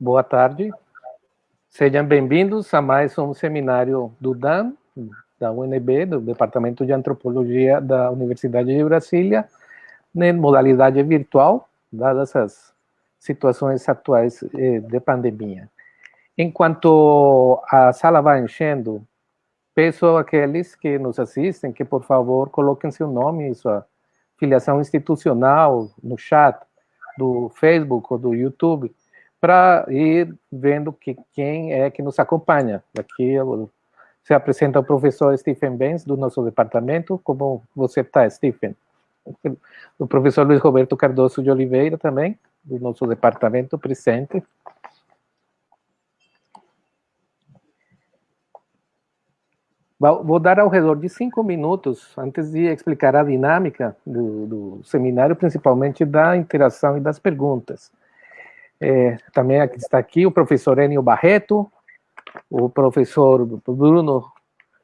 Boa tarde. Sejam bem-vindos a mais um seminário do DAN, da UNB, do Departamento de Antropologia da Universidade de Brasília, em modalidade virtual, dadas as situações atuais eh, de pandemia. Enquanto a sala vai enchendo, peço àqueles que nos assistem que, por favor, coloquem seu nome e sua filiação institucional no chat do Facebook ou do YouTube, para ir vendo que, quem é que nos acompanha. Aqui se apresenta o professor Stephen Benz, do nosso departamento. Como você está, Stephen? O professor Luiz Roberto Cardoso de Oliveira também, do nosso departamento, presente. Vou dar ao redor de cinco minutos, antes de explicar a dinâmica do, do seminário, principalmente da interação e das perguntas. É, também aqui está aqui o professor Enio Barreto, o professor Bruno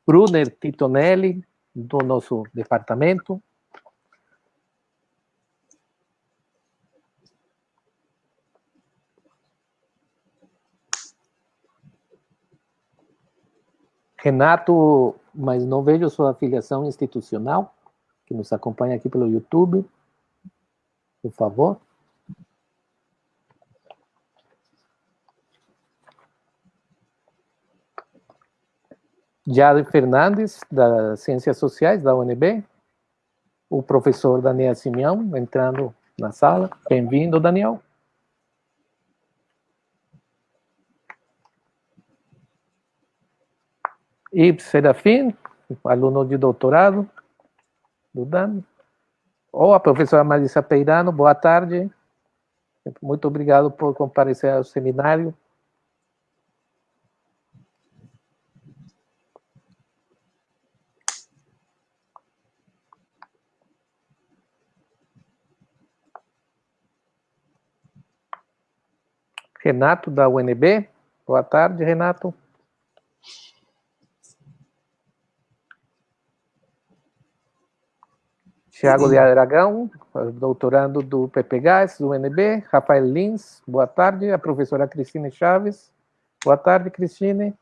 Brunner Titonelli, do nosso departamento. Renato, mas não vejo sua afiliação institucional, que nos acompanha aqui pelo YouTube. Por favor. Jade Fernandes, das Ciências Sociais da UNB, o professor Daniel Simeão, entrando na sala. Bem-vindo, Daniel. Ibs Serafim, aluno de doutorado do DAN. Ou a professora Marisa Peirano, boa tarde. Muito obrigado por comparecer ao seminário. Renato, da UNB. Boa tarde, Renato. Tiago de Aragão, doutorando do PPGAS, do UNB. Rafael Lins, boa tarde. A professora Cristine Chaves. Boa tarde, Cristine.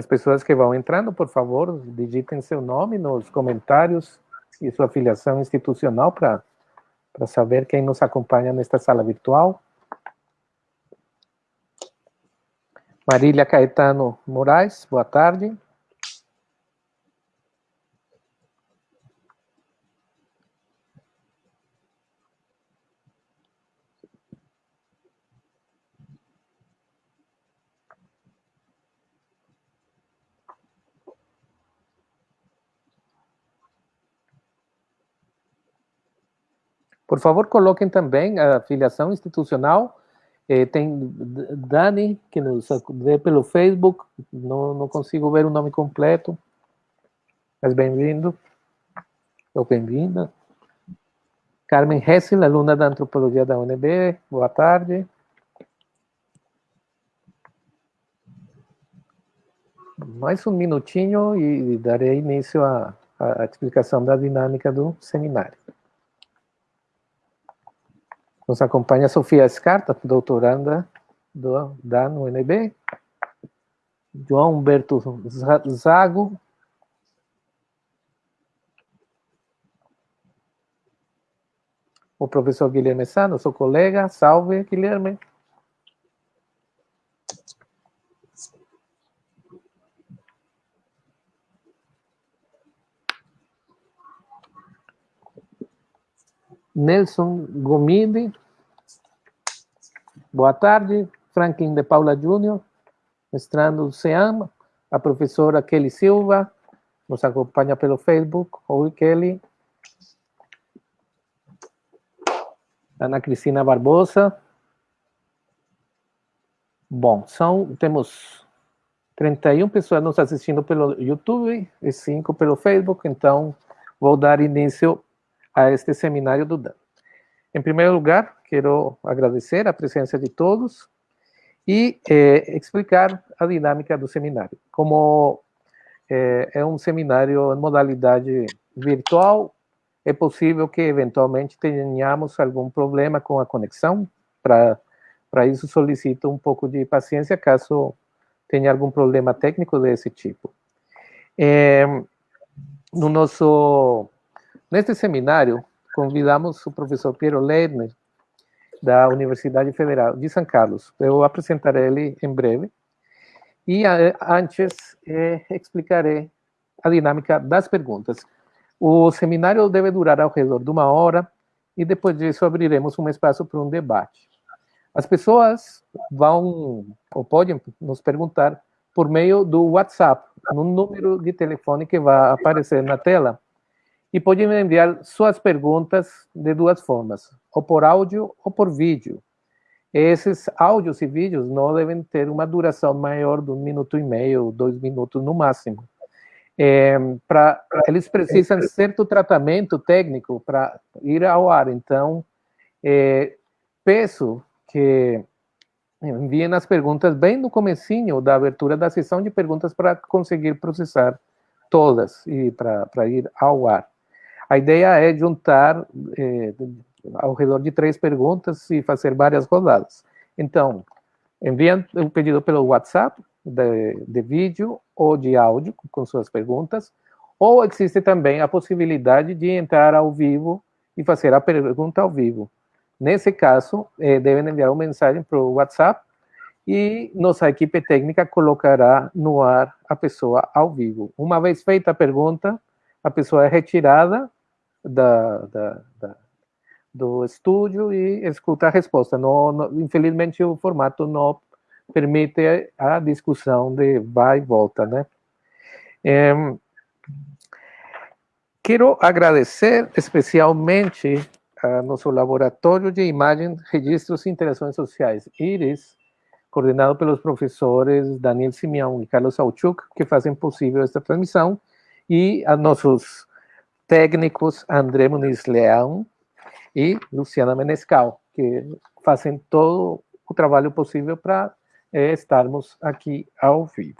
As pessoas que vão entrando, por favor, digitem seu nome nos comentários e sua filiação institucional para saber quem nos acompanha nesta sala virtual. Marília Caetano Moraes, boa tarde. Por favor, coloquem também a filiação institucional. Eh, tem Dani, que nos vê pelo Facebook, não, não consigo ver o nome completo, mas bem-vindo, ou bem-vinda. Carmen Hessel, aluna da Antropologia da UNB, boa tarde. Mais um minutinho e darei início à, à explicação da dinâmica do seminário. Nos acompanha Sofia Escarta, doutoranda do, da UNB. João Humberto Zago. O professor Guilherme Sá, nosso colega. Salve, Guilherme. Nelson Gomide, boa tarde. Franklin de Paula Júnior, mestrando do CEAM, a professora Kelly Silva, nos acompanha pelo Facebook. Oi, Kelly. Ana Cristina Barbosa. Bom, são, temos 31 pessoas nos assistindo pelo YouTube e 5 pelo Facebook, então vou dar início a este seminário do Dan. Em primeiro lugar, quero agradecer a presença de todos e eh, explicar a dinâmica do seminário. Como eh, é um seminário em modalidade virtual, é possível que eventualmente tenhamos algum problema com a conexão. Para isso, solicito um pouco de paciência caso tenha algum problema técnico desse tipo. É, no nosso, neste seminário, convidamos o professor Piero Lerner, da Universidade Federal de São Carlos. Eu apresentarei ele em breve. E antes, eh, explicarei a dinâmica das perguntas. O seminário deve durar ao redor de uma hora e depois disso abriremos um espaço para um debate. As pessoas vão ou podem nos perguntar por meio do WhatsApp, no número de telefone que vai aparecer na tela, e podem enviar suas perguntas de duas formas, ou por áudio ou por vídeo. Esses áudios e vídeos não devem ter uma duração maior de um minuto e meio, dois minutos no máximo. É, pra, eles precisam de certo tratamento técnico para ir ao ar. Então, é, peço que enviem as perguntas bem no comecinho da abertura da sessão de perguntas para conseguir processar todas e para ir ao ar. A ideia é juntar é, ao redor de três perguntas e fazer várias rodadas. Então, enviem o pedido pelo WhatsApp, de, de vídeo ou de áudio, com suas perguntas, ou existe também a possibilidade de entrar ao vivo e fazer a pergunta ao vivo. Nesse caso, eh, devem enviar uma mensagem para o WhatsApp e nossa equipe técnica colocará no ar a pessoa ao vivo. Uma vez feita a pergunta, a pessoa é retirada da, da, da, do estúdio e escuta a resposta. Infelizmente, o formato não permite a discussão de vai e volta, né? É, quero agradecer especialmente a nosso laboratório de imagem, registros e interações sociais, IRIS, coordenado pelos professores Daniel Simeão e Carlos Auchuk, que fazem possível esta transmissão, e a nossos técnicos André Muniz Leão e Luciana Menescal, que fazem todo o trabalho possível para é, estarmos aqui ao vivo.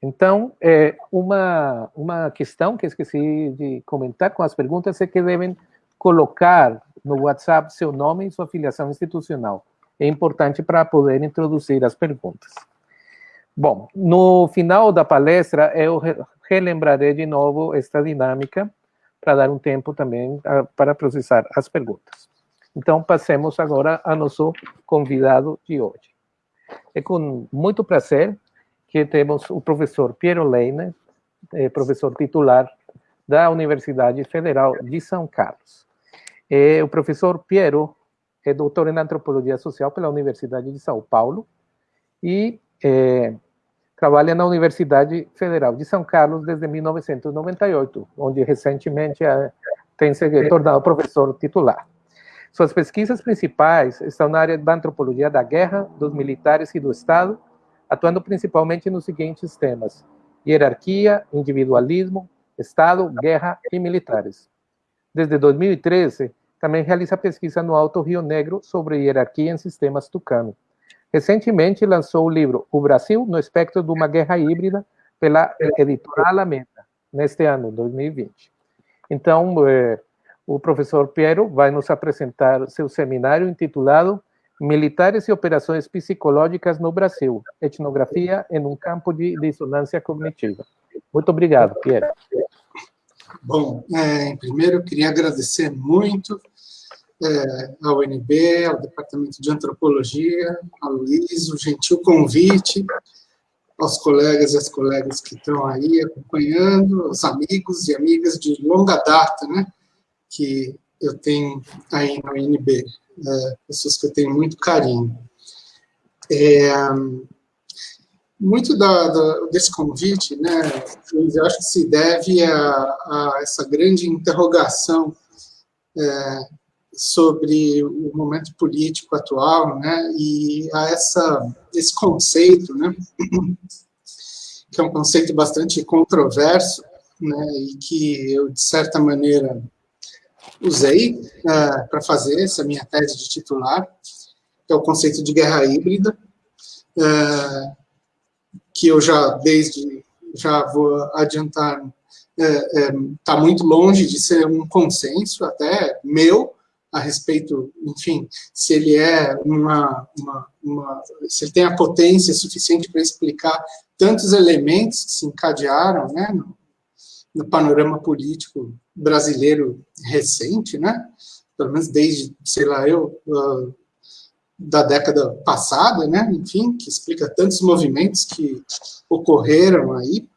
Então, é, uma, uma questão que esqueci de comentar com as perguntas é que devem colocar no WhatsApp seu nome e sua filiação institucional. É importante para poder introduzir as perguntas. Bom, no final da palestra, eu relembrarei de novo esta dinâmica para dar um tempo também uh, para processar as perguntas. Então, passemos agora ao nosso convidado de hoje. É com muito prazer que temos o professor Piero Leine, é, professor titular da Universidade Federal de São Carlos. É, o professor Piero é doutor em Antropologia Social pela Universidade de São Paulo e é, trabalha na Universidade Federal de São Carlos desde 1998, onde recentemente eh, tem se tornado professor titular. Suas pesquisas principais estão na área da antropologia da guerra, dos militares e do Estado, atuando principalmente nos seguintes temas: hierarquia, individualismo, Estado, guerra e militares. Desde 2013, também realiza pesquisa no Alto Rio Negro sobre hierarquia em sistemas tucano. Recentemente lançou o livro O Brasil no Espectro de uma Guerra Híbrida pela editora Alameda, neste ano, 2020. Então, eh, o professor Piero vai nos apresentar seu seminário intitulado Militares e Operações Psicológicas no Brasil, Etnografia em um Campo de Dissonância Cognitiva. Muito obrigado, Piero. Bom, é, primeiro eu queria agradecer muito é, ao UNB, ao Departamento de Antropologia, ao Luiz, o gentil convite, aos colegas e às colegas que estão aí acompanhando, aos amigos e amigas de longa data, né, que eu tenho aí no INB, é, pessoas que eu tenho muito carinho. É, muito da, da, desse convite, né, eu acho que se deve a, a essa grande interrogação é, sobre o momento político atual, né, e a essa, esse conceito, né, que é um conceito bastante controverso, né, e que eu, de certa maneira, usei uh, para fazer essa minha tese de titular, que é o conceito de guerra híbrida, uh, que eu já, desde, já vou adiantar, está é, é, muito longe de ser um consenso, até meu, a respeito, enfim, se ele é uma, uma, uma se ele tem a potência suficiente para explicar tantos elementos que se encadearam, né, no, no panorama político brasileiro recente, né, pelo menos desde, sei lá, eu, uh, da década passada, né, enfim, que explica tantos movimentos que ocorreram aí,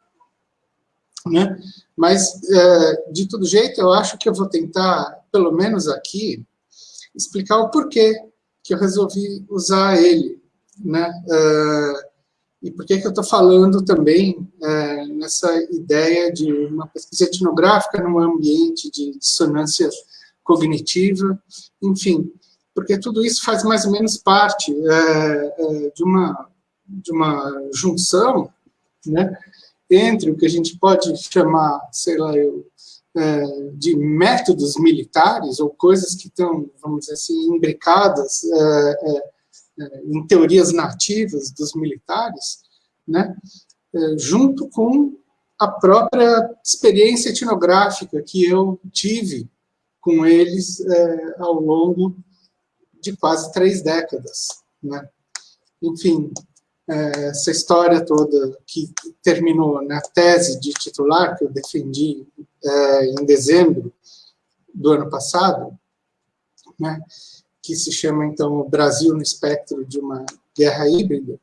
né, mas, é, de todo jeito, eu acho que eu vou tentar, pelo menos aqui, explicar o porquê que eu resolvi usar ele, né, é, e por que eu estou falando também é, nessa ideia de uma pesquisa etnográfica num ambiente de dissonância cognitiva, enfim, porque tudo isso faz mais ou menos parte é, de, uma, de uma junção né, entre o que a gente pode chamar, sei lá, eu, de métodos militares, ou coisas que estão, vamos dizer assim, imbricadas é, é, é, em teorias nativas dos militares, né, junto com a própria experiência etnográfica que eu tive com eles ao longo de quase três décadas. Né? Enfim, é, essa história toda que terminou na tese de titular que eu defendi é, em dezembro do ano passado, né, que se chama, então, Brasil no espectro de uma guerra híbrida,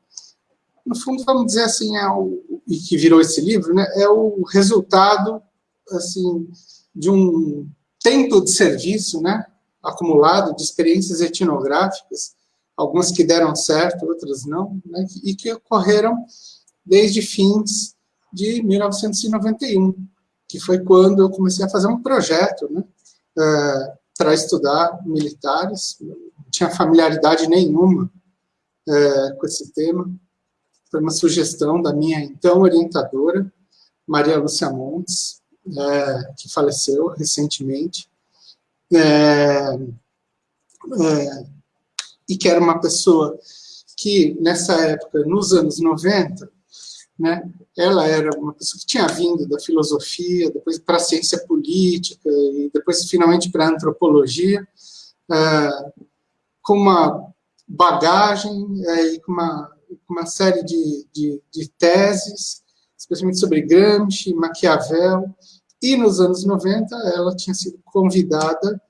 no fundo, vamos dizer assim, é o, e que virou esse livro, né, é o resultado assim, de um tempo de serviço, né, acumulado de experiências etnográficas, algumas que deram certo, outras não, né, e que ocorreram desde fins de 1991, que foi quando eu comecei a fazer um projeto né, é, para estudar militares, não tinha familiaridade nenhuma é, com esse tema, foi uma sugestão da minha então orientadora, Maria Lúcia Montes, é, que faleceu recentemente, e que era uma pessoa que, nessa época, nos anos 90, né, ela era uma pessoa que tinha vindo da filosofia, depois para a ciência política, e depois, finalmente, para a antropologia, é, com uma bagagem é, e com uma, uma série de, de, de teses, especialmente sobre Gramsci, Maquiavel, e nos anos 90 ela tinha sido convidada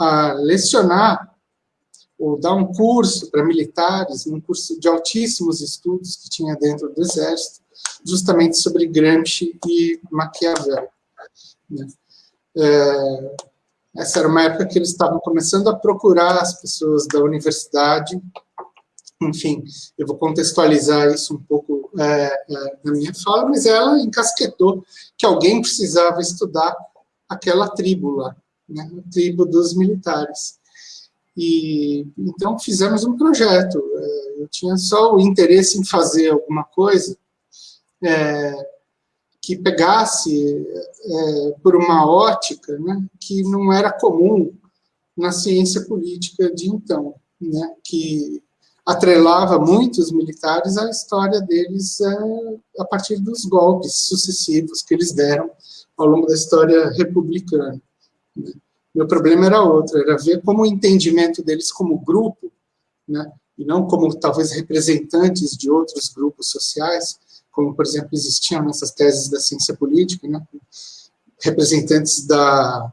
a lecionar ou dar um curso para militares, um curso de altíssimos estudos que tinha dentro do Exército, justamente sobre Gramsci e Maquiavel. Né? É, essa era uma época que eles estavam começando a procurar as pessoas da universidade, enfim, eu vou contextualizar isso um pouco é, é, na minha fala, mas ela encasquetou que alguém precisava estudar aquela tribo lá, né, a tribo dos militares. E então fizemos um projeto. É, eu tinha só o interesse em fazer alguma coisa é, que pegasse é, por uma ótica né, que não era comum na ciência política de então, né, que atrelava muitos militares à história deles é, a partir dos golpes sucessivos que eles deram ao longo da história republicana. Né. Meu problema era outro, era ver como o entendimento deles como grupo, né, e não como talvez representantes de outros grupos sociais, como, por exemplo, existiam nessas teses da ciência política, né, representantes da,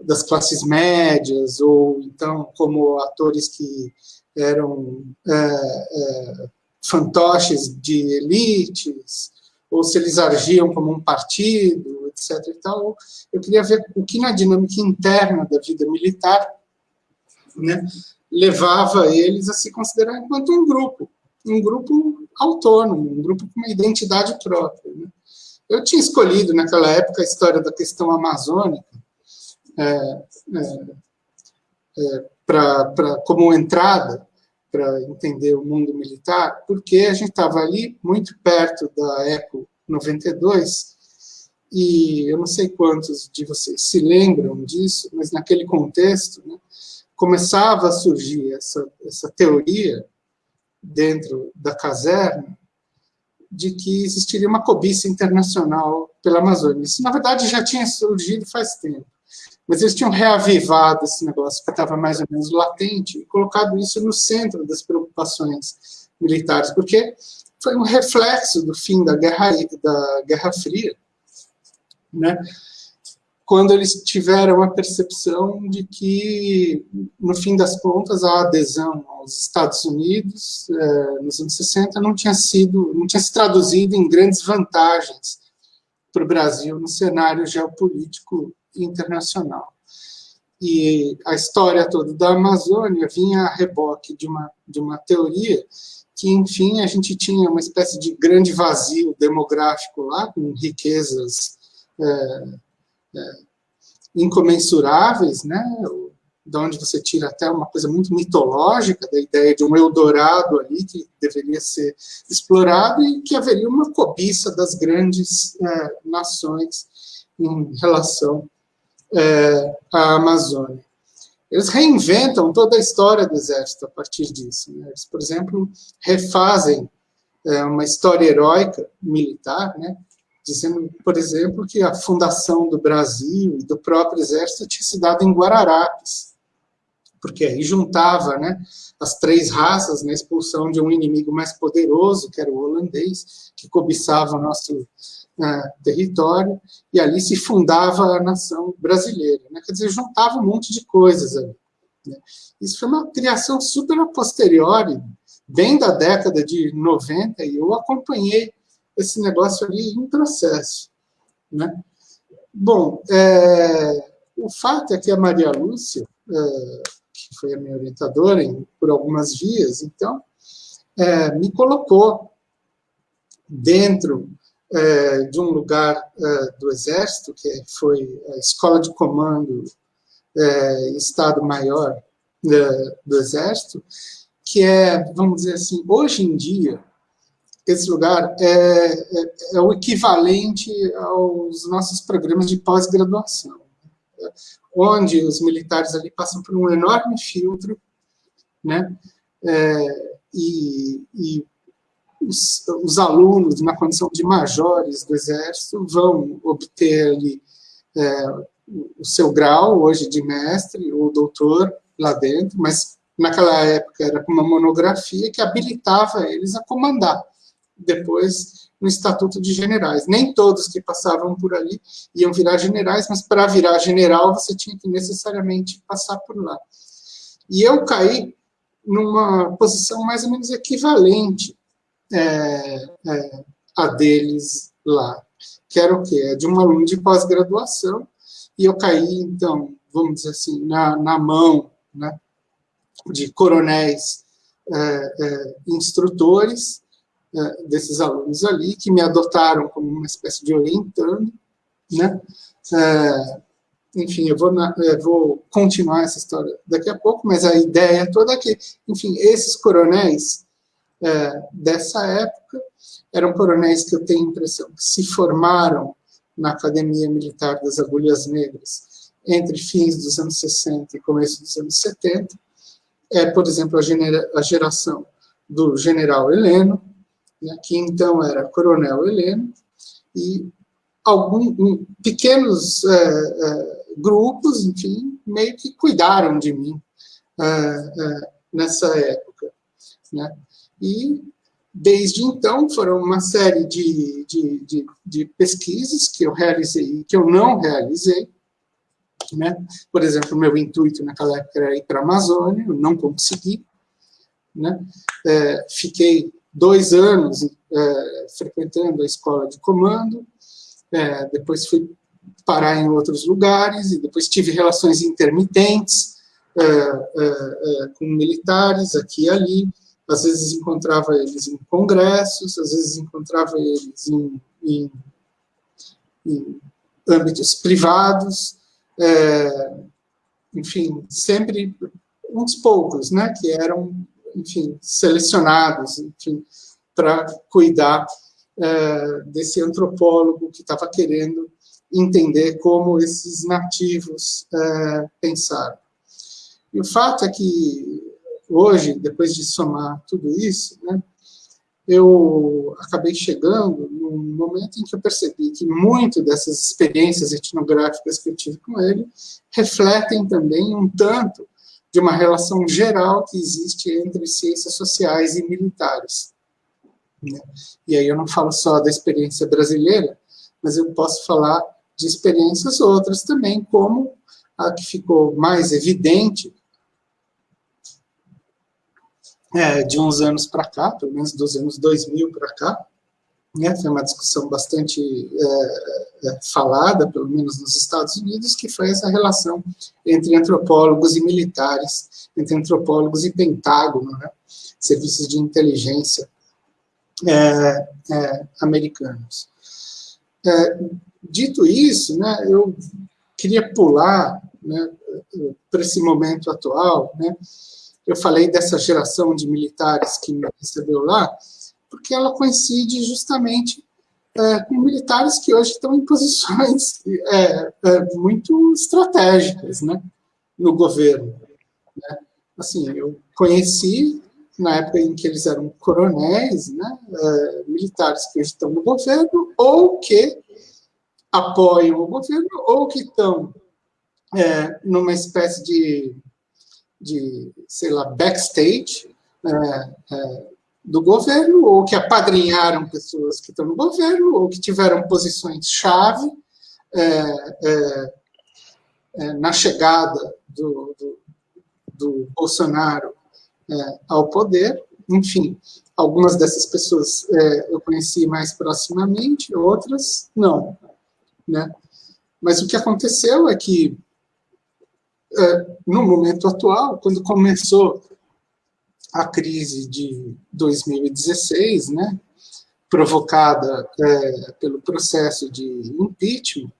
das classes médias, ou então como atores que eram é, é, fantoches de elites, ou se eles agiam como um partido, etc. E tal. Eu queria ver o que na dinâmica interna da vida militar né, levava eles a se considerar enquanto um grupo, um grupo autônomo, um grupo com uma identidade própria. Né. Eu tinha escolhido, naquela época, a história da questão amazônica é, é, é, pra, pra, como entrada para entender o mundo militar, porque a gente estava ali muito perto da ECO 92, e eu não sei quantos de vocês se lembram disso, mas naquele contexto, né, começava a surgir essa, essa teoria dentro da caserna de que existiria uma cobiça internacional pela Amazônia. Isso, na verdade, já tinha surgido faz tempo. Mas eles tinham reavivado esse negócio que estava mais ou menos latente e colocado isso no centro das preocupações militares, porque foi um reflexo do fim da Guerra, da Guerra Fria, né? Quando eles tiveram a percepção de que, no fim das contas, a adesão aos Estados Unidos, eh, nos anos 60, não tinha sido, não tinha se traduzido em grandes vantagens para o Brasil no cenário geopolítico internacional. E a história toda da Amazônia vinha a reboque de uma, de uma teoria que, enfim, a gente tinha uma espécie de grande vazio demográfico lá, com riquezas é, é, incomensuráveis, né? da onde você tira até uma coisa muito mitológica da ideia de um Eldorado ali que deveria ser explorado e que haveria uma cobiça das grandes é, nações em relação é, à Amazônia. Eles reinventam toda a história do exército a partir disso. Né? Eles, por exemplo, refazem é, uma história heróica militar, né? Dizendo, por exemplo, que a fundação do Brasil e do próprio exército tinha se dado em Guararapes, porque aí juntava né, as três raças na expulsão de um inimigo mais poderoso, que era o holandês, que cobiçava o nosso uh, território, e ali se fundava a nação brasileira. Né? Quer dizer, juntava um monte de coisas ali. Né? Isso foi uma criação super a posteriori, bem da década de 90, e eu acompanhei esse negócio ali em processo. Né? Bom, é, o fato é que a Maria Lúcia, é, que foi a minha orientadora em, por algumas vias, então, é, me colocou dentro é, de um lugar é, do Exército, que foi a Escola de Comando é, Estado-Maior do Exército, que é, vamos dizer assim, hoje em dia, esse lugar é, é, é o equivalente aos nossos programas de pós-graduação, né? onde os militares ali passam por um enorme filtro, né? É, e, e os, os, alunos, na condição de majores do Exército, vão obter ali é, o seu grau, hoje de mestre ou doutor, lá dentro, mas naquela época era uma monografia que habilitava eles a comandar depois no Estatuto de Generais. Nem todos que passavam por ali iam virar generais, mas para virar general você tinha que necessariamente passar por lá. E eu caí numa posição mais ou menos equivalente é, é, a deles lá, que era o quê? É de um aluno de pós-graduação, e eu caí, então, vamos dizer assim, na, na mão né, de coronéis é, é instrutores, desses alunos ali, que me adotaram como uma espécie de orientando, né? É, enfim, eu vou, na, eu vou continuar essa história daqui a pouco, mas a ideia toda é que, enfim, esses coronéis é, dessa época eram coronéis que eu tenho a impressão que se formaram na Academia Militar das Agulhas Negras entre fins dos anos 60 e começo dos anos 70. É, por exemplo, a, genera, a geração do general Heleno, né, que então era Coronel Heleno, e alguns pequenos é, é, grupos, enfim, meio que cuidaram de mim é, é, nessa época. Né? E, desde então, foram uma série de, de, de, de pesquisas que eu realizei e que eu não realizei, né? Por exemplo, meu intuito naquela época era ir para a Amazônia, eu não consegui. Né? É, fiquei dois anos é, frequentando a escola de comando, é, depois fui parar em outros lugares, e depois tive relações intermitentes é, é, é, com militares aqui e ali, às vezes encontrava eles em congressos, às vezes encontrava eles em, em, em âmbitos privados, é, enfim, sempre uns poucos, né, que eram, enfim, selecionados, enfim, para cuidar é, desse antropólogo que estava querendo entender como esses nativos é, pensaram. E o fato é que hoje, depois de somar tudo isso, né, eu acabei chegando num momento em que eu percebi que muito dessas experiências etnográficas que eu tive com ele refletem também um tanto de uma relação geral que existe entre ciências sociais e militares. Né? E aí eu não falo só da experiência brasileira, mas eu posso falar de experiências outras também, como a que ficou mais evidente é, de uns anos para cá, pelo menos dos anos 2000 para cá, né, foi uma discussão bastante é, é, falada, pelo menos nos Estados Unidos, que foi essa relação entre antropólogos e militares, entre antropólogos e Pentágono, né, serviços de inteligência é, é americanos. É, dito isso, né, eu queria pular né, para esse momento atual, né, eu falei dessa geração de militares que me recebeu lá, porque ela coincide justamente é, com militares que hoje estão em posições é, é, muito estratégicas né, no governo. Né? Assim, eu conheci, na época em que eles eram coronéis, né, é, militares que hoje estão no governo, ou que apoiam o governo, ou que estão é, numa espécie de de, sei lá, backstage é, é, do governo, ou que apadrinharam pessoas que estão no governo, ou que tiveram posições-chave é, é, é na chegada do, do, do Bolsonaro é, ao poder. Enfim, algumas dessas pessoas eu conheci mais proximamente, outras não. Né? Mas o que aconteceu é que é, no momento atual, quando começou a crise de 2016, né, provocada é, pelo processo de impeachment,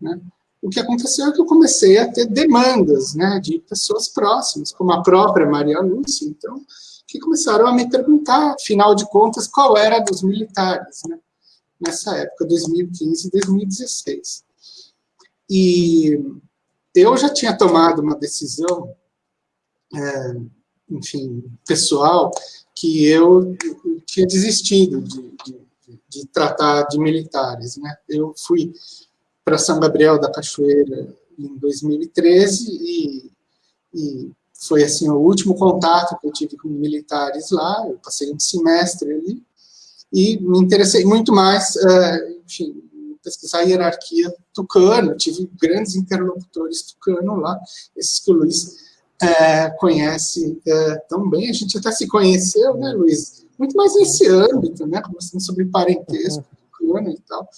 né, o que aconteceu é que eu comecei a ter demandas né, de pessoas próximas, como a própria Maria Lúcia, então, que começaram a me perguntar, afinal de contas, qual era dos militares, né, nessa época, 2015 e 2016. E eu já tinha tomado uma decisão, é, enfim, pessoal, que eu, tinha desistido de, de, de, tratar de militares. Né? Eu fui para São Gabriel da Cachoeira em 2013 e, e foi assim o último contato que eu tive com militares lá, eu passei um semestre ali, e me interessei muito mais, é, enfim, pesquisar a hierarquia tucano, tive grandes interlocutores tucano lá, esses que o Luiz é, conhece é, tão bem, a gente até se conheceu, né, Luiz? Muito mais nesse âmbito, né, conversando sobre parentesco tucano e tal.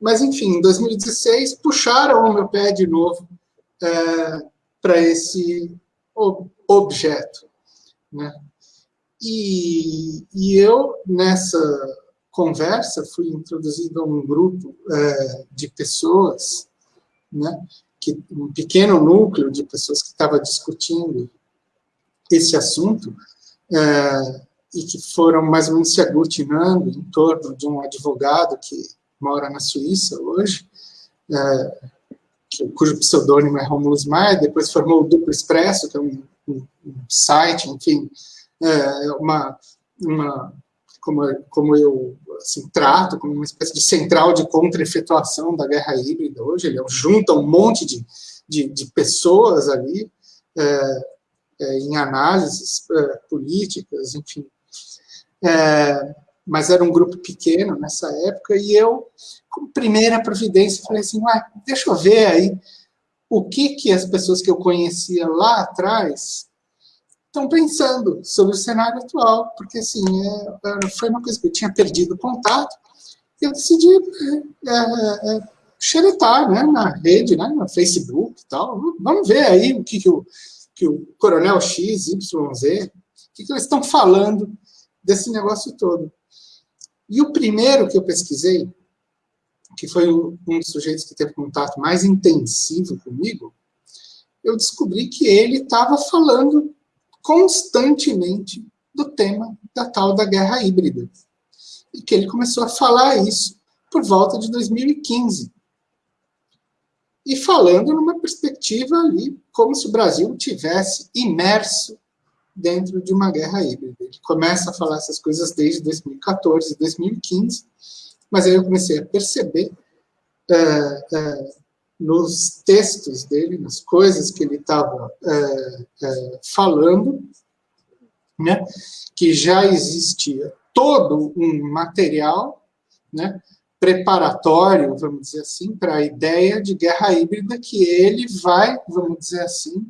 Mas, enfim, em 2016, puxaram o meu pé de novo é, para esse objeto, né? E, e eu, nessa conversa, fui introduzido a um grupo é, de pessoas, né, que, um pequeno núcleo de pessoas que estava discutindo esse assunto, é, e que foram mais ou menos se aglutinando em torno de um advogado que mora na Suíça hoje, é, que, cujo pseudônimo é Romulus Maia, depois formou o Duplo Expresso, que é um, um, um site, enfim, é, uma, uma como, como eu assim, trato, como uma espécie de central de contra-efetuação da guerra híbrida hoje, ele junta um monte de, de, de pessoas ali é, é, em análises é, políticas, enfim. É, mas era um grupo pequeno nessa época, e eu, como primeira providência, falei assim, deixa eu ver aí o que, que as pessoas que eu conhecia lá atrás estão pensando sobre o cenário atual, porque assim, é, foi uma coisa que eu tinha perdido contato, e eu decidi é, é, é, xeretar né, na rede, né, no Facebook e tal. Vamos ver aí o que, que, o, que o coronel X, Y, Z, o que, que eles estão falando desse negócio todo. E o primeiro que eu pesquisei, que foi um dos sujeitos que teve contato mais intensivo comigo, eu descobri que ele estava falando constantemente do tema da tal da guerra híbrida. E que ele começou a falar isso por volta de 2015. E falando numa perspectiva ali, como se o Brasil tivesse imerso dentro de uma guerra híbrida. Ele começa a falar essas coisas desde 2014, 2015, mas aí eu comecei a perceber é, é, nos textos dele, nas coisas que ele estava é, é, falando, né, que já existia todo um material né, preparatório, vamos dizer assim, para a ideia de guerra híbrida que ele vai, vamos dizer assim,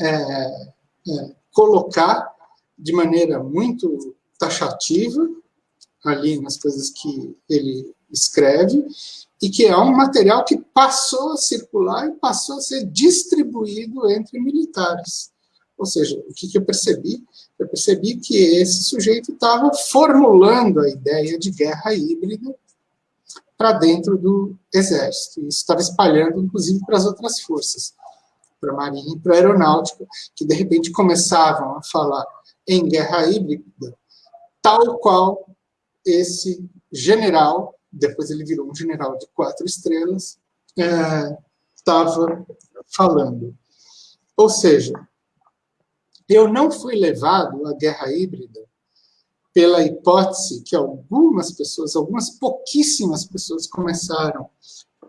é, é, colocar de maneira muito taxativa ali nas coisas que ele escreve, e que é um material que passou a circular e passou a ser distribuído entre militares. Ou seja, o que, que eu percebi? Eu percebi que esse sujeito estava formulando a ideia de guerra híbrida para dentro do exército. Isso estava espalhando, inclusive, para as outras forças, para a marinha e para a aeronáutica, que de repente começavam a falar em guerra híbrida, tal qual esse general depois ele virou um general de quatro estrelas, estava é, falando. Ou seja, eu não fui levado à guerra híbrida pela hipótese que algumas pessoas, algumas pouquíssimas pessoas começaram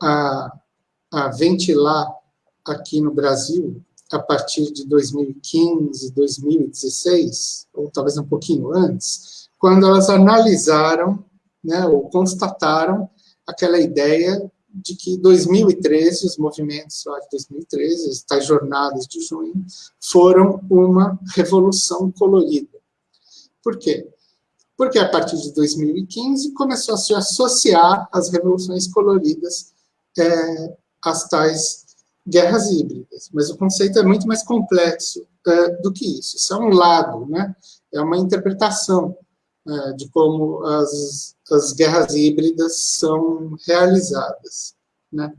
a, a ventilar aqui no Brasil a partir de 2015, 2016, ou talvez um pouquinho antes, quando elas analisaram né, ou constataram aquela ideia de que 2013, os movimentos lá de 2013, as tais jornadas de junho, foram uma revolução colorida. Por quê? Porque a partir de 2015 começou a se associar as revoluções coloridas é, às tais guerras híbridas. Mas o conceito é muito mais complexo é, do que isso. Isso é um lado, né? é uma interpretação é, de como as, as guerras híbridas são realizadas. Né?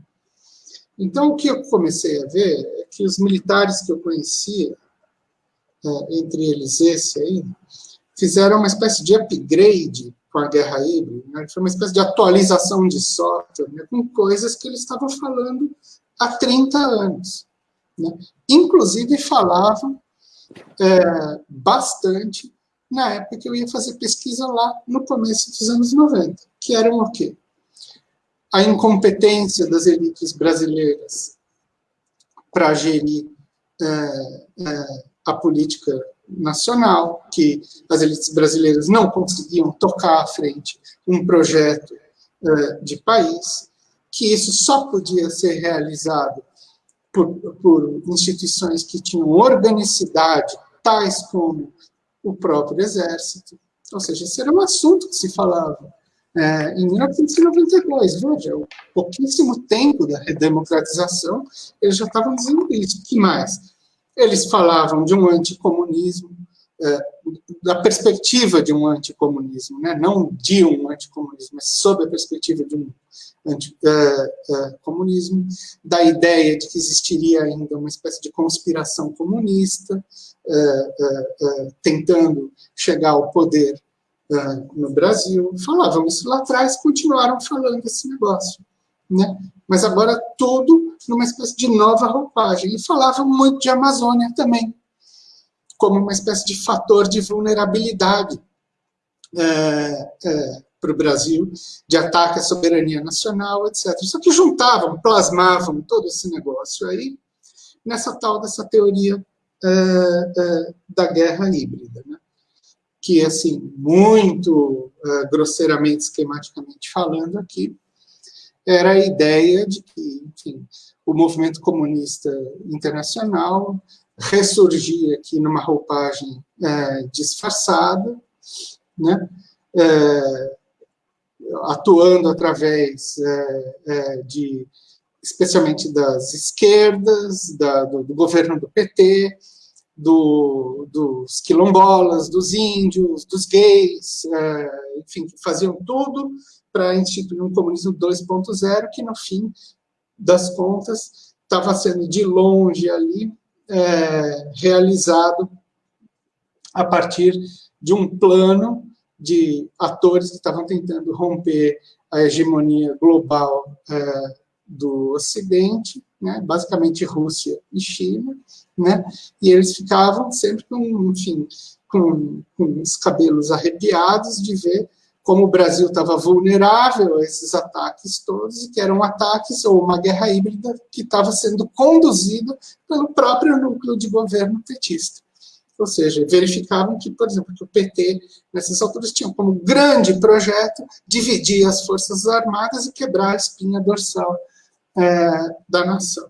Então, o que eu comecei a ver é que os militares que eu conhecia, é, entre eles esse aí, fizeram uma espécie de upgrade com a guerra híbrida, né? foi uma espécie de atualização de software, né? com coisas que eles estavam falando há 30 anos. Né? Inclusive falavam é, bastante na época que eu ia fazer pesquisa lá no começo dos anos 90, que eram o quê? A incompetência das elites brasileiras para gerir é, é, a política nacional, que as elites brasileiras não conseguiam tocar à frente um projeto é, de país, que isso só podia ser realizado por, por instituições que tinham organicidade, tais como o próprio exército. Ou seja, esse era um assunto que se falava é, em 1992. Veja, pouquíssimo tempo da redemocratização, eles já estavam dizendo isso. que mais? Eles falavam de um anticomunismo, da perspectiva de um anticomunismo, né? não de um anticomunismo, mas sob a perspectiva de um anticomunismo, é, é, da ideia de que existiria ainda uma espécie de conspiração comunista, é, tentando chegar ao poder no Brasil. Falavam isso lá atrás, continuaram falando esse negócio. Né? Mas agora tudo numa espécie de nova roupagem. E falavam muito de Amazônia também, como uma espécie de fator de vulnerabilidade é, é, para o Brasil, de ataque à soberania nacional, etc. Só que juntavam, plasmavam todo esse negócio aí nessa tal dessa teoria é, é da guerra híbrida, né? que, assim, muito é, grosseiramente, esquematicamente falando aqui, era a ideia de que, enfim, o movimento comunista internacional ressurgir aqui numa roupagem é, disfarçada, né? É, atuando através é, é, de, especialmente das esquerdas, da, do, do, governo do PT, do, dos quilombolas, dos índios, dos gays, é, enfim, faziam tudo para instituir um comunismo 2.0 que, no fim das contas, estava sendo de longe ali é, realizado a partir de um plano de atores que estavam tentando romper a hegemonia global é, do Ocidente, né, basicamente Rússia e China, né, e eles ficavam sempre com, enfim, com, com os cabelos arrepiados de ver como o Brasil estava vulnerável a esses ataques todos, e que eram ataques ou uma guerra híbrida que estava sendo conduzida pelo próprio núcleo de governo petista. Ou seja, verificavam que, por exemplo, que o PT, nessas alturas, tinha como grande projeto dividir as forças armadas e quebrar a espinha dorsal é, da nação.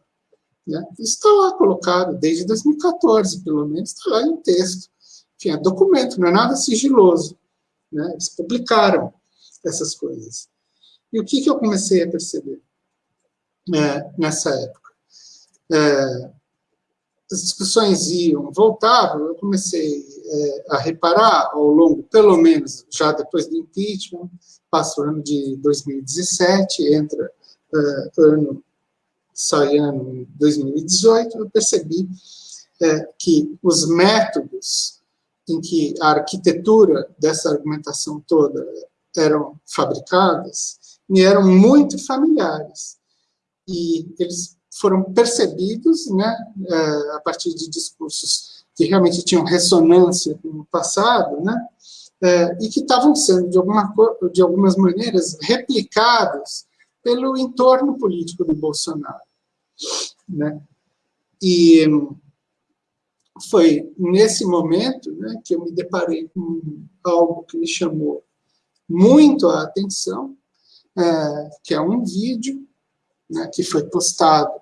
Né? Isso está lá colocado desde 2014, pelo menos, está lá em texto. Enfim, é documento, não é nada sigiloso. Né? Eles publicaram essas coisas. E o que, que eu comecei a perceber é, nessa época? É, as discussões iam, voltavam, eu comecei é, a reparar ao longo, pelo menos já depois do impeachment, passa o ano de 2017, entra é, ano, sai ano 2018, eu percebi é, que os métodos em que a arquitetura dessa argumentação toda eram fabricadas me eram muito familiares. E eles foram percebidos né, é, a partir de discursos que realmente tinham ressonância com o passado, né, é, e que estavam sendo, de, alguma, de algumas maneiras, replicados pelo entorno político do Bolsonaro. Né? E foi nesse momento né, que eu me deparei com algo que me chamou muito a atenção, é, que é um vídeo né, que foi postado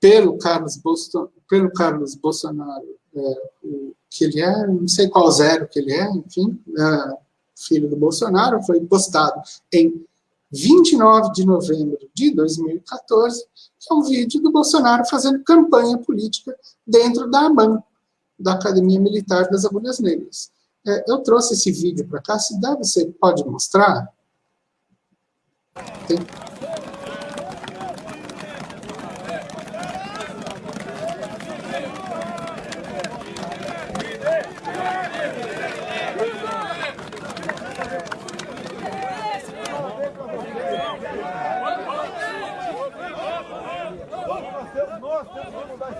pelo Carlos, Bolson, pelo Carlos Bolsonaro, é, o, que ele é, não sei qual zero que ele é, enfim, é, filho do Bolsonaro, foi postado em 29 de novembro de 2014, que é um vídeo do Bolsonaro fazendo campanha política dentro da AMAN, da Academia Militar das Agulhas Negras. É, eu trouxe esse vídeo para cá, se dá, você pode mostrar? Tem...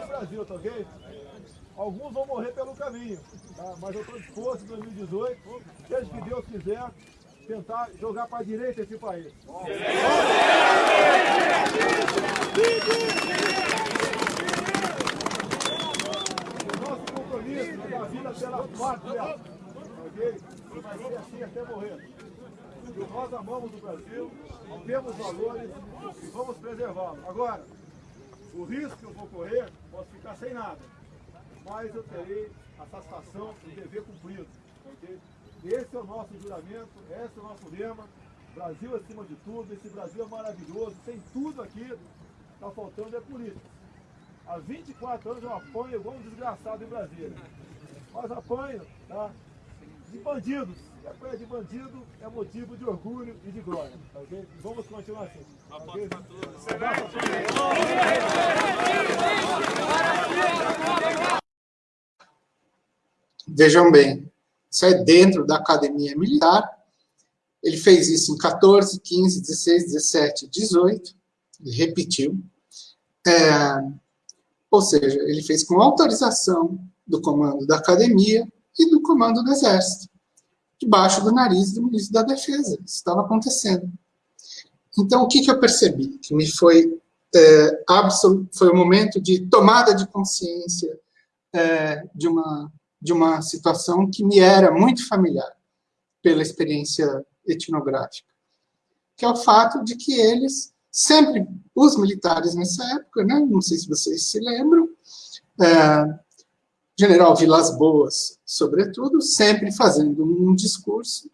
Brasil, tá? Alguns vão morrer pelo caminho, tá? mas eu estou disposto em 2018, seja que Deus quiser, tentar jogar para a direita esse país. O nosso compromisso é da vida pela pátria, ok? Vai ser assim até morrer. E nós amamos o Brasil, temos valores e vamos preservá-los. Agora, o risco que eu vou correr, posso ficar sem nada mas eu terei a satisfação do dever cumprido. Okay? Esse é o nosso juramento, esse é o nosso lema. Brasil acima de tudo, esse Brasil é maravilhoso, tem tudo aqui, está faltando é política. Há 24 anos eu apanho igual um desgraçado em Brasília. Mas apanho tá? de bandidos. E apanha de bandido é motivo de orgulho e de glória. Okay? Vamos continuar assim. Okay? Vejam bem, isso é dentro da academia militar. Ele fez isso em 14, 15, 16, 17, 18. Ele repetiu. É, ou seja, ele fez com autorização do comando da academia e do comando do exército, debaixo do nariz do ministro da defesa. Isso estava acontecendo. Então, o que, que eu percebi? Que me foi, é, foi um momento de tomada de consciência é, de uma de uma situação que me era muito familiar pela experiência etnográfica, que é o fato de que eles, sempre, os militares nessa época, né, não sei se vocês se lembram, é, general Vilas Boas, sobretudo, sempre fazendo um discurso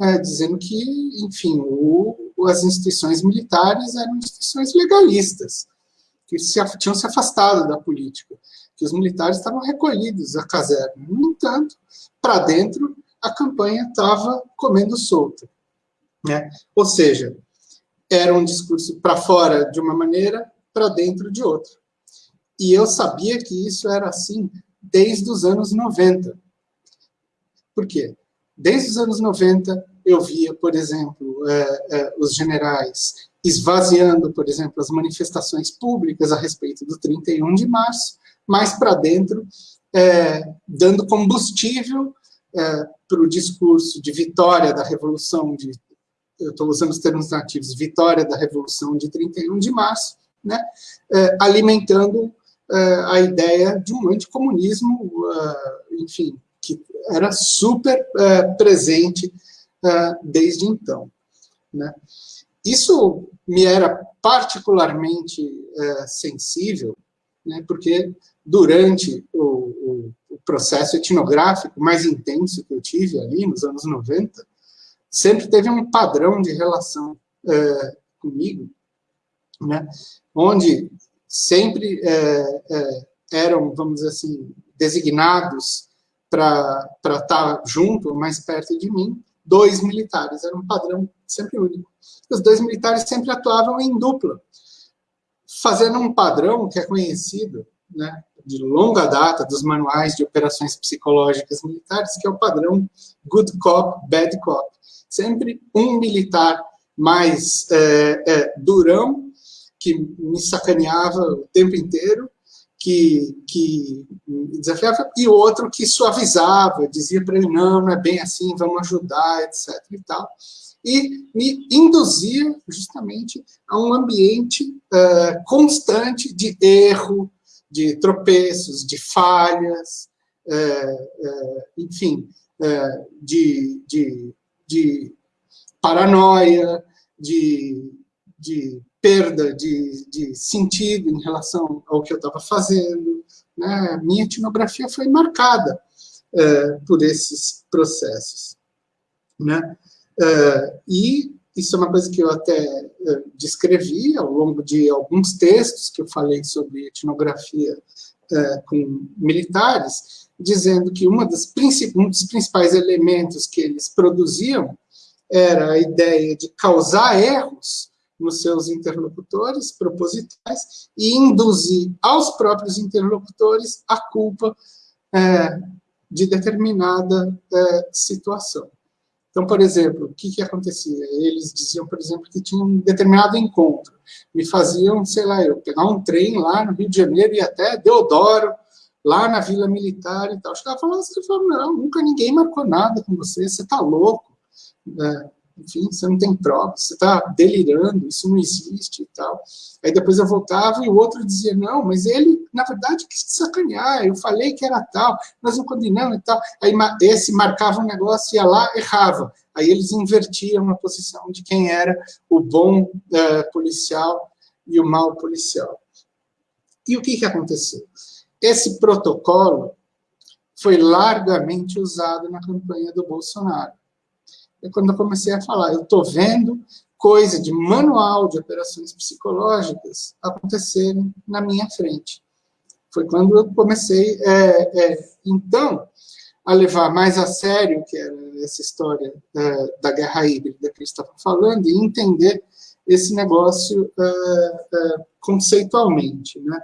é, dizendo que, enfim, o, as instituições militares eram instituições legalistas, que se, tinham se afastado da política, que os militares estavam recolhidos à caserna. No entanto, para dentro, a campanha estava comendo solta. Né? Ou seja, era um discurso para fora de uma maneira, para dentro de outra. E eu sabia que isso era assim desde os anos 90. Por quê? Desde os anos 90, eu via, por exemplo, é, é, os generais esvaziando, por exemplo, as manifestações públicas a respeito do 31 de março, mais para dentro, é, dando combustível é, para o discurso de vitória da Revolução, de, eu estou usando os termos nativos, vitória da Revolução de 31 de março, né, é, alimentando é, a ideia de um anticomunismo, enfim, que era super presente desde então. Né. Isso me era particularmente sensível, né, porque durante o, o, processo etnográfico mais intenso que eu tive ali nos anos 90, sempre teve um padrão de relação é, comigo, né, onde sempre é, é, eram, vamos dizer assim, designados para estar junto, mais perto de mim, dois militares, era um padrão sempre único. Os dois militares sempre atuavam em dupla, fazendo um padrão que é conhecido, né, de longa data dos manuais de operações psicológicas militares, que é o padrão good cop, bad cop. Sempre um militar mais é, é, durão, que me sacaneava o tempo inteiro, que, que me desafiava, e outro que suavizava, dizia para ele, não, não é bem assim, vamos ajudar, etc. e tal. E me induzia justamente a um ambiente uh, constante de erro, de tropeços, de falhas, é, é, enfim, é, de, de, de, paranoia, de, de perda de, de, sentido em relação ao que eu estava fazendo. Né? Minha etnografia foi marcada é, por esses processos. Né? É, e isso é uma coisa que eu até descrevi ao longo de alguns textos que eu falei sobre etnografia uh, com militares, dizendo que uma das um dos principais elementos que eles produziam era a ideia de causar erros nos seus interlocutores propositais e induzir aos próprios interlocutores a culpa é, de determinada é, situação. Então, por exemplo, o que, que acontecia? Eles diziam, por exemplo, que tinha um determinado encontro. Me faziam, sei lá, eu pegar um trem lá no Rio de Janeiro e até Deodoro, lá na Vila Militar e tal. Os caras falavam não, nunca ninguém marcou nada com você, você está louco. É, enfim, você não tem prova, você está delirando, isso não existe e tal. Aí depois eu voltava e o outro dizia, não, mas ele, na verdade, quis te sacanear, eu falei que era tal, nós não combinamos e tal. Aí esse marcava um negócio, ia lá, errava. Aí eles invertiam a posição de quem era o bom uh, policial e o mau policial. E o que, que aconteceu? Esse protocolo foi largamente usado na campanha do Bolsonaro é quando eu comecei a falar, eu estou vendo coisa de manual de operações psicológicas acontecerem na minha frente. Foi quando eu comecei, é, é, então, a levar mais a sério que era essa história é, da guerra híbrida que eu estava falando e entender esse negócio é, é, conceitualmente, né?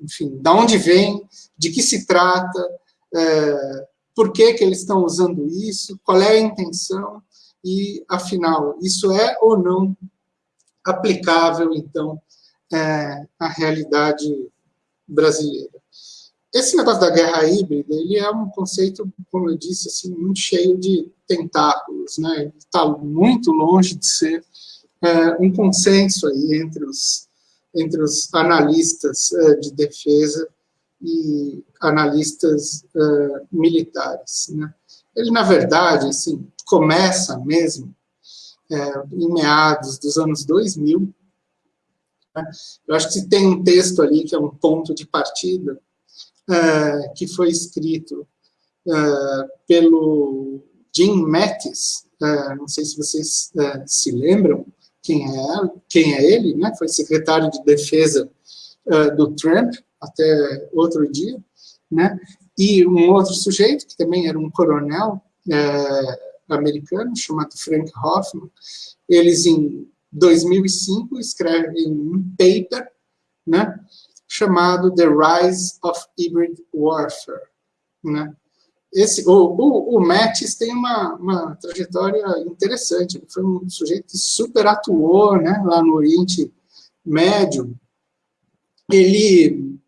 Enfim, da onde vem, de que se trata, por que, que eles estão usando isso, qual é a intenção, e, afinal, isso é ou não aplicável, então, é, à realidade brasileira. Esse negócio da guerra híbrida, ele é um conceito, como eu disse, assim, muito cheio de tentáculos, né? Está muito longe de ser é, um consenso aí entre os, entre os analistas é, de defesa e analistas uh, militares. Né? Ele, na verdade, assim, começa mesmo é, em meados dos anos 2000. Né? Eu acho que tem um texto ali que é um ponto de partida, uh, que foi escrito uh, pelo Jim Mattis, não sei se vocês se lembram quem é, quem é ele, né? foi secretário de defesa do Trump até outro dia, né? e um outro sujeito, que também era um coronel americano, chamado Frank Hoffman, eles em 2005 escrevem um paper né, chamado The Rise of Hybrid Warfare. Né? Esse, o, o, o Mattis tem uma, uma trajetória interessante, ele foi um sujeito que super atuou né, lá no Oriente Médio. Ele,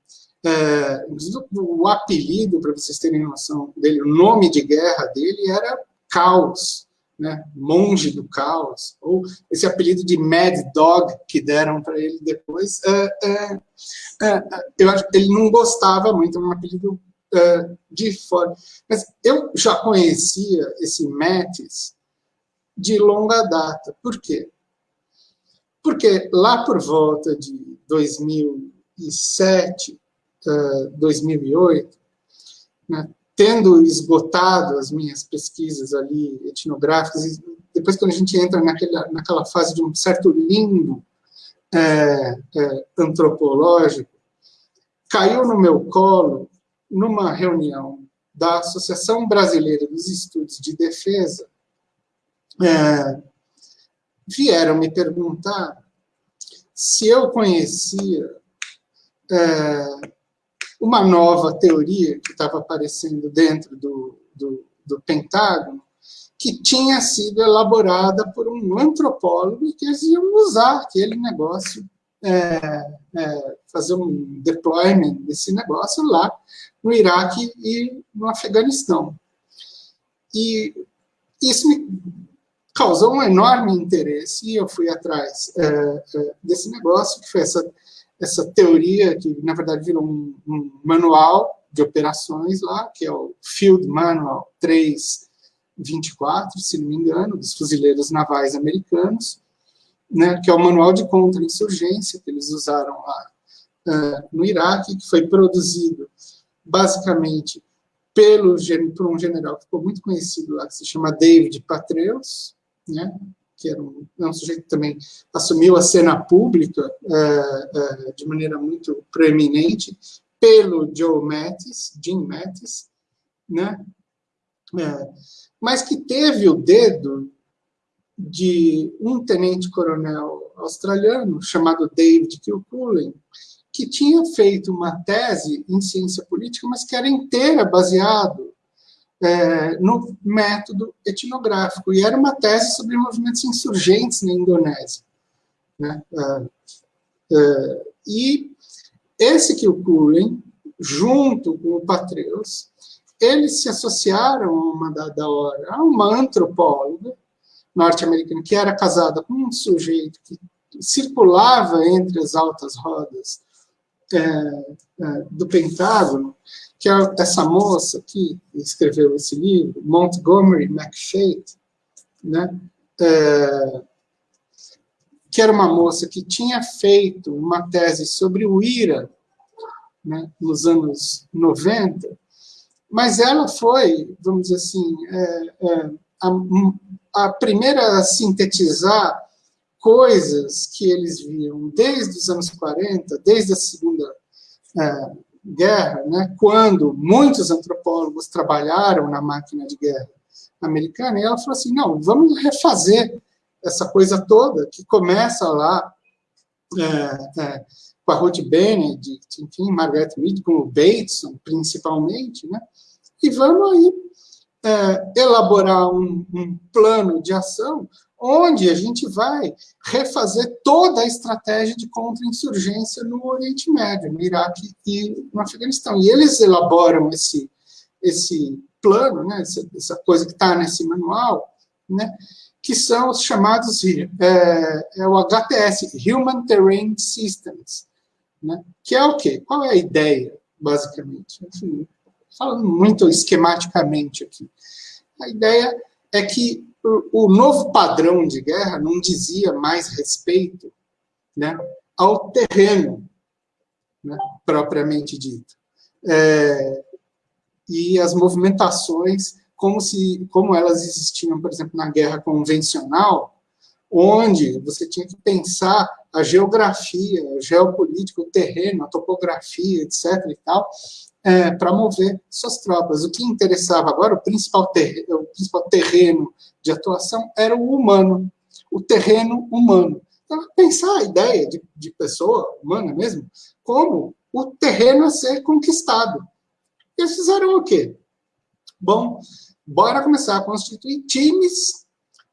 é, o apelido, para vocês terem noção dele, o nome de guerra dele era Caos né, monge do caos, ou esse apelido de Mad Dog que deram para ele depois, é, é, é, eu acho ele não gostava muito, é um apelido é, de fora. Mas eu já conhecia esse Mattis de longa data. Por quê? Porque lá por volta de 2007, 2008, né, tendo esgotado as minhas pesquisas ali etnográficas, depois quando a gente entra naquela, naquela fase de um certo limbo é, é, antropológico, caiu no meu colo, numa reunião da Associação Brasileira dos Estudos de Defesa, é, vieram me perguntar se eu conhecia uma nova teoria que estava aparecendo dentro do, do, do Pentágono, que tinha sido elaborada por um antropólogo e que eles iam usar aquele negócio, é, é, fazer um deployment desse negócio lá no Iraque e no Afeganistão. E isso me causou um enorme interesse e eu fui atrás é, é desse negócio, que foi essa essa teoria, que na verdade virou um, um manual de operações lá, que é o Field Manual 324, se não me engano, dos fuzileiros navais americanos, né, que é o manual de contra-insurgência que eles usaram lá uh, no Iraque, que foi produzido basicamente pelo, por um general que ficou muito conhecido lá, que se chama David Patreus, né, que era um, é um sujeito que também assumiu a cena pública é, é, de maneira muito preeminente, pelo Joe Mattis, Jim Mattis, né? É, mas que teve o dedo de um tenente-coronel australiano chamado David Kilcullen, que tinha feito uma tese em ciência política, mas que era inteira baseado é, no método etnográfico, e era uma tese sobre movimentos insurgentes na Indonésia. Né? É, é, e esse Kilcullen, junto com o Patreus, eles se associaram a uma dada hora a uma antropóloga norte-americana que era casada com um sujeito que circulava entre as altas rodas é, é, do Pentágono, que é essa moça que escreveu esse livro, Montgomery McFate, né? É, que era uma moça que tinha feito uma tese sobre o IRA né, nos anos 90, mas ela foi, vamos dizer assim, é, é, a, a, primeira a sintetizar coisas que eles viam desde os anos 40, desde a Segunda é, guerra, né, quando muitos antropólogos trabalharam na máquina de guerra americana, e ela falou assim, não, vamos refazer essa coisa toda, que começa lá é, é, com a Ruth Benedict, enfim, Margaret Mead, com o Bateson, principalmente, né, e vamos aí é, elaborar um, um plano de ação onde a gente vai refazer toda a estratégia de contra-insurgência no Oriente Médio, no Iraque e no Afeganistão. E eles elaboram esse, esse plano, né, essa, essa coisa que está nesse manual, né, que são os chamados, é, é, o HTS, Human Terrain Systems, né, que é o quê? Qual é a ideia, basicamente? Enfim, falando muito esquematicamente aqui. A ideia é que o novo padrão de guerra não dizia mais respeito né, ao terreno, né, propriamente dito. é, e as movimentações, como, se, como elas existiam, por exemplo, na guerra convencional, onde você tinha que pensar a geografia, a geopolítica, o terreno, a topografia, etc. e tal, é, para mover suas tropas. O que interessava agora, o principal, terreno, o principal terreno de atuação era o humano, o terreno humano. Então, pensar a ideia de, de pessoa humana mesmo, como o terreno a ser conquistado. Eles fizeram o quê? Bom, bora começar a constituir times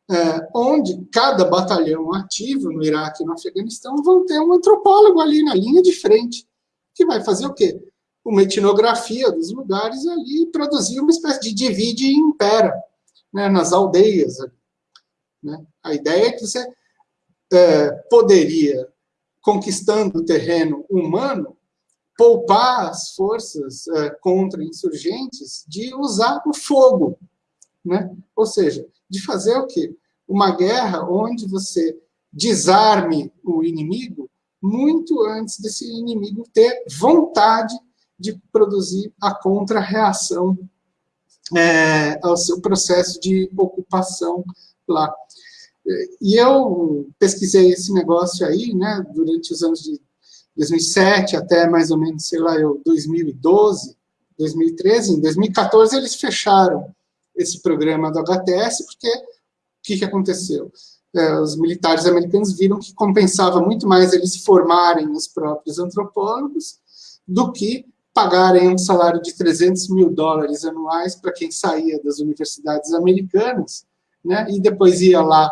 é, onde cada batalhão ativo no Iraque e no Afeganistão vão ter um antropólogo ali na linha de frente, que vai fazer o quê? Uma etnografia dos lugares ali e uma espécie de divide e impera né, nas aldeias. Né? A ideia é que você é, poderia, conquistando o terreno humano, poupar as forças é, contra insurgentes de usar o fogo. Né? Ou seja, de fazer o quê? Uma guerra onde você desarme o inimigo muito antes desse inimigo ter vontade de produzir a contra-reação é, ao seu processo de ocupação lá. E eu pesquisei esse negócio aí, né, durante os anos de 2007 até mais ou menos, sei lá, eu, 2012, 2013. Em 2014 eles fecharam esse programa do HTS, porque o que, que aconteceu? É, os militares americanos viram que compensava muito mais eles formarem os próprios antropólogos do que pagarem um salário de 300 mil dólares anuais para quem saía das universidades americanas, né, e depois ia lá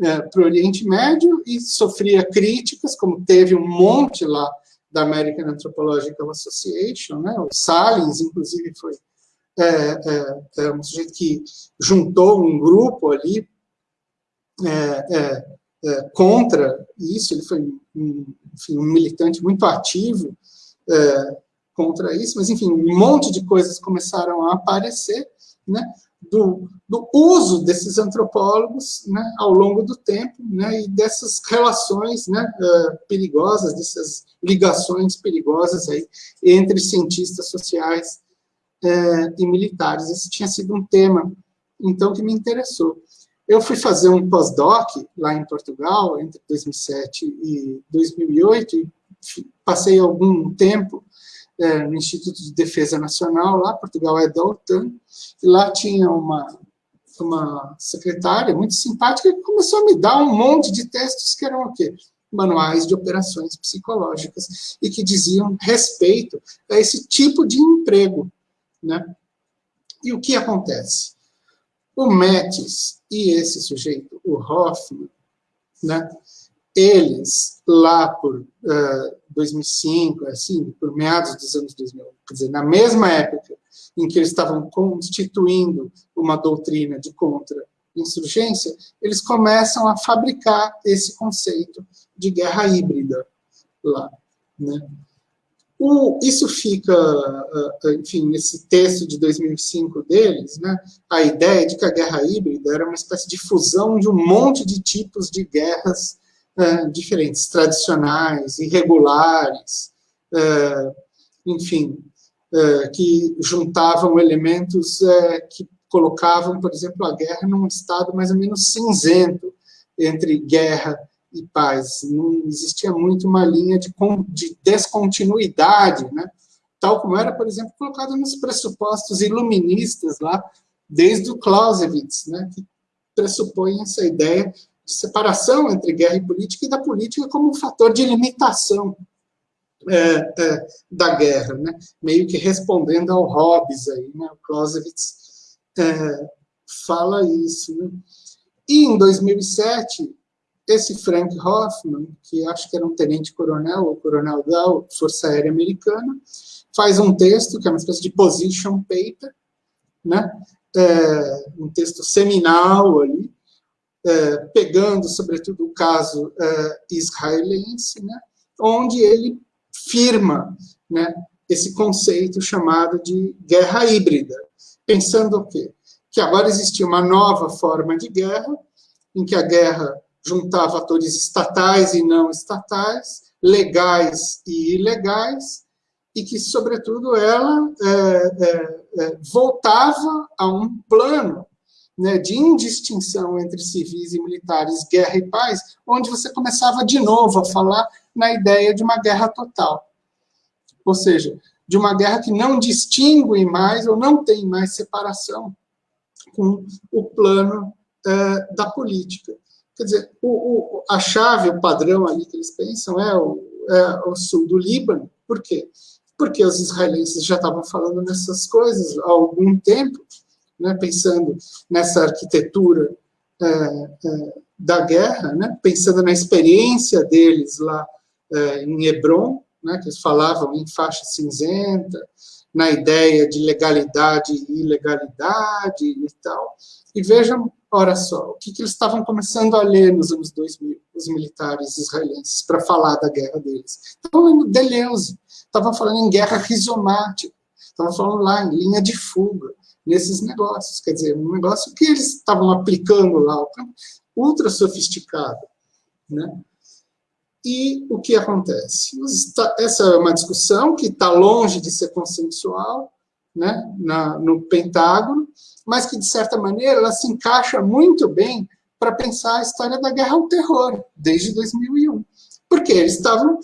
é, para o Oriente Médio e sofria críticas, como teve um monte lá da American Anthropological Association, né, o Salins, inclusive, foi é, é, é, um sujeito que juntou um grupo ali é, é, é, contra isso, ele foi um, enfim, um militante muito ativo contra isso, mas, enfim, um monte de coisas começaram a aparecer, né, do, do uso desses antropólogos né, ao longo do tempo né, e dessas relações né, perigosas, dessas ligações perigosas aí entre cientistas sociais é, e militares. Esse tinha sido um tema, então, que me interessou. Eu fui fazer um pós-doc lá em Portugal, entre 2007 e 2008, e passei algum tempo é, no Instituto de Defesa Nacional, lá, Portugal é da OTAN, e lá tinha uma, uma secretária muito simpática que começou a me dar um monte de textos que eram o quê? Manuais de operações psicológicas, e que diziam respeito a esse tipo de emprego, né? E o que acontece? O Metis e esse sujeito, o Hoffman, né, eles, lá por uh, 2005, assim, por meados dos anos 2000, quer dizer, na mesma época em que eles estavam constituindo uma doutrina de contra-insurgência, eles começam a fabricar esse conceito de guerra híbrida lá. Né? O, isso fica, ah, ah, enfim, nesse texto de 2005 deles, né, a ideia de que a guerra híbrida era uma espécie de fusão de um monte de tipos de guerras uh, diferentes, tradicionais, irregulares, uh, enfim, uh, que juntavam elementos que colocavam, por exemplo, a guerra num estado mais ou menos cinzento entre guerra e paz. Não existia muito uma linha de, de descontinuidade, né? tal como era, por exemplo, colocado nos pressupostos iluministas lá, desde o Clausewitz, né? que pressupõe essa ideia de separação entre guerra e política e da política como um fator de limitação é, é, da guerra, né? meio que respondendo ao Hobbes, aí, né? o Clausewitz é, fala isso. Né? E em 2007, esse Frank Hoffman, que acho que era um tenente-coronel ou coronel da Força Aérea Americana, faz um texto, que é uma espécie de position paper, né? É, um texto seminal ali, é, pegando, sobretudo, o caso é, israelense, né? onde ele firma né, esse conceito chamado de guerra híbrida, pensando o quê? Que agora existia uma nova forma de guerra, em que a guerra juntava atores estatais e não estatais, legais e ilegais, e que, sobretudo, ela é, é, voltava a um plano né, de indistinção entre civis e militares, guerra e paz, onde você começava de novo a falar na ideia de uma guerra total. Ou seja, de uma guerra que não distingue mais ou não tem mais separação com o plano é, da política. Quer dizer, o, o, a chave, o padrão ali que eles pensam é o, é o sul do Líbano. Por quê? Porque os israelenses já estavam falando nessas coisas há algum tempo, né, pensando nessa arquitetura é, é, da guerra, né, pensando na experiência deles lá é, em Hebron, né, que eles falavam em faixa cinzenta, na ideia de legalidade e ilegalidade e tal. E vejam, ora só, o que, que eles estavam começando a ler nos anos 2000, os militares israelenses, para falar da guerra deles. Estavam lendo Deleuze, estavam falando em guerra rizomática, estavam falando lá em linha de fuga, nesses negócios. Quer dizer, um negócio que eles estavam aplicando lá, ultra sofisticado. Né? E o que acontece? Essa é uma discussão que está longe de ser consensual né, na, no Pentágono, mas que, de certa maneira, ela se encaixa muito bem para pensar a história da guerra ao terror, desde 2001. Porque eles estavam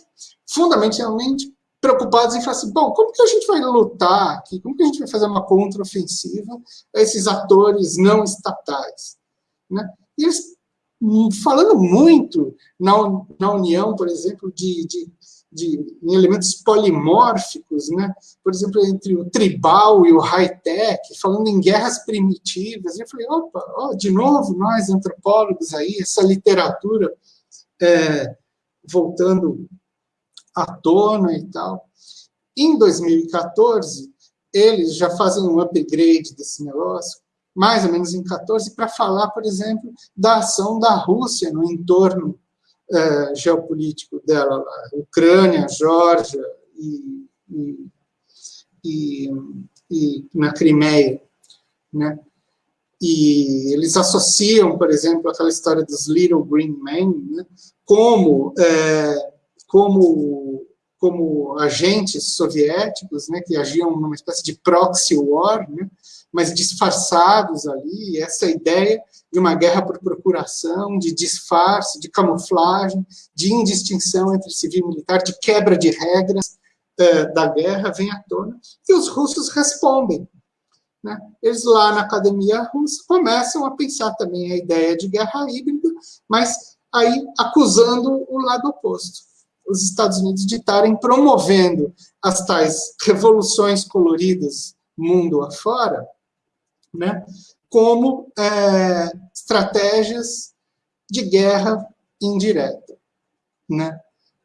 fundamentalmente preocupados em falar assim, bom, como que a gente vai lutar aqui? Como que a gente vai fazer uma contraofensiva a esses atores não estatais? Né? E eles falando muito na, na União, por exemplo, de, de, de em elementos polimórficos, né? por exemplo, entre o tribal e o high-tech, falando em guerras primitivas. E eu falei, opa, ó, de novo, nós antropólogos aí, essa literatura é, voltando à tona e tal. Em 2014, eles já fazem um upgrade desse negócio, mais ou menos em 14, para falar, por exemplo, da ação da Rússia no entorno é, geopolítico dela, lá, Ucrânia, Geórgia e, e, e, e, na Crimeia, né? E eles associam, por exemplo, aquela história dos Little Green Men, né? como, é, como, como agentes soviéticos, né? que agiam numa espécie de proxy war, né? mas disfarçados ali, essa ideia de uma guerra por procuração, de disfarce, de camuflagem, de indistinção entre civil e militar, de quebra de regras uh, da guerra, vem à tona, e os russos respondem. Né? Eles lá na academia russa começam a pensar também a ideia de guerra híbrida, mas aí acusando o lado oposto. Os Estados Unidos de estarem promovendo as tais revoluções coloridas mundo afora, né, como é, estratégias de guerra indireta, né,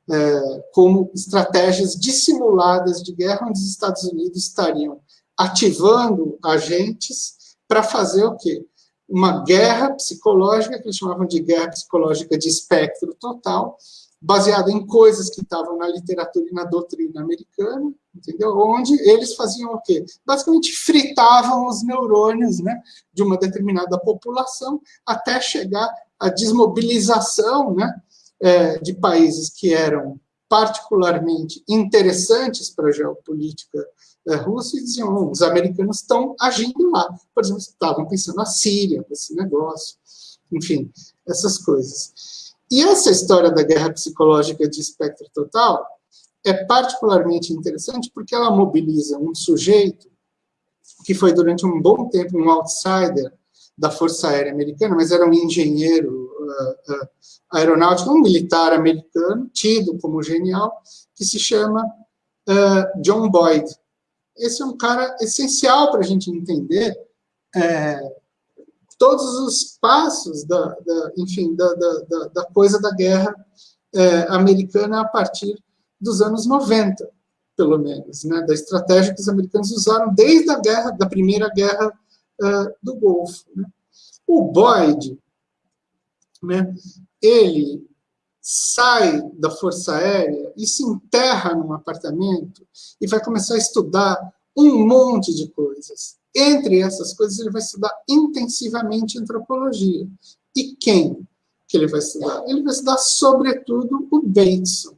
é, como estratégias dissimuladas de guerra, onde os Estados Unidos estariam ativando agentes para fazer o quê? Uma guerra psicológica, que eles chamavam de guerra psicológica de espectro total, baseada em coisas que estavam na literatura e na doutrina americana, entendeu? Onde eles faziam o quê? Basicamente fritavam os neurônios né, de uma determinada população até chegar à desmobilização né, é, de países que eram particularmente interessantes para a geopolítica é, russa e diziam, os americanos estão agindo lá. Por exemplo, estavam pensando na Síria, esse negócio, enfim, essas coisas. E essa história da guerra psicológica de espectro total é particularmente interessante porque ela mobiliza um sujeito que foi durante um bom tempo um outsider da Força Aérea Americana, mas era um engenheiro uh, uh, aeronáutico, um militar americano, tido como genial, que se chama uh, John Boyd. Esse é um cara essencial para a gente entender é, todos os passos da, da enfim, da, da, da, coisa da guerra é, americana a partir dos anos 90, pelo menos, né, da estratégia que os americanos usaram desde a guerra, da primeira guerra uh, do Golfo. Né. O Boyd, né, ele sai da Força Aérea e se enterra num apartamento e vai começar a estudar um monte de coisas. Entre essas coisas, ele vai estudar intensivamente antropologia. E quem que ele vai estudar? Ele vai estudar, sobretudo, o Bateson.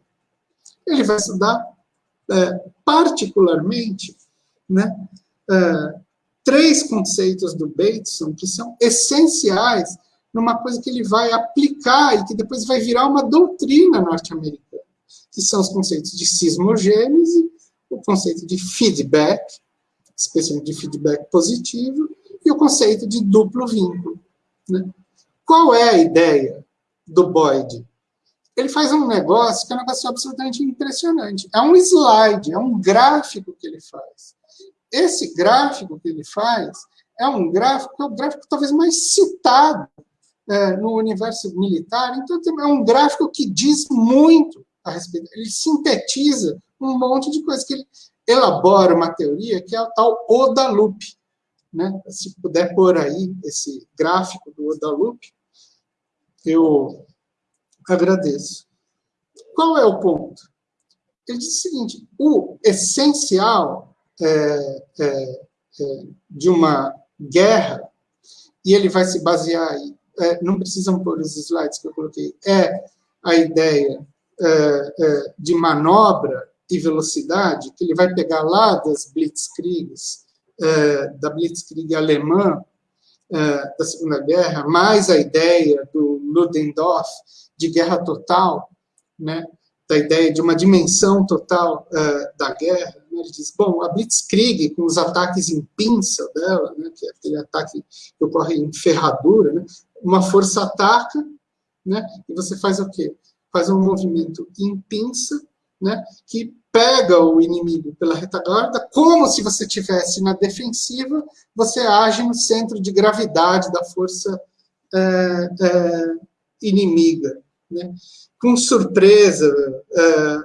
Ele vai estudar é, particularmente, né, é, três conceitos do Bateson que são essenciais numa coisa que ele vai aplicar e que depois vai virar uma doutrina norte-americana, que são os conceitos de sismogênese, o conceito de feedback, especialmente de feedback positivo, e o conceito de duplo vínculo. Né? Qual é a ideia do Boyd? Ele faz um negócio que é um negócio absolutamente impressionante. É um slide, é um gráfico que ele faz. Esse gráfico que ele faz é um gráfico, é o gráfico talvez mais citado é, no universo militar, então é um gráfico que diz muito a respeito, ele sintetiza um monte de coisas, que ele elabora uma teoria que é a tal Oda Loop. Né? Se puder pôr aí esse gráfico do Oda Loop, eu agradeço. Qual é o ponto? Ele diz o seguinte, o essencial é, é, é, de uma guerra, e ele vai se basear aí, é, não precisam pôr os slides que eu coloquei, é a ideia é, é, de manobra e velocidade, que ele vai pegar lá das Blitzkriegs, da Blitzkrieg alemã, da Segunda Guerra, mais a ideia do Ludendorff de guerra total, né, da ideia de uma dimensão total da guerra, né, ele diz, bom, a Blitzkrieg, com os ataques em pinça dela, né, que é aquele ataque que ocorre em ferradura, né, uma força ataca, né, e você faz o quê? Faz um movimento em pinça, né, que pega o inimigo pela retaguarda, como se você estivesse na defensiva, você age no centro de gravidade da força é, é, inimiga. Né? Com surpresa, é,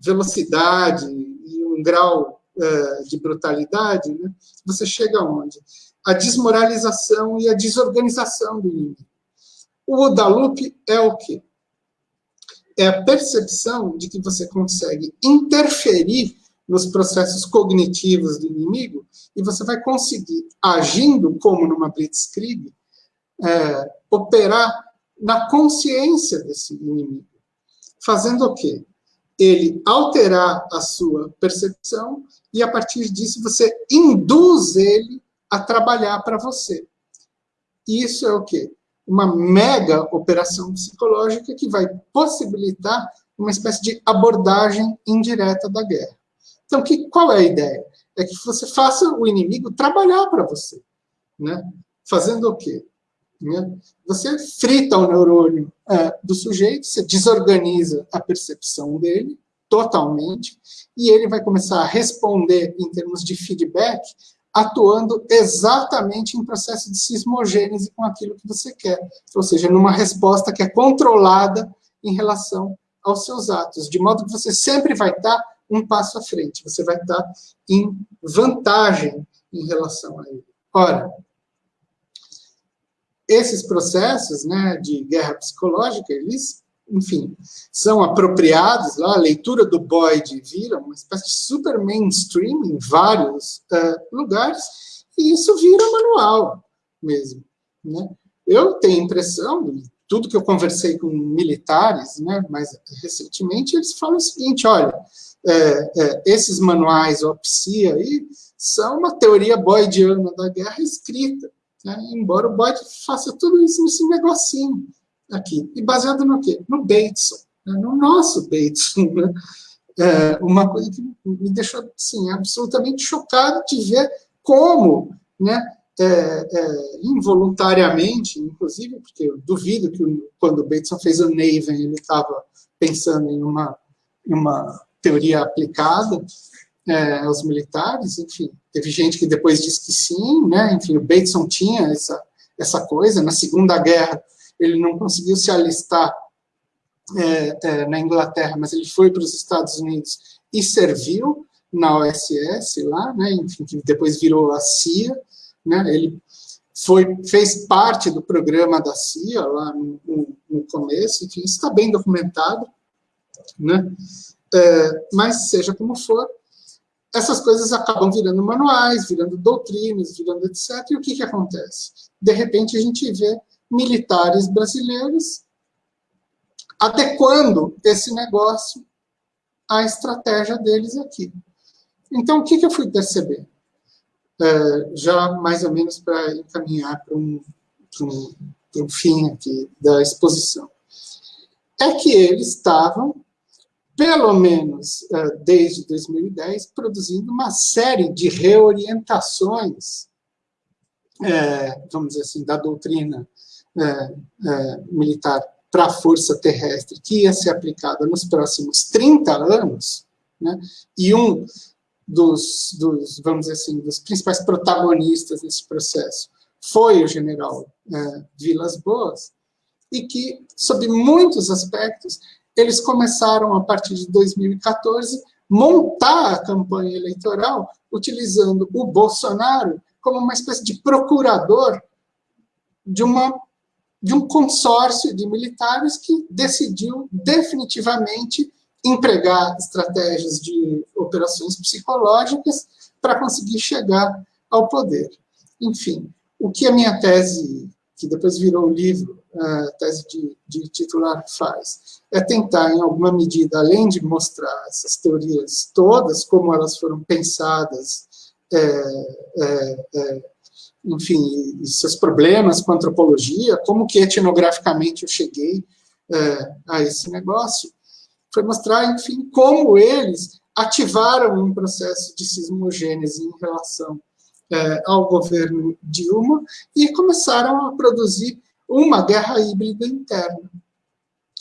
velocidade e um grau é, de brutalidade, né? você chega aonde? A desmoralização e a desorganização do inimigo. O Odalupe é o quê? É a percepção de que você consegue interferir nos processos cognitivos do inimigo e você vai conseguir, agindo como numa blitzkrieg, é, operar na consciência desse inimigo. Fazendo o quê? Ele alterar a sua percepção e, a partir disso, você induz ele a trabalhar para você. Isso é o quê? Uma mega operação psicológica que vai possibilitar uma espécie de abordagem indireta da guerra. Então, que, qual é a ideia? É que você faça o inimigo trabalhar para você. Né? Fazendo o quê? Né? Você frita o neurônio é, do sujeito, você desorganiza a percepção dele totalmente, e ele vai começar a responder em termos de feedback atuando exatamente em processo de sismogênese com aquilo que você quer, ou seja, numa resposta que é controlada em relação aos seus atos, de modo que você sempre vai estar um passo à frente, você vai estar em vantagem em relação a ele. Ora, esses processos né, de guerra psicológica, eles enfim, são apropriados lá, a leitura do Boyd vira uma espécie de super mainstream em vários uh, lugares, e isso vira manual mesmo. Né? Eu tenho a impressão, tudo que eu conversei com militares, né, mas recentemente, eles falam o seguinte, olha, é, é, esses manuais OPSI aí são uma teoria boydiana da guerra escrita, né, embora o Boyd faça tudo isso nesse negocinho aqui. E baseado no quê? No Bateson, né? no nosso Bateson. Né? É uma coisa que me deixou assim, absolutamente chocado de ver como, né, é, é, involuntariamente, inclusive, porque eu duvido que quando o Bateson fez o Naven, ele estava pensando em uma, uma teoria aplicada é, aos militares, enfim, teve gente que depois disse que sim, né, enfim, o Bateson tinha essa, essa coisa, na Segunda Guerra, ele não conseguiu se alistar é, é, na Inglaterra, mas ele foi para os Estados Unidos e serviu na OSS lá, né, enfim, que depois virou a CIA, né, ele foi, fez parte do programa da CIA lá no, no, começo, enfim, isso está bem documentado, né, é, mas seja como for, essas coisas acabam virando manuais, virando doutrinas, virando etc. E o que, que acontece? De repente a gente vê militares brasileiros, adequando esse negócio a estratégia deles aqui. Então, o que, que eu fui perceber? É, já mais ou menos para encaminhar para um, um, um fim aqui da exposição. É que eles estavam, pelo menos é, desde 2010, produzindo uma série de reorientações, é, vamos dizer assim, da doutrina é, é, militar para a força terrestre, que ia ser aplicada nos próximos 30 anos, né, e um dos, dos, vamos dizer assim, dos principais protagonistas desse processo foi o general é, Vilas Boas, e que, sob muitos aspectos, eles começaram, a partir de 2014, montar a campanha eleitoral utilizando o Bolsonaro como uma espécie de procurador de uma de um consórcio de militares que decidiu definitivamente empregar estratégias de operações psicológicas para conseguir chegar ao poder. Enfim, o que a minha tese, que depois virou livro, a tese de, de titular faz, é tentar, em alguma medida, além de mostrar essas teorias todas, como elas foram pensadas, é, é, é, enfim, seus problemas com antropologia, como que etnograficamente eu cheguei é, a esse negócio, foi mostrar, enfim, como eles ativaram um processo de sismogênese em relação é, ao governo Dilma e começaram a produzir uma guerra híbrida interna.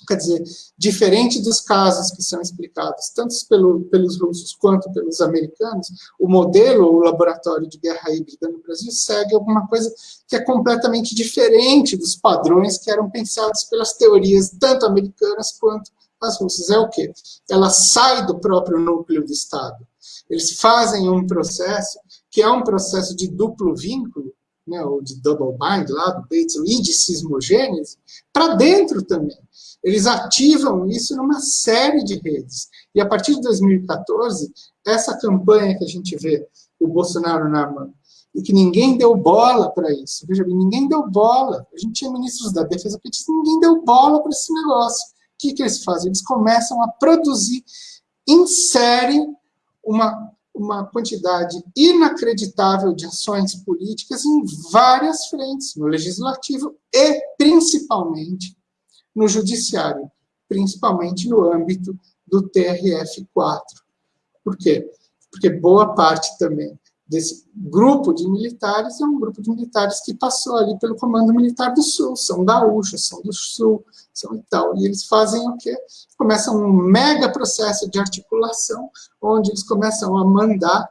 Quer dizer, diferente dos casos que são explicados, tanto pelo, pelos russos quanto pelos americanos, o modelo, o laboratório de guerra híbrida no Brasil segue alguma coisa que é completamente diferente dos padrões que eram pensados pelas teorias tanto americanas quanto as russas. É o quê? Ela sai do próprio núcleo do Estado. Eles fazem um processo que é um processo de duplo vínculo, né, ou de double bind lá do Bates, e de sismogênese, para dentro também. Eles ativam isso numa série de redes. E a partir de 2014, essa campanha que a gente vê, o Bolsonaro na mão, e que ninguém deu bola para isso. Veja bem, ninguém deu bola. A gente tinha ministros da defesa disse ninguém deu bola para esse negócio. O que, que eles fazem? Eles começam a produzir em série uma, uma quantidade inacreditável de ações políticas em várias frentes, no legislativo e, principalmente, no judiciário, principalmente no âmbito do TRF-4. Por quê? Porque boa parte também desse grupo de militares é um grupo de militares que passou ali pelo Comando Militar do Sul, são gaúchos, são do Sul, são e tal. E eles fazem o quê? Começam um mega processo de articulação, onde eles começam a mandar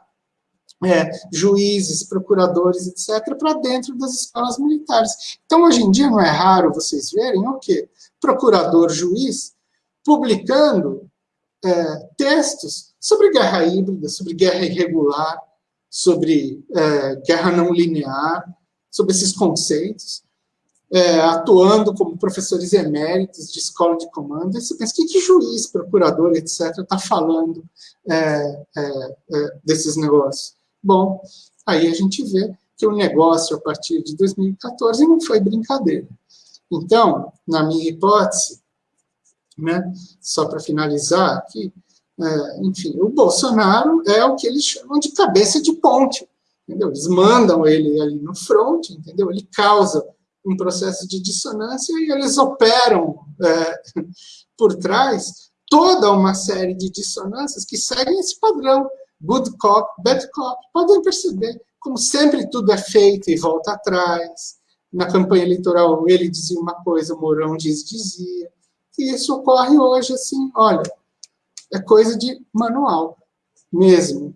é, juízes, procuradores, etc., para dentro das escolas militares. Então, hoje em dia, não é raro vocês verem o quê? Procurador, juiz, publicando é, textos sobre guerra híbrida, sobre guerra irregular, sobre é, guerra não linear, sobre esses conceitos, é, atuando como professores eméritos de escola de comando, e você pensa, que, que juiz, procurador, etc., está falando é, é, é, desses negócios? Bom, aí a gente vê que o negócio, a partir de 2014, não foi brincadeira. Então, na minha hipótese, né, só para finalizar aqui, é, enfim, o Bolsonaro é o que eles chamam de cabeça de ponte, entendeu? Eles mandam ele ali no front, entendeu? Ele causa um processo de dissonância e eles operam é, por trás toda uma série de dissonâncias que seguem esse padrão, good cop, bad cop. Podem perceber como sempre tudo é feito e volta atrás. Na campanha eleitoral ele dizia uma coisa, Mourão diz, dizia. E isso ocorre hoje assim, olha, é coisa de manual mesmo.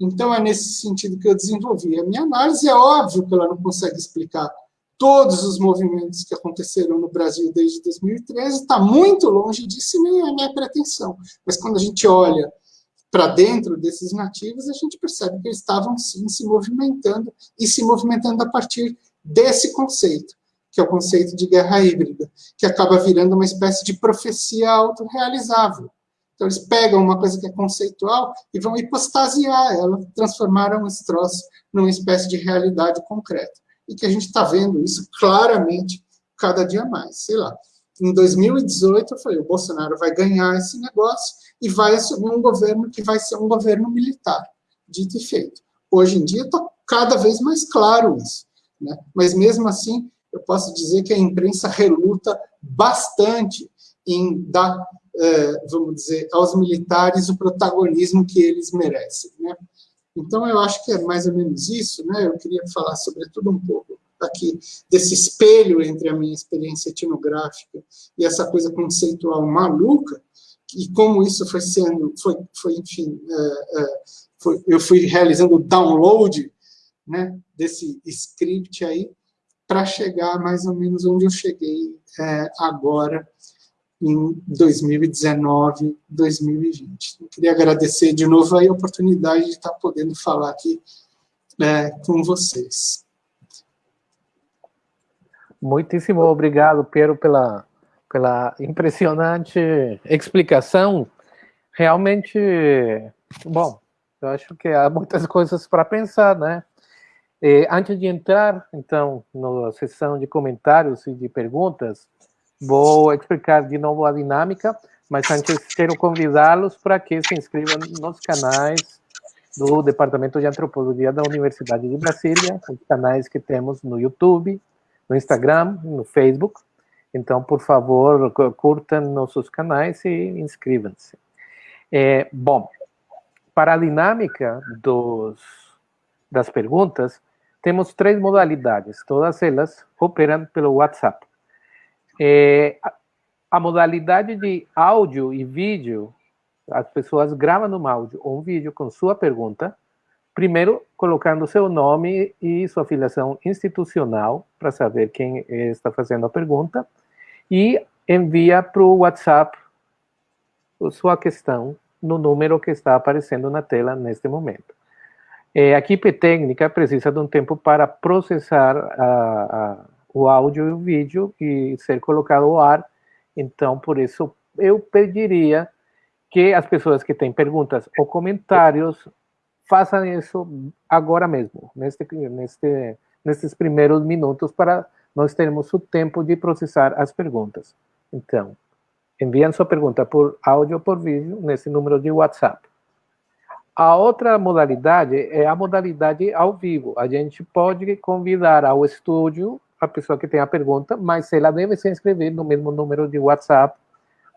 Então, é nesse sentido que eu desenvolvi. A minha análise é óbvio que ela não consegue explicar todos os movimentos que aconteceram no Brasil desde 2013, está muito longe disso e nem é minha pretensão. Mas quando a gente olha para dentro desses nativos, a gente percebe que eles estavam, sim, se movimentando, e se movimentando a partir desse conceito, que é o conceito de guerra híbrida, que acaba virando uma espécie de profecia autorrealizável. Então, eles pegam uma coisa que é conceitual e vão hipostasiar ela, transformaram esse troço numa espécie de realidade concreta. E que a gente está vendo isso claramente cada dia mais. Sei lá, Em 2018, eu falei, o Bolsonaro vai ganhar esse negócio e vai assumir um governo que vai ser um governo militar, dito e feito. Hoje em dia está cada vez mais claro isso. Né? Mas mesmo assim, eu posso dizer que a imprensa reluta bastante em dar, vamos dizer, aos militares o protagonismo que eles merecem. Né? Então, eu acho que é mais ou menos isso. Né? Eu queria falar, sobretudo, um pouco aqui desse espelho entre a minha experiência etnográfica e essa coisa conceitual maluca, e como isso foi sendo, foi, foi enfim, é, é, foi, eu fui realizando o download né, desse script aí, para chegar mais ou menos onde eu cheguei é, agora, em 2019, 2020. Eu queria agradecer de novo a oportunidade de estar podendo falar aqui é, com vocês. Muitíssimo obrigado, Pedro, pela, pela impressionante explicação. Realmente, bom, eu acho que há muitas coisas para pensar, né? Eh, antes de entrar, então, na sessão de comentários e de perguntas, vou explicar de novo a dinâmica, mas antes quero convidá-los para que se inscrevam nos canais do Departamento de Antropologia da Universidade de Brasília, os canais que temos no YouTube, no Instagram, no Facebook. Então, por favor, curtam nossos canais e inscrevam-se. É, bom, para a dinâmica dos, das perguntas, temos três modalidades, todas elas operam pelo WhatsApp. É, a modalidade de áudio e vídeo, as pessoas gravam um áudio ou um vídeo com sua pergunta, primeiro colocando seu nome e sua filiação institucional, para saber quem está fazendo a pergunta, e envia para o WhatsApp sua questão no número que está aparecendo na tela neste momento. É, a equipe técnica precisa de um tempo para processar a, a, o áudio e o vídeo e ser colocado ao ar. Então, por isso, eu pediria que as pessoas que têm perguntas ou comentários façam isso agora mesmo, neste, neste, nesses primeiros minutos, para nós termos o tempo de processar as perguntas. Então, enviem sua pergunta por áudio ou por vídeo nesse número de WhatsApp. A outra modalidade é a modalidade ao vivo. A gente pode convidar ao estúdio a pessoa que tem a pergunta, mas ela deve se inscrever no mesmo número de WhatsApp,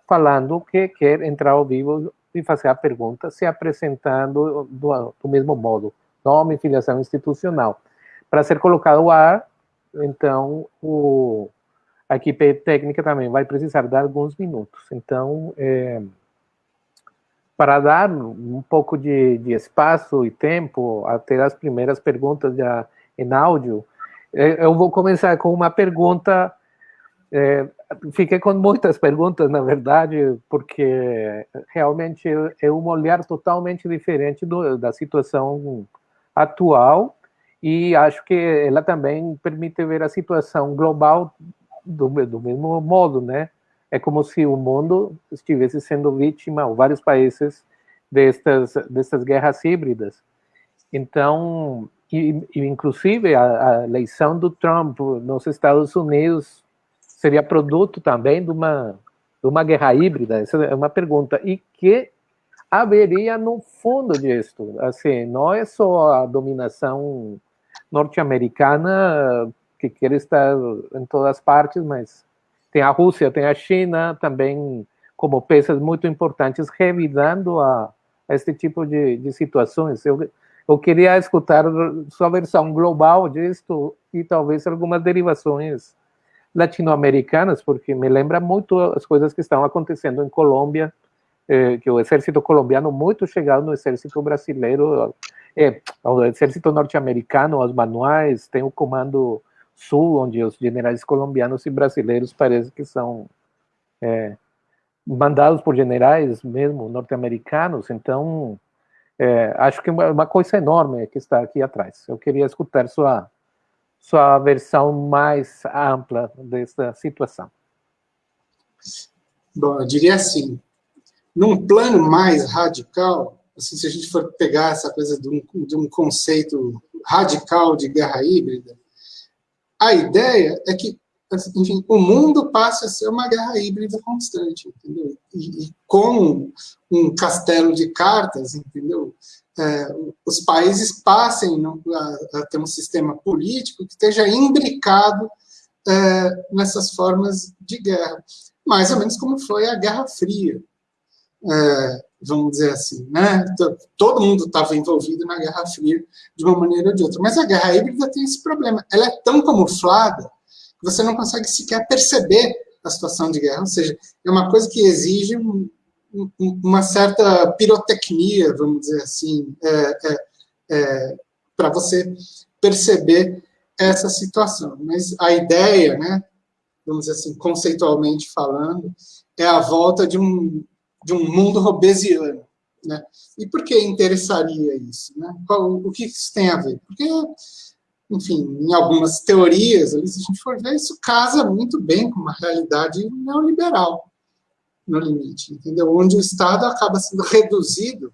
falando que quer entrar ao vivo e fazer a pergunta, se apresentando do, do mesmo modo, nome filiação institucional. Para ser colocado ao ar, então, o, a equipe técnica também vai precisar de alguns minutos. Então, é, para dar um pouco de, de, espaço e tempo até as primeiras perguntas já em áudio, eu vou começar com uma pergunta. É, fiquei com muitas perguntas, na verdade, porque realmente é um olhar totalmente diferente do, da situação atual e acho que ela também permite ver a situação global do, do mesmo modo, né? é como se o mundo estivesse sendo vítima, ou vários países, destas, destas guerras híbridas. Então, e, e inclusive a, a, eleição do Trump nos Estados Unidos seria produto também de uma, de uma guerra híbrida? Essa é uma pergunta. E que haveria no fundo disso? Assim, não é só a dominação norte-americana que quer estar em todas as partes, mas tem a Rússia, tem a China também como peças muito importantes, revidando a, a este tipo de, de situações. Eu, eu queria escutar sua versão global disto e talvez algumas derivações latino-americanas, porque me lembra muito as coisas que estão acontecendo em Colômbia, eh, que o exército colombiano muito chegado no exército brasileiro, eh, o exército norte-americano, os manuais, tem o comando Sul, onde os generais colombianos e brasileiros parece que são é, mandados por generais mesmo norte-americanos. Então, é, acho que é uma coisa enorme que está aqui atrás. Eu queria escutar sua sua versão mais ampla dessa situação. Bom, eu diria assim, num plano mais radical, assim, se a gente for pegar essa coisa de um, de um conceito radical de guerra híbrida, a ideia é que enfim, o mundo passa a ser uma guerra híbrida constante, entendeu? E, e com um castelo de cartas, entendeu? É, os países passem a, a, ter um sistema político que esteja imbricado é, nessas formas de guerra, mais ou menos como foi a Guerra Fria, é, vamos dizer assim, né? Todo mundo estava envolvido na Guerra Fria de uma maneira ou de outra, mas a guerra híbrida tem esse problema, ela é tão camuflada você não consegue sequer perceber a situação de guerra, ou seja, é uma coisa que exige um, um, uma certa pirotecnia, vamos dizer assim, é, é, é, para você perceber essa situação. Mas a ideia, né, vamos dizer assim, conceitualmente falando, é a volta de um, de um mundo robesiano. Né? E por que interessaria isso? Né? Qual, o que isso tem a ver? Porque enfim, em algumas teorias, se a gente for ver, isso casa muito bem com uma realidade neoliberal, no limite, entendeu? Onde o Estado acaba sendo reduzido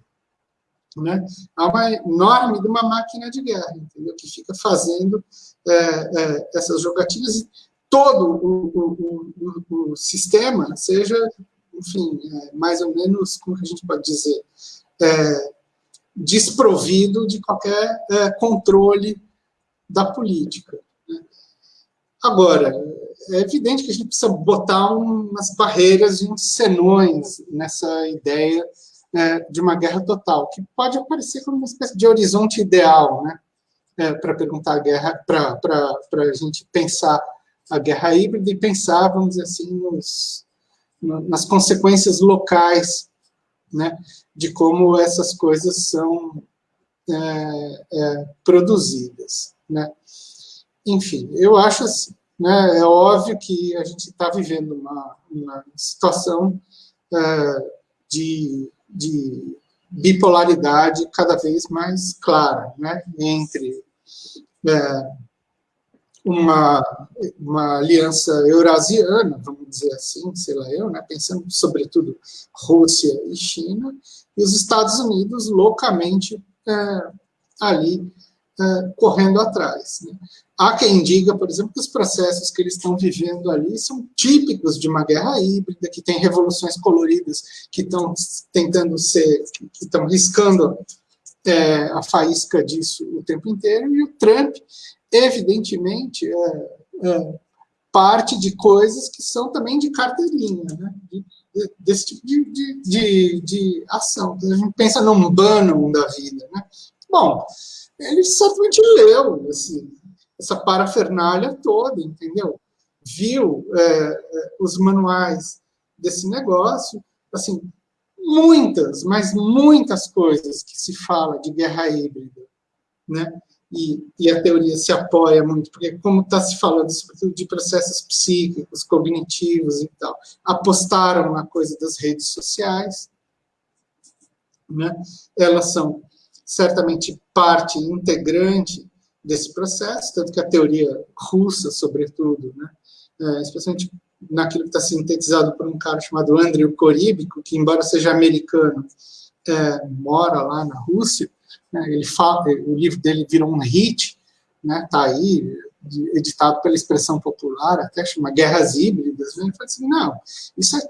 né, a uma enorme de uma máquina de guerra, entendeu? Que fica fazendo é, é, essas jogatinas e todo o, o, o, o sistema seja, enfim, é, mais ou menos, como a gente pode dizer, é, desprovido de qualquer é, controle da política. Né? Agora, é evidente que a gente precisa botar umas barreiras e uns senões nessa ideia é, de uma guerra total, que pode aparecer como uma espécie de horizonte ideal, né? É, para perguntar a guerra, para a gente pensar a guerra híbrida e pensar, vamos dizer assim, nos, nas consequências locais, né, de como essas coisas são é, é, produzidas. Né? Enfim, eu acho assim, né, é óbvio que a gente está vivendo uma, uma situação é, de, de, bipolaridade cada vez mais clara, né, entre é, uma, uma aliança eurasiana, vamos dizer assim, sei lá eu, né, pensando sobretudo Rússia e China, e os Estados Unidos loucamente é, ali uh, correndo atrás. Né? Há quem diga, por exemplo, que os processos que eles estão vivendo ali são típicos de uma guerra híbrida, que tem revoluções coloridas que estão tentando ser, que estão riscando é, a faísca disso o tempo inteiro, e o Trump, evidentemente, é, é, parte de coisas que são também de carteirinha, né? de, desse tipo de, de, de, de ação. Então, a gente pensa num Bannon da vida. Né? Bom, ele certamente leu assim, essa parafernália toda, entendeu? Viu é, é, os manuais desse negócio, assim, muitas, mas muitas coisas que se fala de guerra híbrida, né? E, e a teoria se apoia muito, porque como está se falando, sobretudo de processos psíquicos, cognitivos e tal, apostaram na coisa das redes sociais, né? Elas são certamente parte integrante desse processo, tanto que a teoria russa, sobretudo, né, é, especialmente naquilo que está sintetizado por um cara chamado Andrew Koríbico, que, embora seja americano, é, mora lá na Rússia, né, ele fala, o livro dele virou um hit, né, tá aí, editado pela expressão popular, até chama Guerras Híbridas, né, ele fala assim, não, isso é,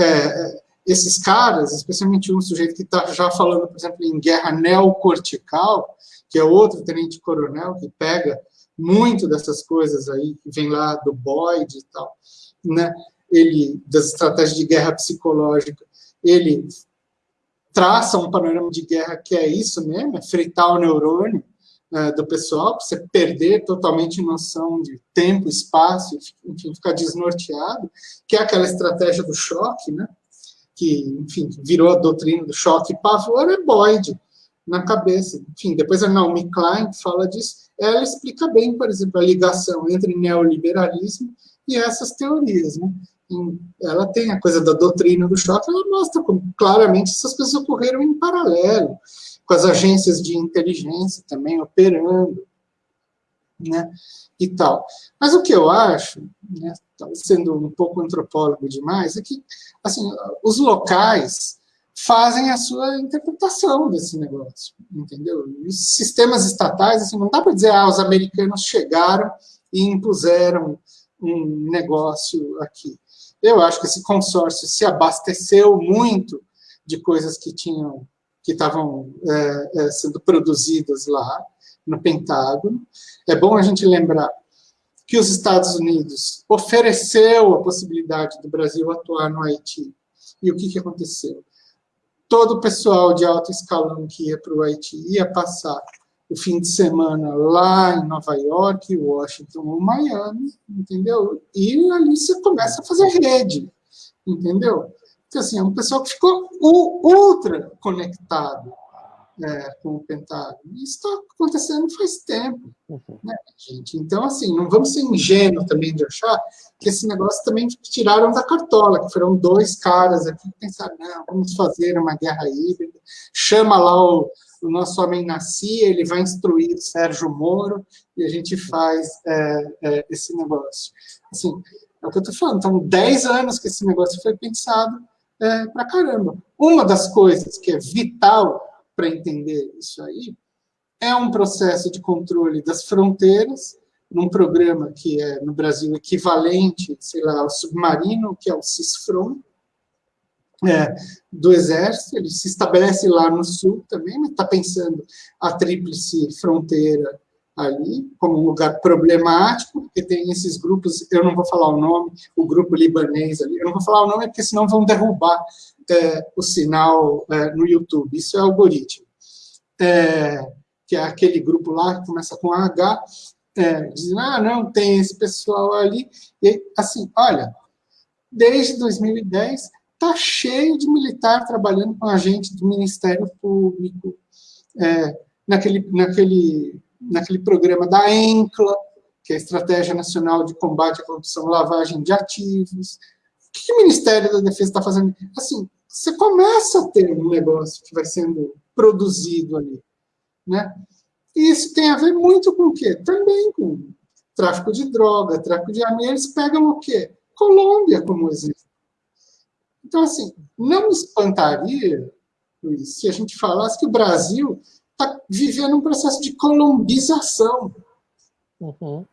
é esses caras, especialmente um sujeito que está já falando, por exemplo, em guerra neocortical, que é outro tenente-coronel que pega muito dessas coisas aí, que vem lá do Boyd e tal, né? ele, das estratégias de guerra psicológica, ele traça um panorama de guerra que é isso mesmo, é fritar o neurônio é, do pessoal, para você perder totalmente noção de tempo, espaço, enfim, ficar desnorteado, que é aquela estratégia do choque, né? Que, enfim, virou a doutrina do choque e pavor, é Boyd na cabeça. Enfim, depois a Naomi Klein fala disso, ela explica bem, por exemplo, a ligação entre neoliberalismo e essas teorias, né? Ela tem a coisa da doutrina do choque, ela mostra como claramente essas coisas ocorreram em paralelo, com as agências de inteligência também operando, né, e tal. Mas o que eu acho, né, sendo um pouco antropólogo demais, é que assim, os locais fazem a sua interpretação desse negócio, entendeu? os sistemas estatais, assim, não dá para dizer, ah, os americanos chegaram e impuseram um negócio aqui. Eu acho que esse consórcio se abasteceu muito de coisas que tinham que estavam é, é, sendo produzidas lá no Pentágono. É bom a gente lembrar que os Estados Unidos ofereceu a possibilidade do Brasil atuar no Haiti. E o que, que aconteceu? Todo o pessoal de alto escalão que ia para o Haiti ia passar o fim de semana lá em Nova York, Washington ou Miami, entendeu? E ali você começa a fazer rede, entendeu? Então, assim, é um pessoal que ficou ultra conectado é, com o Pentágono. Isso está acontecendo faz tempo, uhum. né, gente? Então, assim, não vamos ser ingênuos também de achar que esse negócio também tiraram da cartola, que foram dois caras aqui que pensaram, não, vamos fazer uma guerra híbrida, chama lá o, o nosso homem nascia, ele vai instruir o Sérgio Moro, e a gente faz é, é, esse negócio. Assim, é o que eu estou falando, então, 10 anos que esse negócio foi pensado é, para caramba. Uma das coisas que é vital para entender isso aí, é um processo de controle das fronteiras, num programa que é, no Brasil, equivalente, sei lá, ao submarino, que é o CISFRON, é, do Exército, ele se estabelece lá no Sul também, mas está pensando a tríplice fronteira ali, como um lugar problemático, porque tem esses grupos, eu não vou falar o nome, o grupo libanês ali, eu não vou falar o nome porque senão vão derrubar é, o sinal é, no YouTube, isso é algoritmo. É, que é aquele grupo lá que começa com H, é, dizendo, ah, não, tem esse pessoal ali, e assim, olha, desde 2010 está cheio de militar trabalhando com agente do Ministério Público, é, naquele, naquele, naquele programa da ENCLA, que é a Estratégia Nacional de Combate à Corrupção e Lavagem de Ativos, o que o Ministério da Defesa está fazendo? Assim, você começa a ter um negócio que vai sendo produzido ali. Né? E isso tem a ver muito com o quê? Também com tráfico de droga, tráfico de armas. Eles pegam o quê? Colômbia como exemplo. Então, assim, não me espantaria, Luiz, se a gente falasse que o Brasil está vivendo um processo de colombização. Uhum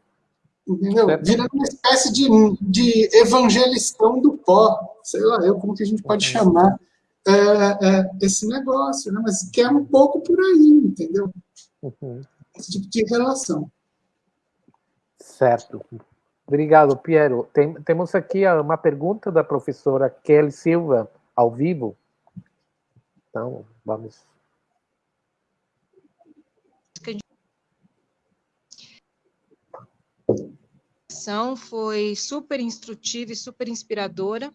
entendeu? Virando uma espécie de, de evangelistão do pó, sei lá, eu como que a gente pode chamar é, é, esse negócio, né? mas que é um pouco por aí, entendeu? Uhum. Esse tipo de relação. Certo. Obrigado, Piero. Tem, temos aqui uma pergunta da professora Kelly Silva, ao vivo. Então, vamos foi super instrutiva e super inspiradora,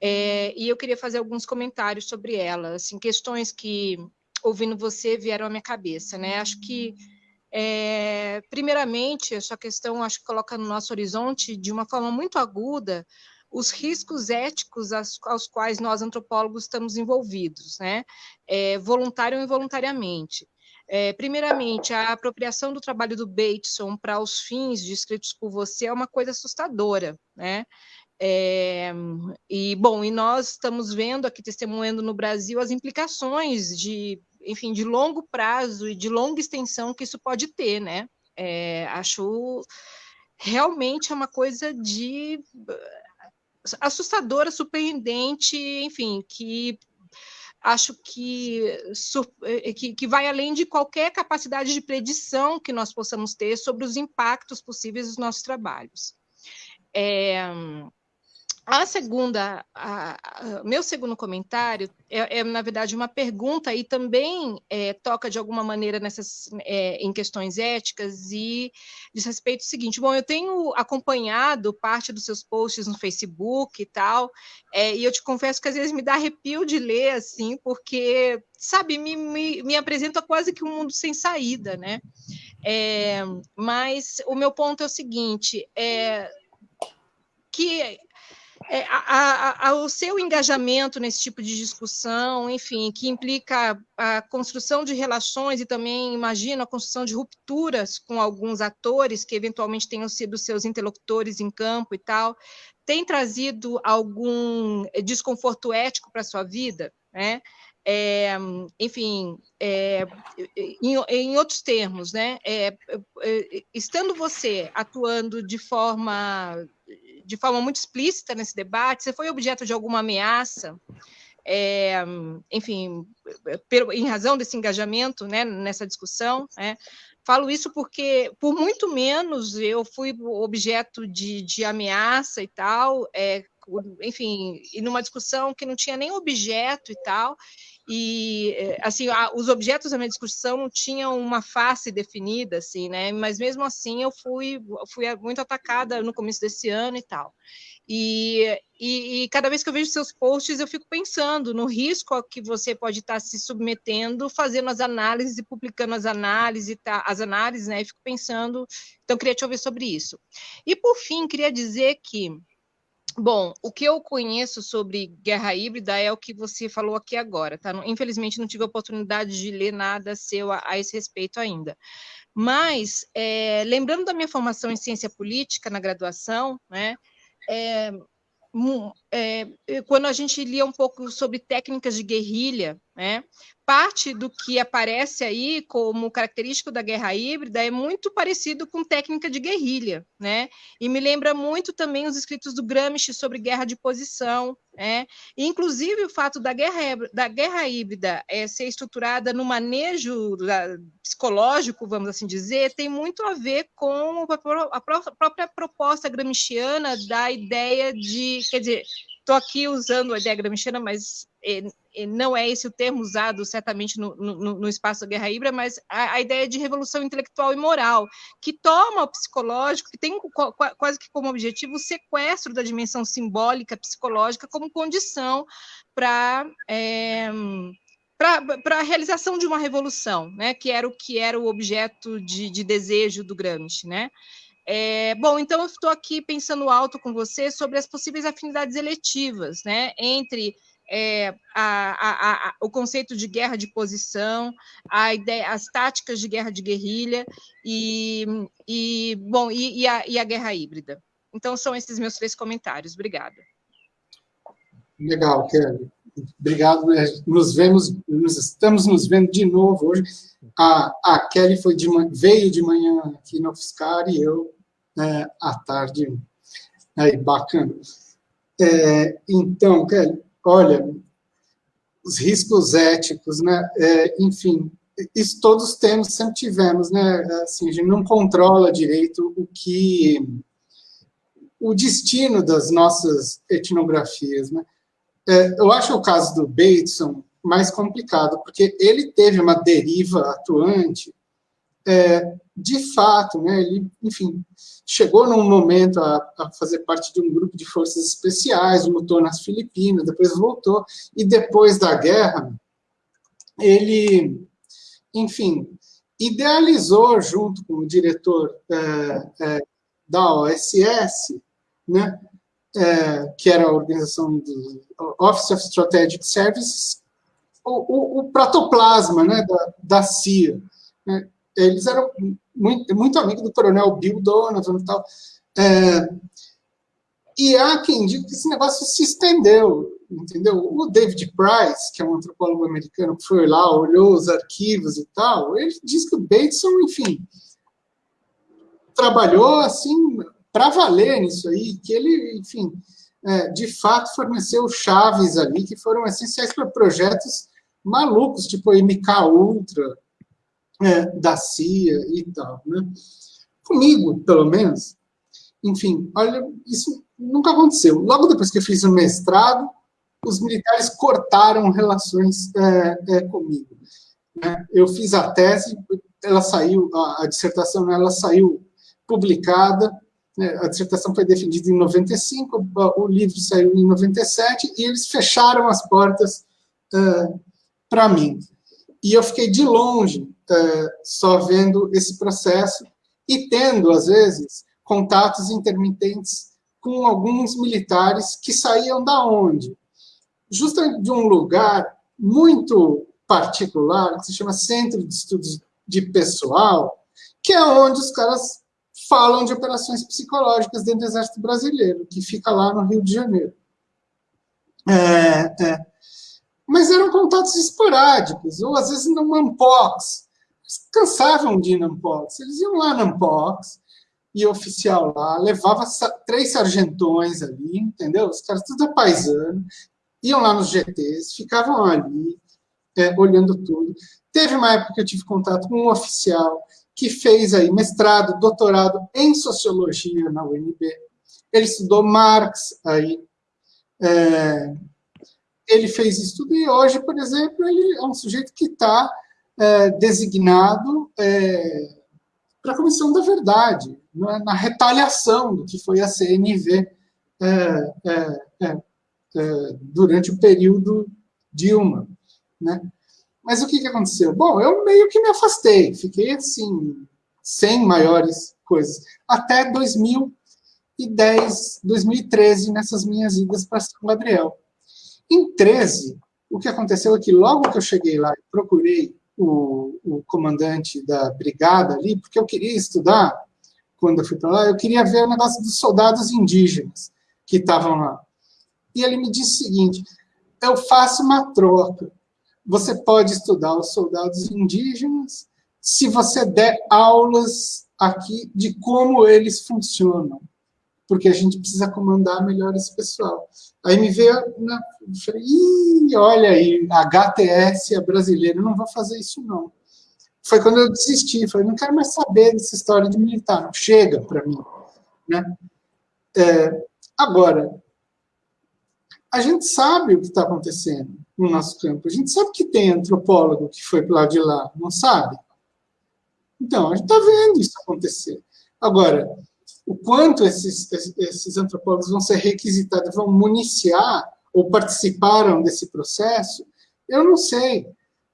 é, e eu queria fazer alguns comentários sobre ela, assim, questões que, ouvindo você, vieram à minha cabeça, né? Acho que, é, primeiramente, essa questão, acho que coloca no nosso horizonte, de uma forma muito aguda, os riscos éticos aos, aos quais nós, antropólogos, estamos envolvidos, né? É, voluntário ou involuntariamente. É, primeiramente, a apropriação do trabalho do Bateson para os fins descritos por você é uma coisa assustadora, né? É, e bom, e nós estamos vendo aqui, testemunhando no Brasil as implicações de, enfim, de longo prazo e de longa extensão que isso pode ter, né? É, acho realmente é uma coisa de assustadora, surpreendente, enfim, que acho que, eh, que, que, vai além de qualquer capacidade de predição que nós possamos ter sobre os impactos possíveis dos nossos trabalhos. É, a segunda, a, a, meu segundo comentário é, é, na verdade, uma pergunta e também é, toca de alguma maneira nessas, é, em questões éticas e diz respeito ao seguinte: bom, eu tenho acompanhado parte dos seus posts no Facebook e tal, é, e eu te confesso que às vezes me dá arrepio de ler assim, porque, sabe, me, me, me apresenta quase que um mundo sem saída, né? É, mas o meu ponto é o seguinte: é, que a, a, o seu engajamento nesse tipo de discussão, enfim, que implica a construção de relações e também, imagino, a construção de rupturas com alguns atores que eventualmente tenham sido seus interlocutores em campo e tal, tem trazido algum desconforto ético para a sua vida? Né? É, enfim, é, em, em, outros termos, né, é, é estando você atuando de forma de forma muito explícita nesse debate, você foi objeto de alguma ameaça, é, enfim, em razão desse engajamento né, nessa discussão, né, Falo isso porque, por muito menos, eu fui objeto de, de ameaça e tal, é, enfim, e numa discussão que não tinha nem objeto e tal, e eh, assim os objetos da minha discussão não tinham uma face definida assim né? Mas mesmo assim eu fui fui muito atacada no começo desse ano e tal. E, e, e, cada vez que eu vejo seus posts eu fico pensando no risco que você pode estar se submetendo fazendo as análises e publicando as análises tá, as análises né? E fico pensando então queria te ouvir sobre isso. E por fim queria dizer que Bom, o que eu conheço sobre guerra híbrida é o que você falou aqui agora, tá? Infelizmente não tive a oportunidade de ler nada seu a, a esse respeito ainda. Mas, é, lembrando da minha formação em ciência política na graduação, né, é, é, quando a gente lia um pouco sobre técnicas de guerrilha, né, parte do que aparece aí como característico da guerra híbrida é muito parecido com técnica de guerrilha, né? E me lembra muito também os escritos do Gramsci sobre guerra de posição, né? Inclusive o fato da guerra da guerra híbrida é, ser estruturada no manejo da, psicológico, vamos assim dizer, tem muito a ver com a, a própria proposta gramsciana da ideia de, quer dizer, estou aqui usando a ideia gramsciana, mas é, não é esse o termo usado certamente no, no, no espaço da guerra híbrida, mas a, a, ideia de revolução intelectual e moral, que toma o psicológico, que tem quase que como objetivo o sequestro da dimensão simbólica, psicológica, como condição para. É, para a realização de uma revolução, né, que era o que era o objeto de, de desejo do Gramsci, né? É, bom, então eu estou aqui pensando alto com você sobre as possíveis afinidades eletivas, né, entre é, a, a, a, o conceito de guerra de posição, a ideia, as táticas de guerra de guerrilha e, e bom e, e, a, e a guerra híbrida. Então são esses meus três comentários. Obrigada. Legal, Kelly. Obrigado. Né? Nos vemos, nos estamos nos vendo de novo hoje. A, a Kelly foi de, veio de manhã aqui no UFSCar e eu é, à tarde. Aí, bacana. É, então, Kelly, olha, os riscos éticos, né? É, enfim, isso todos temos, sempre tivemos, né? Assim, a gente não controla direito o que o destino das nossas etnografias, né? É, eu acho o caso do Bateson mais complicado, porque ele teve uma deriva atuante é, de fato, né, ele, enfim, chegou num momento a, a, fazer parte de um grupo de forças especiais, lutou nas Filipinas, depois voltou, e depois da guerra, ele, enfim, idealizou, junto com o diretor é, é, da OSS, né, é, que era a organização do Office of Strategic Services, o, o, o protoplasma né, da, da CIA, né, eles eram muito, muito amigos do coronel Bill Donovan e tal. É, e há quem diga que esse negócio se estendeu, entendeu? O David Price, que é um antropólogo americano que foi lá, olhou os arquivos e tal, ele diz que o Bateson, enfim, trabalhou assim para valer nisso aí, que ele, enfim, é, de fato forneceu chaves ali que foram essenciais para projetos malucos, tipo MK Ultra, é, da CIA e tal. Né? Comigo, pelo menos, enfim, olha, isso nunca aconteceu. Logo depois que eu fiz o mestrado, os militares cortaram relações é, é, comigo. Né? Eu fiz a tese, ela saiu, a, a dissertação ela saiu publicada? A dissertação foi defendida em 95, o livro saiu em 97, e eles fecharam as portas é, para mim. E eu fiquei de longe é, só vendo esse processo e tendo, às vezes, contatos intermitentes com alguns militares que saíam da onde? Justamente de um lugar muito particular, que se chama Centro de Estudos de Pessoal, que é onde os caras falam de operações psicológicas dentro do Exército Brasileiro, que fica lá no Rio de Janeiro. É, é. Mas eram contatos esporádicos, ou às vezes no Mampox, cansavam de ir na Ampox. Eles iam lá na Ampox, e oficial lá, levava três sargentões ali, entendeu? Os caras tudo paisano, iam lá nos GTs, ficavam ali, é, olhando tudo. Teve uma época que eu tive contato com um oficial que fez aí mestrado, doutorado em sociologia na UNB. Ele estudou Marx aí. É, ele fez isso tudo e hoje, por exemplo, ele é um sujeito que está é, designado é, para a Comissão da Verdade, na, na, retaliação do que foi a CNV é, é, é, é, durante o período Dilma. Né? Mas o que, que aconteceu? Bom, eu meio que me afastei, fiquei assim, sem maiores coisas, até 2010, 2013, nessas minhas idas para São Gabriel. Em 13, o que aconteceu é que logo que eu cheguei lá, procurei o, o comandante da brigada ali, porque eu queria estudar, quando eu fui para lá, eu queria ver o negócio dos soldados indígenas que estavam lá. E ele me disse o seguinte, eu faço uma troca, você pode estudar os soldados indígenas se você der aulas aqui de como eles funcionam, porque a gente precisa comandar melhor esse pessoal. Aí me veio, na, falei, Ih, olha aí, HTS é brasileira, não vou fazer isso não. Foi quando eu desisti, falei, não quero mais saber dessa história de militar, não chega para mim. Né? É, agora, a gente sabe o que está acontecendo no nosso campo. A gente sabe que tem antropólogo que foi para lá de lá, não sabe? Então, a gente está vendo isso acontecer. Agora, o quanto esses, esses antropólogos vão ser requisitados, vão municiar ou participaram desse processo, eu não sei,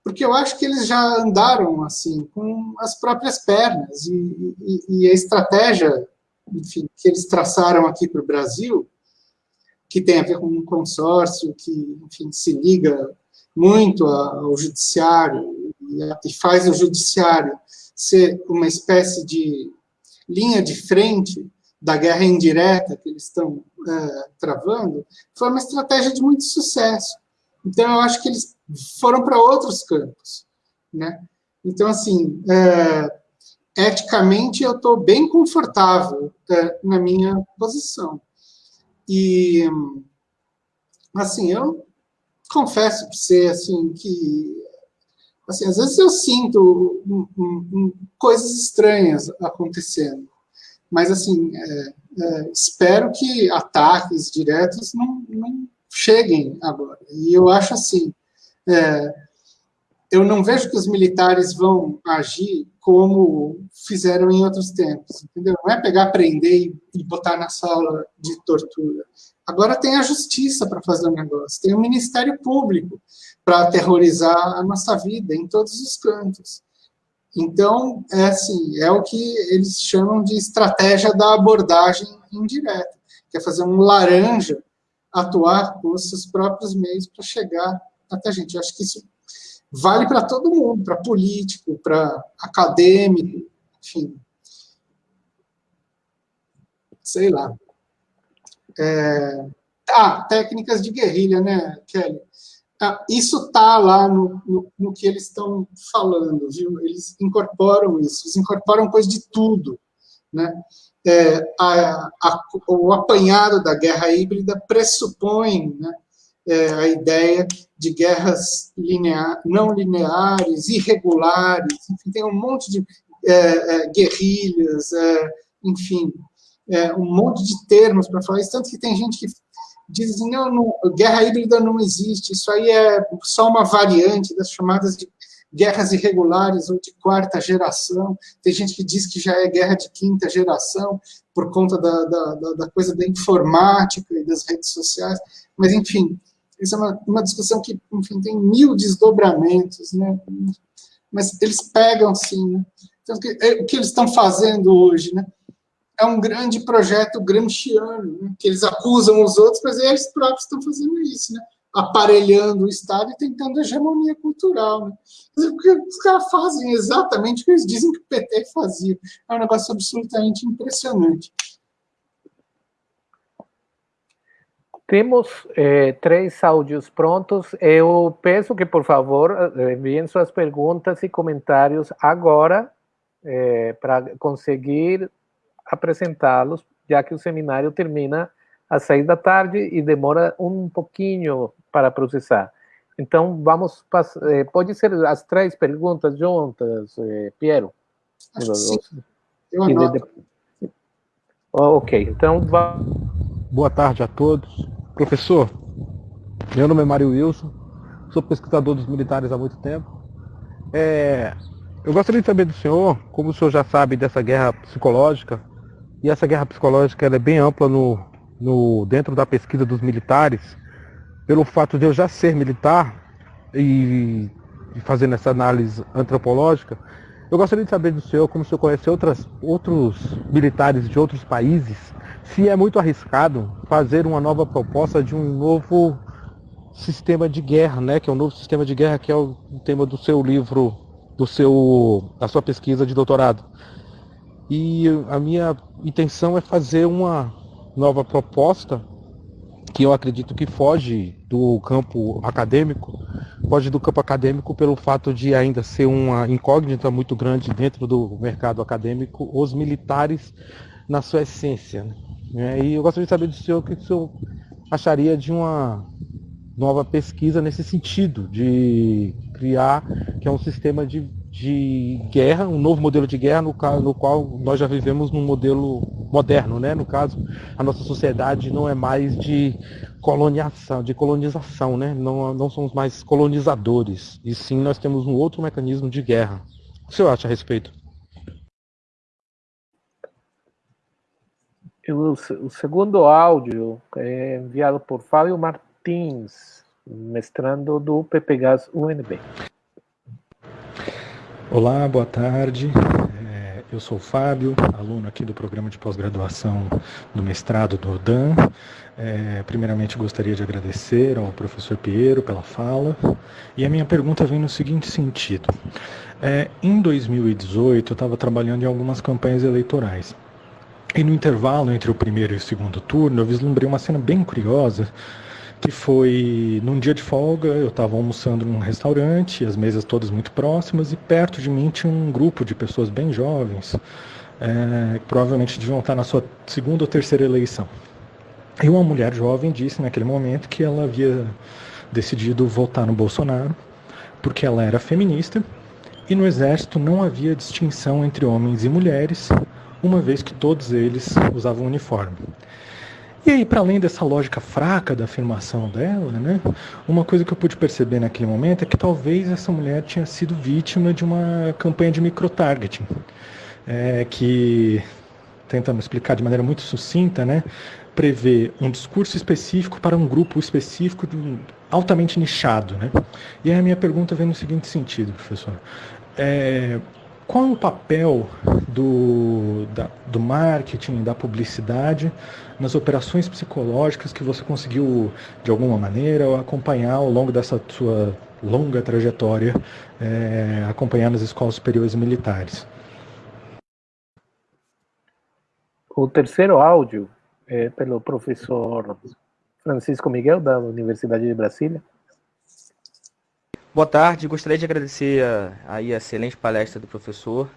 porque eu acho que eles já andaram assim com as próprias pernas e, e, e a estratégia, enfim, que eles traçaram aqui para o Brasil que tem a ver com um consórcio que, enfim, se liga muito ao judiciário e faz o judiciário ser uma espécie de linha de frente da guerra indireta que eles estão é, travando, foi uma estratégia de muito sucesso. Então, eu acho que eles foram para outros campos. Né? Então, assim, é, eticamente, eu estou bem confortável é, na minha posição. E, assim, eu confesso para você, assim, que, assim, às vezes eu sinto um, um, um, coisas estranhas acontecendo, mas, assim, é, é, espero que ataques diretos não, não, cheguem agora. E eu acho, assim, é, eu não vejo que os militares vão agir como fizeram em outros tempos, entendeu? Não é pegar, prender e botar na sala de tortura. Agora tem a justiça para fazer o negócio, tem o Ministério Público para aterrorizar a nossa vida em todos os cantos. Então, é assim, é o que eles chamam de estratégia da abordagem indireta, que é fazer um laranja atuar com os seus próprios meios para chegar até a gente. Eu acho que isso vale para todo mundo, para político, para acadêmico, enfim. Sei lá. É... Ah, técnicas de guerrilha, né, Kelly? Ah, isso está lá no, no, no, que eles estão falando, viu? Eles incorporam isso, eles incorporam coisa de tudo, né? É, a, a, o apanhado da guerra híbrida pressupõe né, é, a ideia de guerras linear, não lineares, irregulares, enfim, tem um monte de é, é, guerrilhas, é, enfim, é, um monte de termos para falar isso, tanto que tem gente que diz assim, não, não, guerra híbrida não existe, isso aí é só uma variante das chamadas de guerras irregulares ou de quarta geração, tem gente que diz que já é guerra de quinta geração, por conta da, da, da coisa da informática e das redes sociais, mas enfim, isso é uma, uma discussão que, enfim, tem mil desdobramentos, né? Mas eles pegam, sim, né? Então, o que, é, o que eles estão fazendo hoje, né? É um grande projeto gramsciano, né? que eles acusam os outros, mas eles próprios estão fazendo isso, né? aparelhando o Estado e tentando hegemonia cultural. Né? Os caras fazem exatamente o que eles dizem que o PT fazia. É um negócio absolutamente impressionante. Temos eh, três áudios prontos. Eu peço que, por favor, eh, enviem suas perguntas e comentários agora, eh, para conseguir apresentá-los, já que o seminário termina às seis da tarde e demora um pouquinho para processar. Então, vamos passar. Eh, pode ser as três perguntas juntas, eh, Piero? Acho que sim. Eu. Oh, ok, então. Boa tarde a todos. Professor, meu nome é Mário Wilson, sou pesquisador dos militares há muito tempo. É, eu gostaria de saber do senhor, como o senhor já sabe dessa guerra psicológica, e essa guerra psicológica é bem ampla no, no, dentro da pesquisa dos militares, pelo fato de eu já ser militar e, e fazendo essa análise antropológica, eu gostaria de saber do senhor, como o senhor conhece outras, outros militares de outros países, se é muito arriscado fazer uma nova proposta de um novo sistema de guerra, né? Que é um novo sistema de guerra, que é o tema do seu livro, do seu, da sua pesquisa de doutorado. E a minha intenção é fazer uma nova proposta que eu acredito que foge do campo acadêmico, foge do campo acadêmico pelo fato de ainda ser uma incógnita muito grande dentro do mercado acadêmico, os militares na sua essência. Né? E eu gostaria de saber do senhor o que o senhor acharia de uma nova pesquisa nesse sentido, de criar que é um sistema de, de guerra, um novo modelo de guerra no, no qual nós já vivemos num modelo moderno, né? No caso, a nossa sociedade não é mais de colonização, de colonização, né? Não, não somos mais colonizadores, e sim nós temos um outro mecanismo de guerra. O que o senhor acha a respeito? O, o segundo áudio é enviado por Fábio Martins, mestrando do PPGAS UNB. Olá, boa tarde. É, eu sou o Fábio, aluno aqui do programa de pós-graduação do mestrado do DAN. É, primeiramente, gostaria de agradecer ao professor Piero pela fala. E a minha pergunta vem no seguinte sentido. É, em 2018, eu estava trabalhando em algumas campanhas eleitorais. E no intervalo entre o primeiro e o segundo turno, eu vislumbrei uma cena bem curiosa, que foi num dia de folga, eu estava almoçando num restaurante, as mesas todas muito próximas, e perto de mim tinha um grupo de pessoas bem jovens, é, que provavelmente deviam estar na sua segunda ou terceira eleição. E uma mulher jovem disse naquele momento que ela havia decidido votar no Bolsonaro, porque ela era feminista, e no exército não havia distinção entre homens e mulheres, uma vez que todos eles usavam uniforme. E aí, para além dessa lógica fraca da afirmação dela, né, uma coisa que eu pude perceber naquele momento é que talvez essa mulher tinha sido vítima de uma campanha de microtargeting, é, que, tentando explicar de maneira muito sucinta, né, prevê um discurso específico para um grupo específico altamente nichado. Né? E aí a minha pergunta vem no seguinte sentido, professor. É, qual é o papel do, da, do marketing, da publicidade nas operações psicológicas que você conseguiu, de alguma maneira, acompanhar ao longo dessa sua longa trajetória, é, acompanhar nas escolas superiores militares? O terceiro áudio é pelo professor Francisco Miguel, da Universidade de Brasília. Boa tarde, gostaria de agradecer a, a, excelente palestra do professor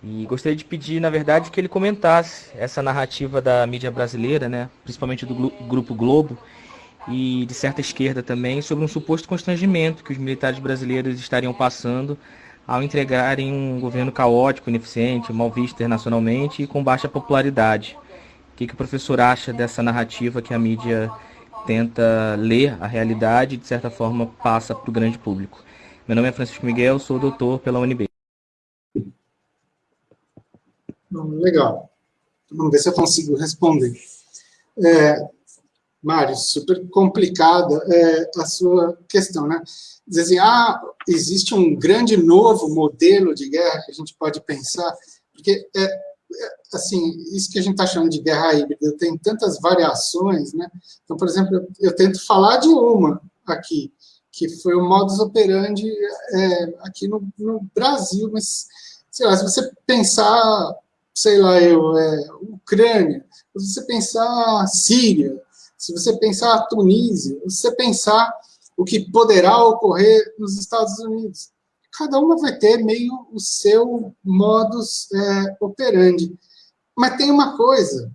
e gostaria de pedir, na verdade, que ele comentasse essa narrativa da mídia brasileira, né, principalmente do Grupo Globo e de certa esquerda também, sobre um suposto constrangimento que os militares brasileiros estariam passando ao entregarem um governo caótico, ineficiente, mal visto internacionalmente e com baixa popularidade. O que, que o professor acha dessa narrativa que a mídia tenta ler a realidade e, de certa forma, passa para o grande público. Meu nome é Francisco Miguel, sou doutor pela UNB. Legal. Vamos ver se eu consigo responder. É, Mário, super complicada é, a sua questão, né? Dizer assim, ah, existe um grande novo modelo de guerra que a gente pode pensar, porque é, assim, isso que a gente está chamando de guerra híbrida tem tantas variações, né? Então, por exemplo, eu, eu tento falar de uma aqui, que foi o modus operandi é, aqui no, no, Brasil, mas, sei lá, se você pensar, sei lá, eu, é, Ucrânia, se você pensar Síria, se você pensar Tunísia, se você pensar o que poderá ocorrer nos Estados Unidos, cada uma vai ter meio o seu modus é, operandi. Mas tem uma coisa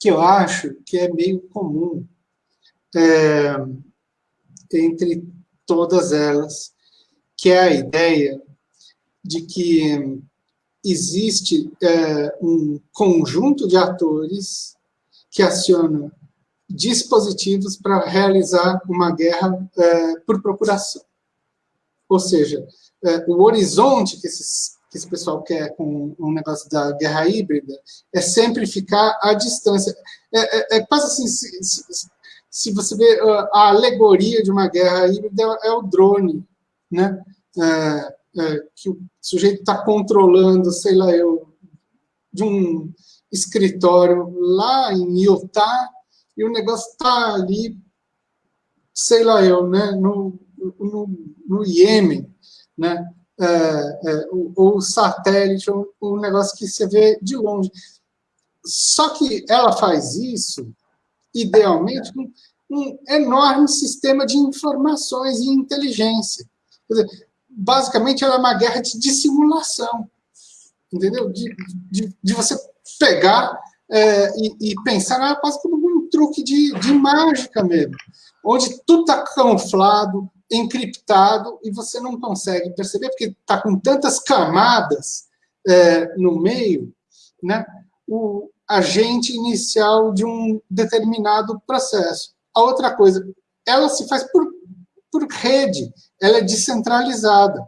que eu acho que é meio comum é, entre todas elas, que é a ideia de que existe é, um conjunto de atores que aciona dispositivos para realizar uma guerra é, por procuração. Ou seja, é, o horizonte que, esses, que esse pessoal quer com o negócio da guerra híbrida é sempre ficar à distância. É, é, é quase assim, se, se, se, você vê a alegoria de uma guerra híbrida, é, é o drone, né? É, é, que o sujeito está controlando, sei lá eu, de um escritório lá em Utah, e o negócio está ali, sei lá eu, né, no, no, no Iêmen, né, é, é, ou, satélite, ou um negócio que você vê de longe. Só que ela faz isso, idealmente, com um enorme sistema de informações e inteligência. Dizer, basicamente, ela é uma guerra de dissimulação, entendeu? De, de, de você pegar é, e, e, pensar ah, quase como um truque de, de mágica mesmo, onde tudo está camuflado, encriptado, e você não consegue perceber, porque está com tantas camadas é, no meio, né, o agente inicial de um determinado processo. A outra coisa, ela se faz por, por rede, ela é descentralizada.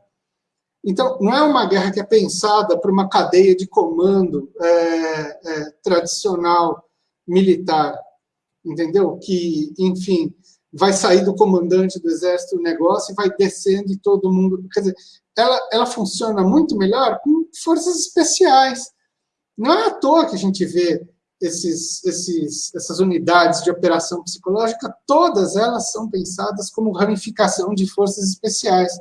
Então, não é uma guerra que é pensada por uma cadeia de comando é, é, tradicional militar, entendeu? Que, enfim, vai sair do comandante do exército o negócio e vai descendo e todo mundo... Quer dizer, ela, ela funciona muito melhor com forças especiais. Não é à toa que a gente vê esses, esses, essas unidades de operação psicológica, todas elas são pensadas como ramificação de forças especiais.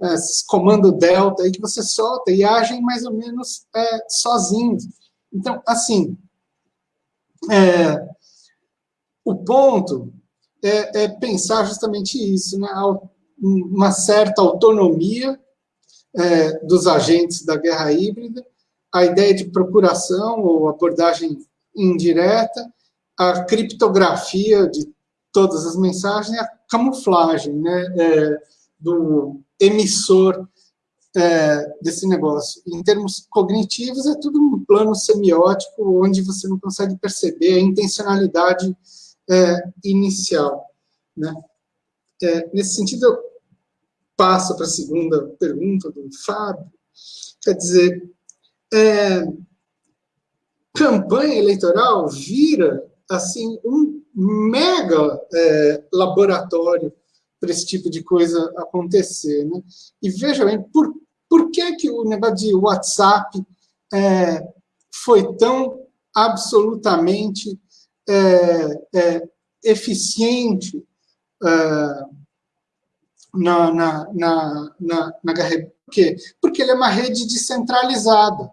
Esses comando delta aí que você solta e agem mais ou menos é, sozinhos. Então, assim, é, o ponto é, é, pensar justamente isso, né? uma certa autonomia é, dos agentes da guerra híbrida, a ideia de procuração ou abordagem indireta, a criptografia de todas as mensagens a camuflagem né, é, do emissor é, desse negócio. Em termos cognitivos, é tudo um plano semiótico onde você não consegue perceber a intencionalidade é, inicial. Né? É, nesse sentido, eu passo para a segunda pergunta do Fábio, quer dizer, é, campanha eleitoral vira assim um mega é, laboratório para esse tipo de coisa acontecer. Né? E veja bem, por, por que, que o negócio de WhatsApp é, foi tão absolutamente é, é eficiente é, na, na, na, na, na Por quê? Porque ele é uma rede descentralizada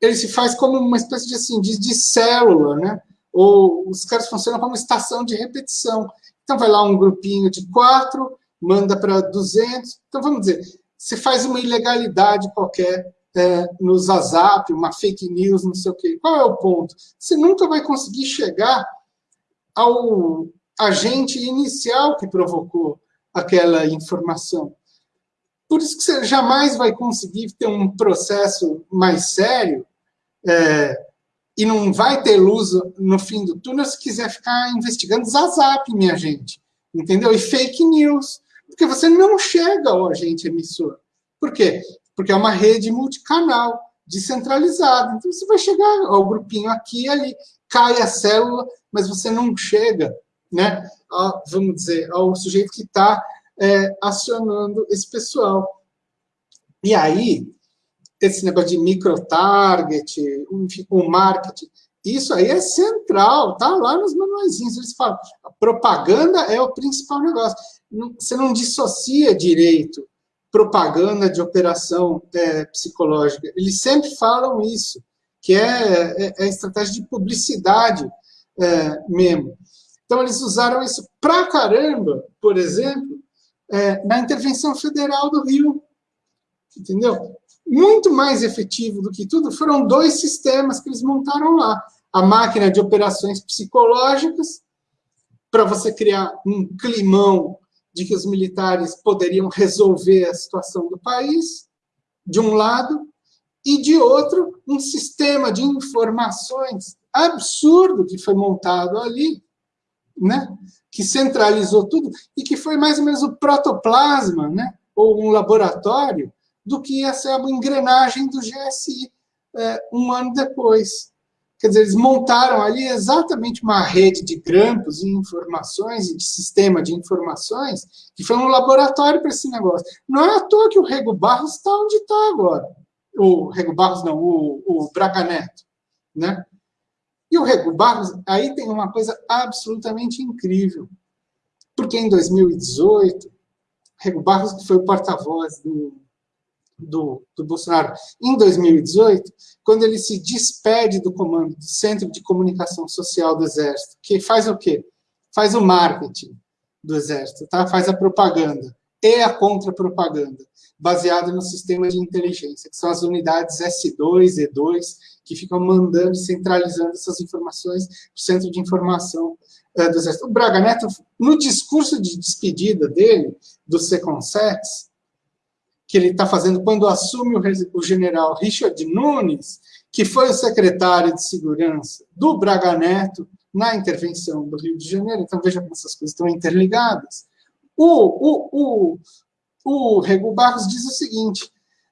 ele se faz como uma espécie de, assim, de, de célula, né? Ou os caras funcionam como estação de repetição. Então, vai lá um grupinho de quatro, manda para 200. Então, vamos dizer, você faz uma ilegalidade qualquer é, no Zazap, uma fake news, não sei o quê. Qual é o ponto? Você nunca vai conseguir chegar ao agente inicial que provocou aquela informação. Por isso que você jamais vai conseguir ter um processo mais sério é, e não vai ter luz no fim do túnel se quiser ficar investigando Zazap, minha gente. Entendeu? E fake news. Porque você não chega ao agente emissor. Por quê? Porque é uma rede multicanal, descentralizada. Então, você vai chegar ao grupinho aqui e ali, cai a célula, mas você não chega, né, a, vamos dizer, ao sujeito que está é, acionando esse pessoal. E aí, esse negócio de micro-target, o marketing, isso aí é central, tá lá nos manuaizinhos. Eles falam, propaganda é o principal negócio. Você não dissocia direito propaganda de operação é, psicológica. Eles sempre falam isso, que é, é, é estratégia de publicidade é, mesmo. Então, eles usaram isso pra caramba, por exemplo, é, na intervenção federal do Rio. Entendeu? muito mais efetivo do que tudo foram dois sistemas que eles montaram lá. A máquina de operações psicológicas, para você criar um climão de que os militares poderiam resolver a situação do país, de um lado, e de outro, um sistema de informações absurdo que foi montado ali, né? que centralizou tudo e que foi mais ou menos o protoplasma, né? ou um laboratório, do que ia ser a engrenagem do GSI é, um ano depois. Quer dizer, eles montaram ali exatamente uma rede de grampos e informações, e de sistema de informações, que foi um laboratório para esse negócio. Não é à toa que o Rego Barros está onde está agora. O Rego Barros, não, o, o Braga Neto. Né? E o Rego Barros, aí tem uma coisa absolutamente incrível. Porque em 2018, Rego Barros, que foi o porta-voz do, do, do Bolsonaro em 2018, quando ele se despede do comando do Centro de Comunicação Social do Exército, que faz o quê? Faz o marketing do Exército, tá? faz a propaganda e a contra-propaganda, baseada no sistema de inteligência, que são as unidades S2, E2, que ficam mandando, centralizando essas informações para o Centro de Informação uh, do Exército. O Braga Neto, no discurso de despedida dele, do Seconsex, que ele está fazendo quando assume o, o general Richard Nunes, que foi o secretário de segurança do Braga Neto na intervenção do Rio de Janeiro. Então, veja como essas coisas estão interligadas. O, o, o, o Rego Barros diz o seguinte,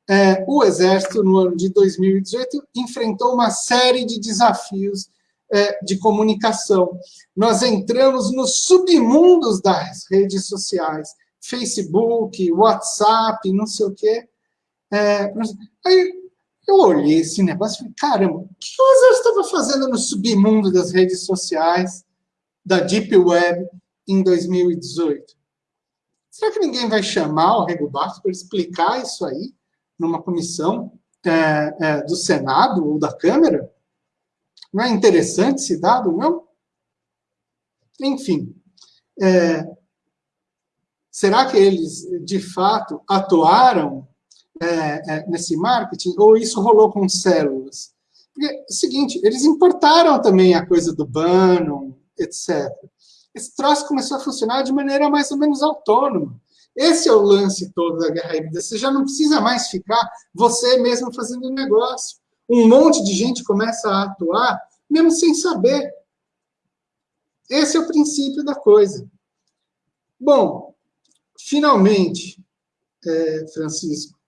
é, o Exército, no ano de 2018, enfrentou uma série de desafios é, de comunicação. Nós entramos nos submundos das redes sociais, Facebook, WhatsApp, não sei o quê. É, aí eu olhei esse negócio e falei, caramba, o que Exército estava fazendo no submundo das redes sociais, da Deep Web, em 2018? Será que ninguém vai chamar o Rego Barros para explicar isso aí numa comissão é, é, do Senado ou da Câmara? Não é interessante esse dado, não? Enfim, é, Será que eles, de fato, atuaram é, é, nesse marketing, ou isso rolou com células? Porque é o seguinte, eles importaram também a coisa do Bannon, etc. Esse troço começou a funcionar de maneira mais ou menos autônoma. Esse é o lance todo da guerra híbrida. Você já não precisa mais ficar você mesmo fazendo negócio. Um monte de gente começa a atuar, mesmo sem saber. Esse é o princípio da coisa. Bom, finalmente, é, Francisco,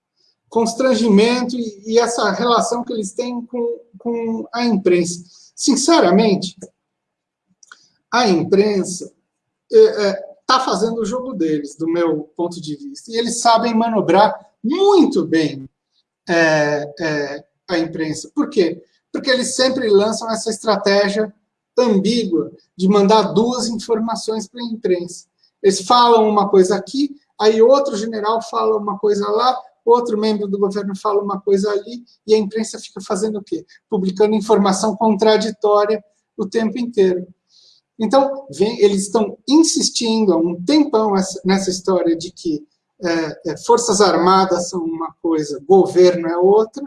constrangimento e, e, essa relação que eles têm com, com a imprensa. Sinceramente, a imprensa está é, é, tá fazendo o jogo deles, do meu ponto de vista, e eles sabem manobrar muito bem é, é, a imprensa. Por quê? Porque eles sempre lançam essa estratégia ambígua de mandar duas informações para a imprensa. Eles falam uma coisa aqui, aí outro general fala uma coisa lá, outro membro do governo fala uma coisa ali, e a imprensa fica fazendo o quê? Publicando informação contraditória o tempo inteiro. Então, vem, eles estão insistindo há um tempão nessa história de que é, é, forças armadas são uma coisa, governo é outra.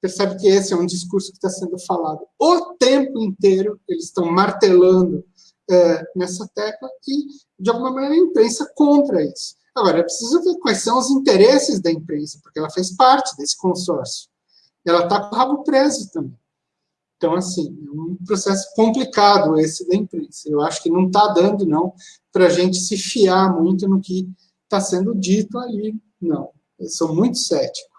Percebe que esse é um discurso que está sendo falado o tempo inteiro, eles estão martelando é, nessa tecla e, de alguma maneira, a imprensa compra isso. Agora, é preciso ver quais são os interesses da imprensa, porque ela fez parte desse consórcio. Ela está com o rabo preso também. Então, assim, é um processo complicado esse da imprensa. Eu acho que não está dando, não, para a gente se fiar muito no que está sendo dito ali. Não, eu sou muito cético.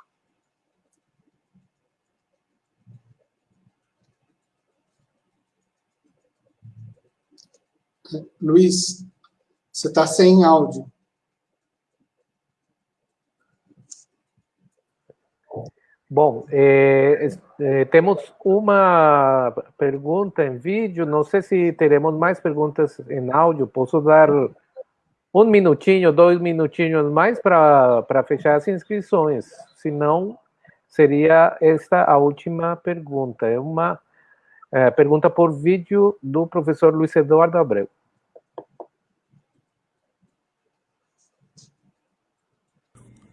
Luiz, você está sem áudio. Bom, é, é, temos uma pergunta em vídeo, não sei se teremos mais perguntas em áudio, posso dar um minutinho, dois minutinhos mais para fechar as inscrições, se não, seria esta a última pergunta, é uma é, pergunta por vídeo do professor Luiz Eduardo Abreu.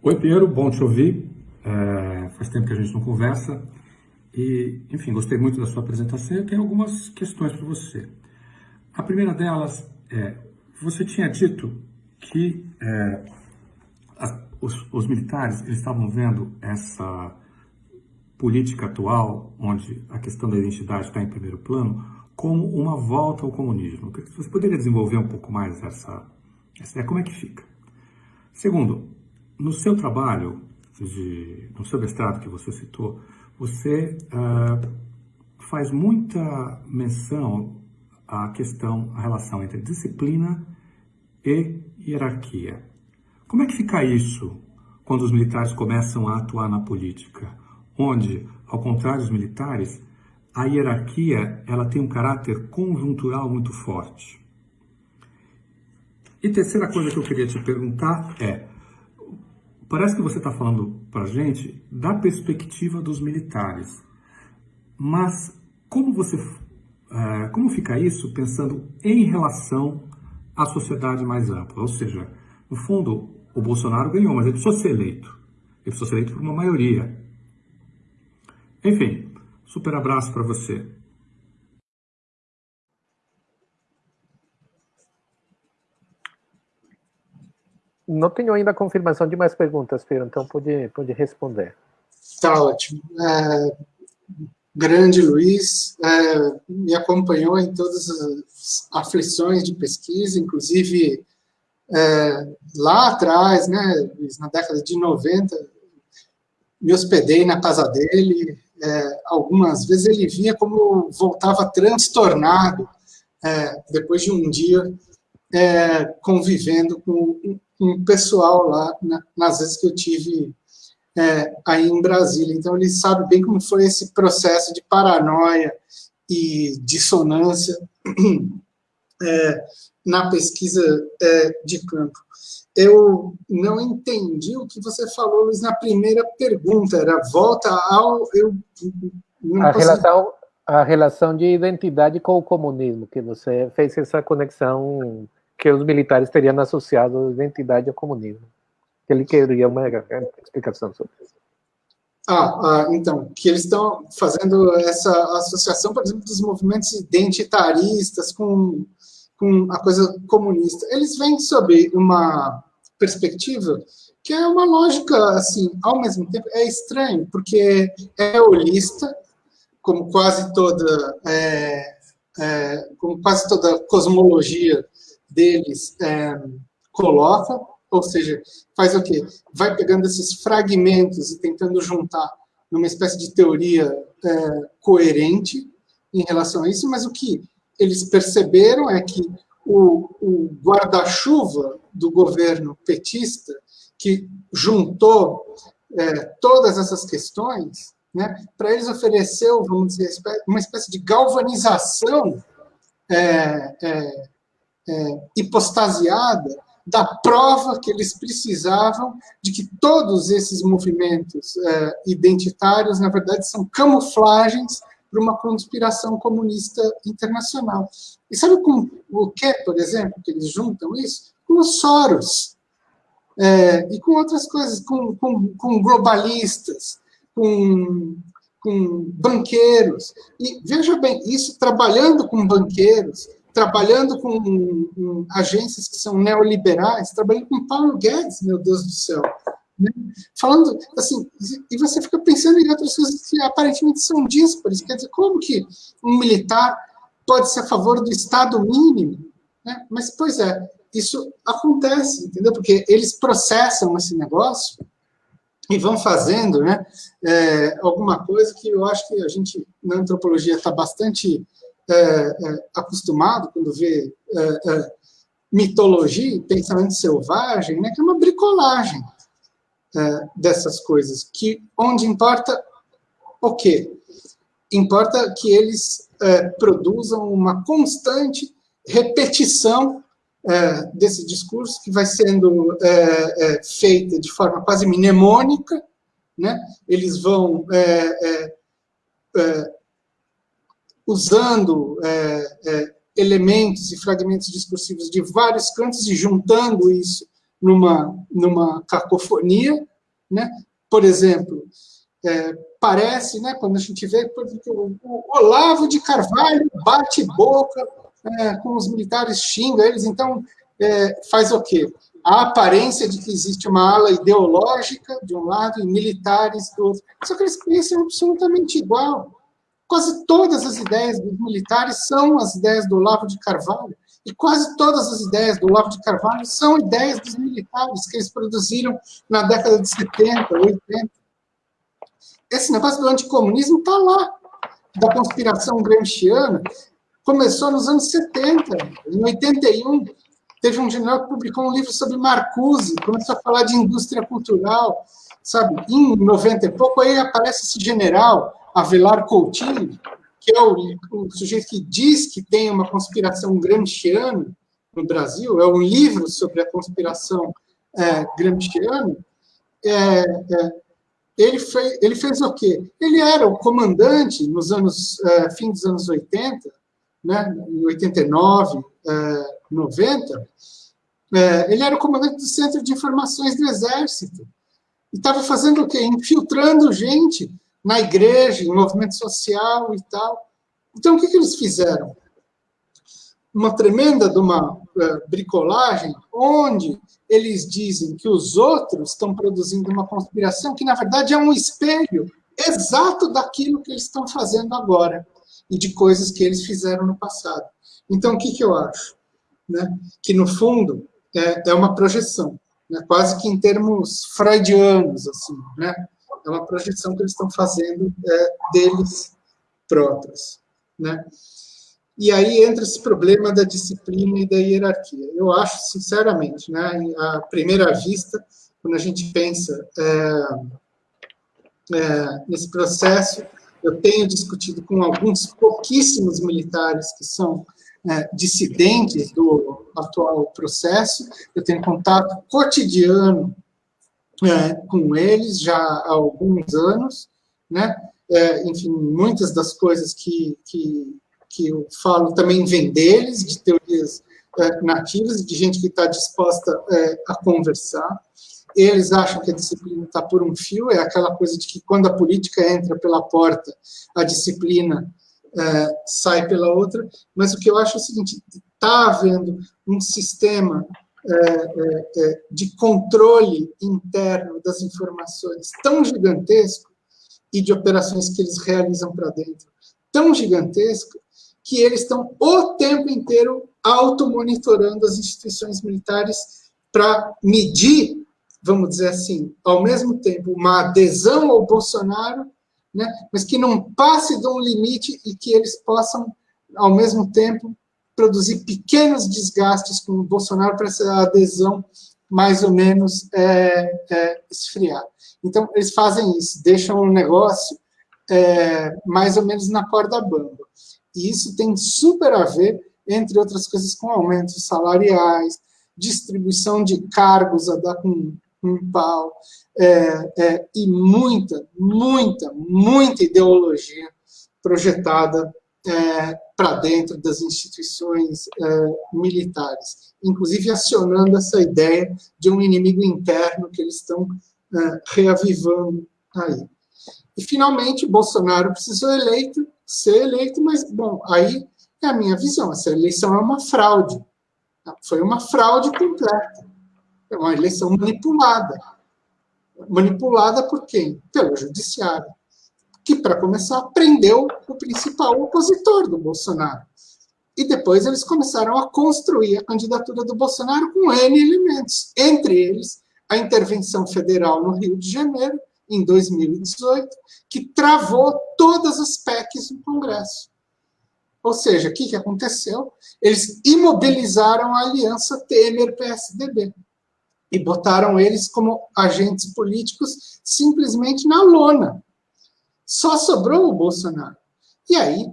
Oi, Piero, bom te ouvir. é, faz tempo que a gente não conversa. E, enfim, gostei muito da sua apresentação. Eu tenho algumas questões para você. A primeira delas é, você tinha dito que é, os, os, militares eles estavam vendo essa política atual, onde a questão da identidade está em primeiro plano, como uma volta ao comunismo. Você poderia desenvolver um pouco mais essa, essa ideia? Como é que fica? Segundo, no seu trabalho, de, no seu mestrado que você citou, você uh, faz muita menção à questão, à relação entre disciplina e hierarquia. Como é que fica isso quando os militares começam a atuar na política? Onde, ao contrário dos militares, a hierarquia ela tem um caráter conjuntural muito forte. E terceira coisa que eu queria te perguntar é, parece que você está falando para a gente da perspectiva dos militares, mas como você, é, como fica isso pensando em relação à sociedade mais ampla? Ou seja, no fundo, o Bolsonaro ganhou, mas ele precisou ser eleito. Ele precisou ser eleito por uma maioria. Enfim, super abraço para você. Não tenho ainda a confirmação de mais perguntas, Pedro, então pode, pode responder. Tá ótimo. É, grande Luiz, é, me acompanhou em todas as aflições de pesquisa, inclusive é, lá atrás, né, na década de 90, me hospedei na casa dele, é, algumas vezes ele via como voltava transtornado é, depois de um dia é, convivendo com um pessoal lá, na, nas vezes que eu tive é, aí em Brasília. Então, ele sabe bem como foi esse processo de paranoia e dissonância é, na pesquisa é, de campo. Eu não entendi o que você falou, Luiz, na primeira pergunta, era volta ao... Eu, a, relação, a relação de identidade com o comunismo, que você fez essa conexão que os militares teriam associado a identidade ao comunismo. Ele queria uma explicação sobre isso. Ah, ah, então, que eles estão fazendo essa associação, por exemplo, dos movimentos identitaristas com, com a coisa comunista. Eles vêm sob uma perspectiva que é uma lógica, assim, ao mesmo tempo, é estranho, porque é holista, como quase toda, é, é, como quase toda cosmologia deles é, coloca, ou seja, faz o quê? Vai pegando esses fragmentos e tentando juntar numa espécie de teoria é, coerente em relação a isso, mas o que eles perceberam é que o, o guarda-chuva do governo petista, que juntou é, todas essas questões, né, para eles ofereceu, vamos dizer, uma espécie de galvanização é, é, hipostasiada da prova que eles precisavam de que todos esses movimentos é, identitários, na verdade, são camuflagens para uma conspiração comunista internacional. E sabe com o que, por exemplo, que eles juntam isso? Com os Soros. É, e com outras coisas, com, com, com globalistas, com, com banqueiros. E veja bem, isso trabalhando com banqueiros, trabalhando com, agências que são neoliberais, trabalhando com Paulo Guedes, meu Deus do céu. Né? Falando, assim, e você fica pensando em outras coisas que aparentemente são díspares. Quer dizer, como que um militar pode ser a favor do Estado mínimo? Né? Mas, pois é, isso acontece, entendeu? Porque eles processam esse negócio e vão fazendo né, é, alguma coisa que eu acho que a gente, na antropologia, está bastante é, é, acostumado quando vê é, é, mitologia, pensamento selvagem, né, que é uma bricolagem é, dessas coisas, que onde importa o quê? Importa que eles produzam uma constante repetição desse discurso que vai sendo feita de forma quase mnemônica, né? eles vão usando é, é, elementos e fragmentos discursivos de vários cantos e juntando isso numa, numa cacofonia, né? por exemplo, é, parece, né, quando a gente vê o, Olavo de Carvalho bate boca é, com os militares, xinga eles, então é, faz o quê? A aparência de que existe uma ala ideológica de um lado e militares do outro. Só que eles pensam absolutamente igual. Quase todas as ideias dos militares são as ideias do Olavo de Carvalho. E quase todas as ideias do Olavo de Carvalho são ideias dos militares que eles produziram na década de 70, 80. Esse negócio do anticomunismo está lá, da conspiração gramsciana, começou nos anos 70. Em 81, teve um general que publicou um livro sobre Marcuse, começou a falar de indústria cultural, sabe? Em 90 e pouco, aí aparece esse general, Avelar Coutinho, que é o, o, sujeito que diz que tem uma conspiração gramsciana no Brasil, é um livro sobre a conspiração é, gramsciana, é, é, ele, ele fez o quê? Ele era o comandante nos anos, é, fim dos anos 80, né, em 89, é, 90, é, ele era o comandante do Centro de Informações do Exército, e estava fazendo o quê? Infiltrando gente na igreja, em movimento social e tal. Então, o que, que eles fizeram? Uma tremenda de uma uh, bricolagem, onde eles dizem que os outros estão produzindo uma conspiração que, na verdade, é um espelho exato daquilo que eles estão fazendo agora e de coisas que eles fizeram no passado. Então, o que, que eu acho? Né? Que, no fundo, é, é uma projeção, né? quase que em termos freudianos, assim, né? É uma projeção que eles estão fazendo é, deles próprios. Né? E aí entra esse problema da disciplina e da hierarquia. Eu acho, sinceramente, né, à primeira vista, quando a gente pensa é, é, nesse processo, eu tenho discutido com alguns pouquíssimos militares que são é, dissidentes do atual processo, eu tenho contato cotidiano é, com eles já há alguns anos, né? É, enfim, muitas das coisas que, que, que eu falo também vêm deles, de teorias é, nativas, de gente que está disposta é, a conversar. Eles acham que a disciplina está por um fio, é aquela coisa de que quando a política entra pela porta, a disciplina é, sai pela outra, mas o que eu acho é o seguinte, está havendo um sistema é, é, é, de controle interno das informações tão gigantesco e de operações que eles realizam para dentro tão gigantesco que eles estão o tempo inteiro automonitorando as instituições militares para medir, vamos dizer assim, ao mesmo tempo, uma adesão ao Bolsonaro, né, mas que não passe de um limite e que eles possam, ao mesmo tempo, produzir pequenos desgastes com o Bolsonaro para essa adesão mais ou menos é, é, esfriar. Então, eles fazem isso, deixam o negócio é, mais ou menos na corda bamba. E isso tem super a ver, entre outras coisas, com aumentos salariais, distribuição de cargos a dar com um pau, é, é, e muita, muita, muita ideologia projetada é, para dentro das instituições é, militares, inclusive acionando essa ideia de um inimigo interno que eles estão é, reavivando aí. E, finalmente, Bolsonaro precisou eleito, ser eleito, mas, bom, aí é a minha visão, essa eleição é uma fraude. Foi uma fraude completa. É uma eleição manipulada. Manipulada por quem? Pelo judiciário que, para começar, prendeu o principal opositor do Bolsonaro. E depois eles começaram a construir a candidatura do Bolsonaro com N elementos, entre eles a intervenção federal no Rio de Janeiro, em 2018, que travou todas as PECs no Congresso. Ou seja, o que, que aconteceu? Eles imobilizaram a aliança Temer-PSDB e botaram eles como agentes políticos simplesmente na lona. Só sobrou o Bolsonaro. E aí,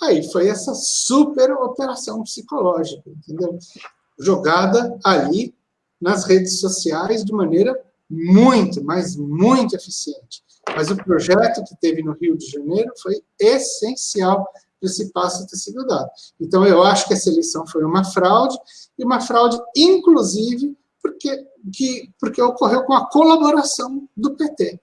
aí foi essa super operação psicológica, entendeu? Jogada ali nas redes sociais de maneira muito, mas muito eficiente. Mas o projeto que teve no Rio de Janeiro foi essencial para esse passo ter sido dado. Então, eu acho que essa eleição foi uma fraude, e uma fraude, inclusive, porque, que, porque ocorreu com a colaboração do PT.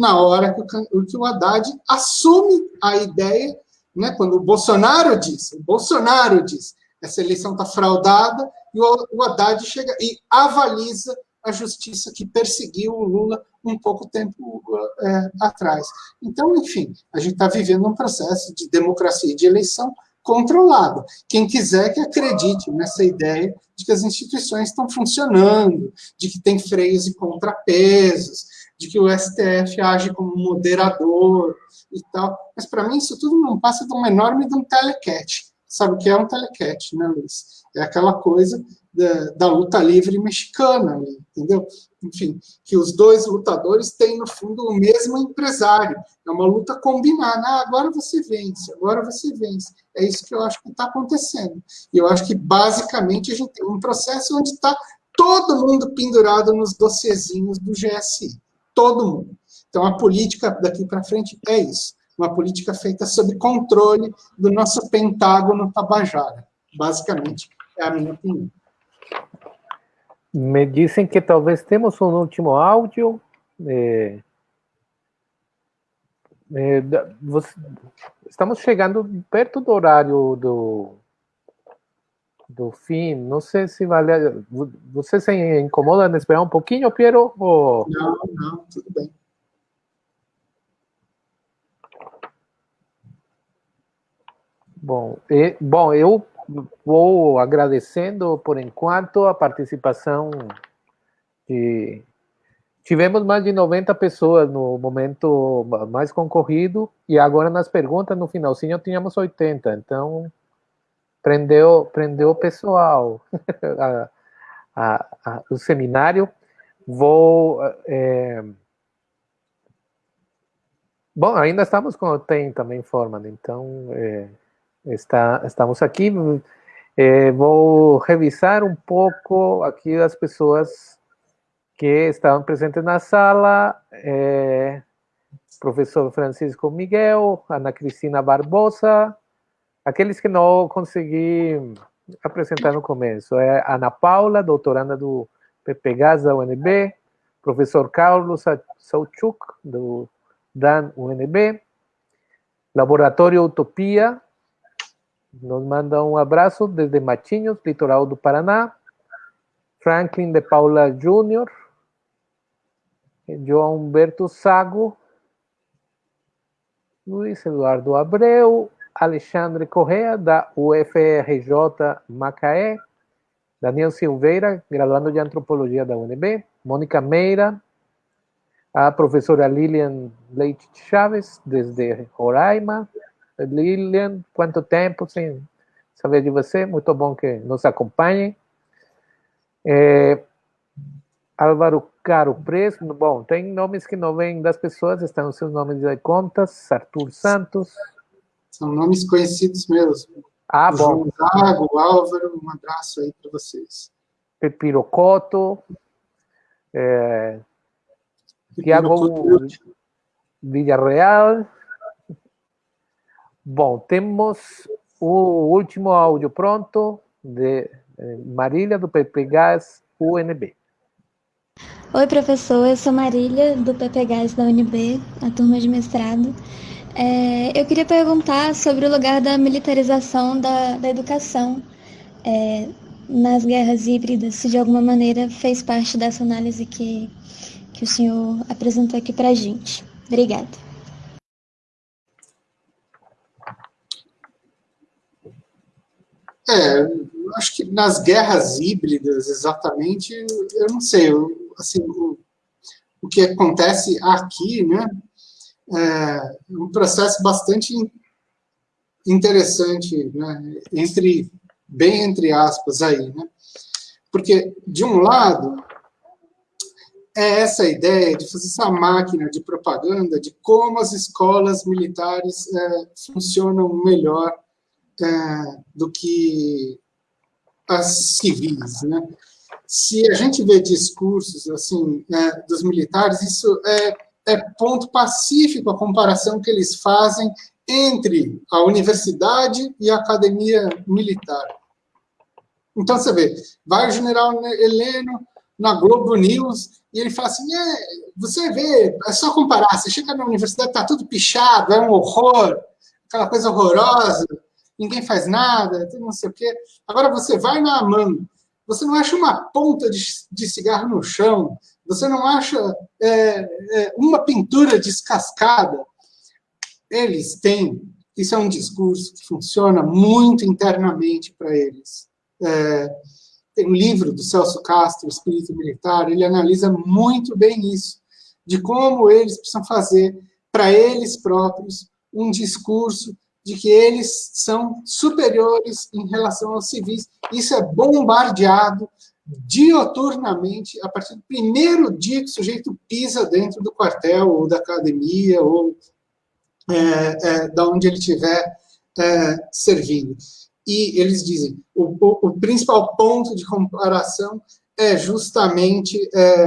Na hora que o, que o Haddad assume a ideia, né, quando o Bolsonaro diz, o Bolsonaro diz, essa eleição está fraudada, e o, o Haddad chega e avaliza a justiça que perseguiu o Lula um pouco tempo é, atrás. Então, enfim, a gente está vivendo um processo de democracia e de eleição controlada. Quem quiser que acredite nessa ideia de que as instituições estão funcionando, de que tem freios e contrapesos, de que o STF age como moderador e tal. Mas, para mim, isso tudo não passa de um enorme de um telecat. Sabe o que é um telecat, né, Luiz? É aquela coisa da, da, luta livre mexicana, entendeu? Enfim, que os dois lutadores têm, no fundo, o mesmo empresário. É uma luta combinada. Ah, agora você vence, agora você vence. É isso que eu acho que está acontecendo. E eu acho que, basicamente, a gente tem um processo onde está todo mundo pendurado nos docezinhos do GSI. Todo mundo. Então, a política daqui para frente é isso. Uma política feita sob controle do nosso Pentágono Tabajara. Basicamente, é a minha opinião. Me dizem que talvez temos um último áudio. É, é, você, estamos chegando perto do horário do, do fim. Não sei se vale. Você se incomoda de esperar um pouquinho, Piero? Ou... Não, não, tudo bem. Bom, e, bom, eu vou agradecendo por enquanto a participação de tivemos mais de 90 pessoas no momento mais concorrido e agora nas perguntas no finalzinho tínhamos 80, então prendeu prendeu o pessoal a, a, a, o seminário vou é... bom ainda estamos com o tem também formando então é Está, estamos aqui. Eh, vou revisar um pouco aqui as pessoas que estavam presentes na sala. Professor Francisco Miguel, Ana Cristina Barbosa, aqueles que não consegui apresentar no começo. É Ana Paula, doutoranda do PPGAS da UNB, professor Carlos Sauchuk, do DAN UNB, Laboratório Utopia, nos manda um abraço desde Matinhos, litoral do Paraná. Franklin de Paula Júnior. João Humberto Sago. Luiz Eduardo Abreu. Alexandre Correa, da UFRJ Macaé. Daniel Silveira, graduando de Antropologia da UNB. Mônica Meira. A professora Lilian Leite Chaves, desde Roraima. Lilian, quanto tempo sem saber de você, muito bom que nos acompanhe. É, Álvaro Caro Preço, bom, tem nomes que não vêm das pessoas, estão seus nomes de contas, Arthur Santos. São nomes conhecidos meus. Ah, bom. João Zago, Álvaro, um abraço aí para vocês. Pepirocoto, é, Tiago Villarreal, Bom, temos o último áudio pronto de eh, Marília, do PPGAS UNB. Oi, professor, eu sou Marília, do PPGAS da UNB, a turma de mestrado. É, eu queria perguntar sobre o lugar da militarização da, da educação é, nas guerras híbridas, se de alguma maneira fez parte dessa análise que, que o senhor apresentou aqui para a gente. Obrigada. É, acho que nas guerras híbridas, exatamente, eu não sei, eu, assim, o, o, que acontece aqui, né, é um processo bastante interessante, né, entre, bem entre aspas aí, né, porque, de um lado, é essa ideia de fazer essa máquina de propaganda de como as escolas militares é, funcionam melhor é, do que as civis, né? Se a gente vê discursos assim é, dos militares, isso é, é ponto pacífico a comparação que eles fazem entre a universidade e a academia militar. Então, você vê, vai o general Heleno na Globo News, e ele fala assim, é, você vê, é só comparar, você chega na universidade, está tudo pichado, é um horror, aquela coisa horrorosa, ninguém faz nada, não sei o quê. Agora você vai na Amando, você não acha uma ponta de, de cigarro no chão, você não acha é, é, uma pintura descascada. Eles têm, isso é um discurso que funciona muito internamente para eles. É, tem um livro do Celso Castro, Espírito Militar, ele analisa muito bem isso, de como eles precisam fazer para eles próprios um discurso de que eles são superiores em relação aos civis. Isso é bombardeado dioturnamente a partir do primeiro dia que o sujeito pisa dentro do quartel ou da academia ou é, é, da onde ele estiver é, servindo. E eles dizem, o, o, o, principal ponto de comparação é justamente é,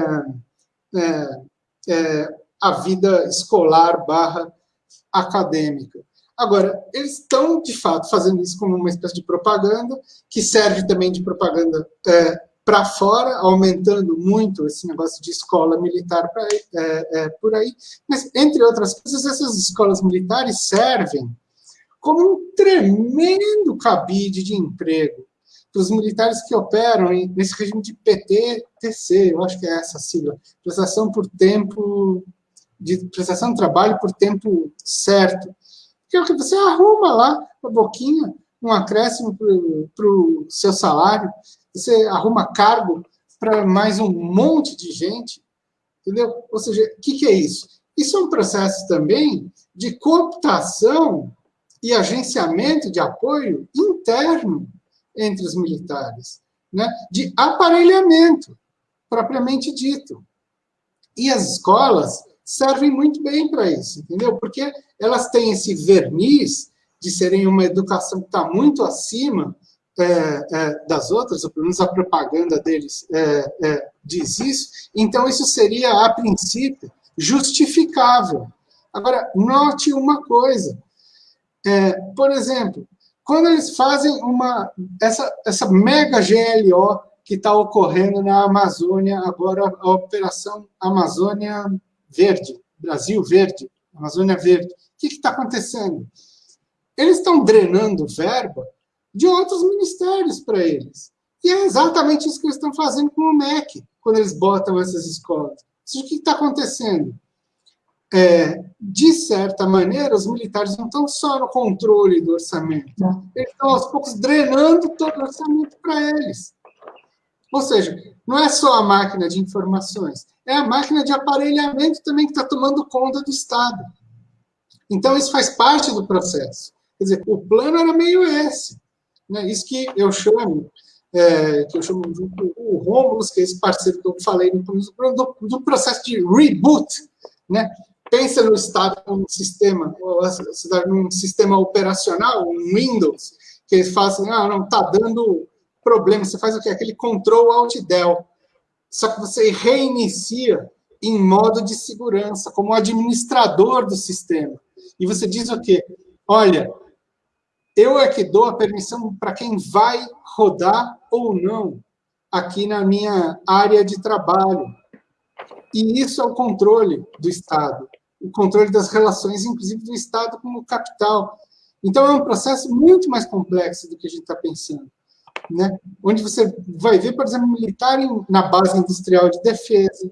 é, é, a vida escolar barra acadêmica. Agora, eles estão, de fato, fazendo isso como uma espécie de propaganda, que serve também de propaganda é, para fora, aumentando muito esse negócio de escola militar pra, é, é, por aí. Mas, entre outras coisas, essas escolas militares servem como um tremendo cabide de emprego para os militares que operam nesse regime de PTTC, eu acho que é essa sigla, prestação por tempo, de prestação de trabalho por tempo certo que é o que você arruma lá uma boquinha, um acréscimo para o seu salário, você arruma cargo para mais um monte de gente, entendeu? Ou seja, o que, que é isso? Isso é um processo também de cooptação e agenciamento de apoio interno entre os militares, né? de aparelhamento, propriamente dito. E as escolas servem muito bem para isso, entendeu? Porque elas têm esse verniz de serem uma educação que está muito acima das outras, ou pelo menos a propaganda deles é, é, diz isso, então isso seria, a princípio, justificável. Agora, note uma coisa, é, por exemplo, quando eles fazem uma, essa, essa mega GLO que está ocorrendo na Amazônia, agora a Operação Amazônia Verde, Brasil Verde, Amazônia Verde. O que está acontecendo? Eles estão drenando verba de outros ministérios para eles. E é exatamente isso que eles estão fazendo com o MEC, quando eles botam essas escolas. O que está acontecendo? É, de certa maneira, os militares não estão só no controle do orçamento, eles estão aos poucos drenando todo o orçamento para eles. Ou seja, não é só a máquina de informações, é a máquina de aparelhamento também que está tomando conta do Estado. Então, isso faz parte do processo. Quer dizer, o plano era meio esse. Né? Isso que eu chamo, é, que eu chamo o Romulus, que é esse parceiro que eu falei no do, do processo de reboot. Né? Pensa no Estado como um sistema, num sistema operacional, um Windows, que eles fazem, ah, não, está dando problema. Você faz o quê? Aquele control alt del só que você reinicia em modo de segurança, como administrador do sistema. E você diz o quê? Olha, eu é que dou a permissão para quem vai rodar ou não aqui na minha área de trabalho. E isso é o controle do Estado, o controle das relações, inclusive do Estado com o capital. Então, é um processo muito mais complexo do que a gente está pensando né? onde você vai ver, por exemplo, militar em, na base industrial de defesa,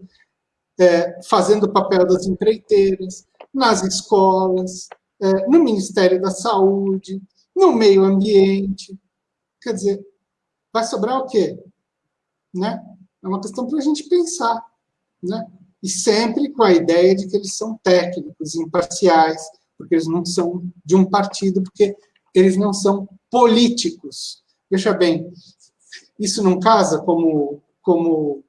é, fazendo o papel das empreiteiras, nas escolas, é, no Ministério da Saúde, no meio ambiente. Quer dizer, vai sobrar o quê? Né? É uma questão para a gente pensar. Né? E sempre com a ideia de que eles são técnicos, imparciais, porque eles não são de um partido, porque eles não são políticos. Veja bem, isso não casa como, como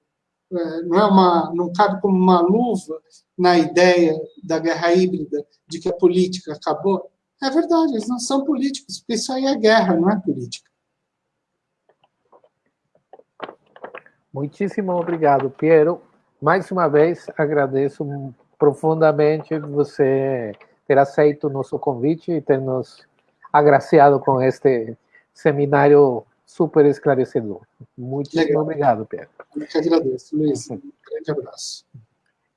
é, não é uma, não cabe como uma luva na ideia da guerra híbrida de que a política acabou. É verdade, eles não são políticos, porque isso aí é guerra, não é política. Muitíssimo obrigado, Piero. Mais uma vez, agradeço profundamente você ter aceito o nosso convite e ter nos agraciado com este seminário super esclarecedor. Muito Legal. obrigado, Pedro. Eu que agradeço, Luiz. Um grande abraço.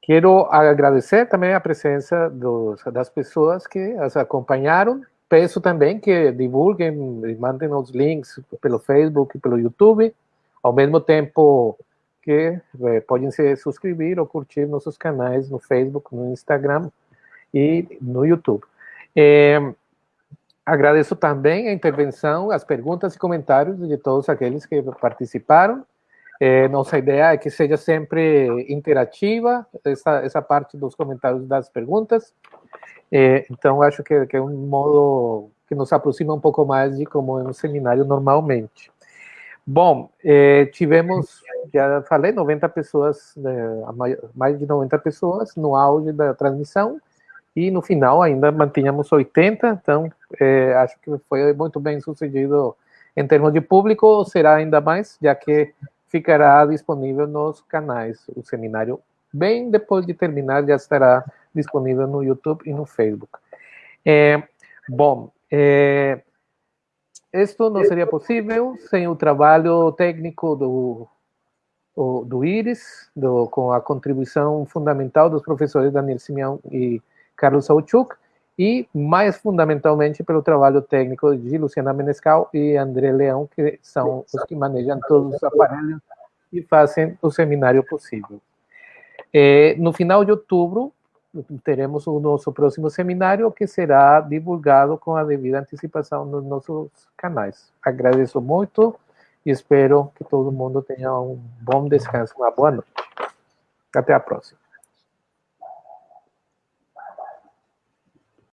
Quero agradecer também a presença dos, das pessoas que as acompanharam. Peço também que divulguem, mandem os links pelo Facebook, pelo YouTube, ao mesmo tempo que eh, podem se suscrever ou curtir nossos canais no Facebook, no Instagram e no YouTube. Eh, agradeço também a intervenção, as perguntas e comentários de todos aqueles que participaram. Eh, nossa ideia é que seja sempre interativa, essa, essa parte dos comentários das perguntas. então, acho que, que é um modo que nos aproxima um pouco mais de como é um seminário normalmente. Bom, eh, tivemos, já falei, 90 pessoas, né, mais de 90 pessoas no auge da transmissão, e no final ainda mantínhamos 80, então acho que foi muito bem sucedido em termos de público, será ainda mais, já que ficará disponível nos canais. O seminário, bem depois de terminar, já estará disponível no YouTube e no Facebook. É, bom, é, isto não seria possível sem o trabalho técnico do, do Iris, do, com a contribuição fundamental dos professores Daniel Simeão e Carlos Sauchuk, e mais fundamentalmente pelo trabalho técnico de Luciana Menescal e André Leão, que são os que manejam todos os aparelhos e fazem o seminário possível. É, no final de outubro, teremos o nosso próximo seminário, que será divulgado com a devida antecipação nos nossos canais. Agradeço muito e espero que todo mundo tenha um bom descanso, uma boa noite. Até a próxima.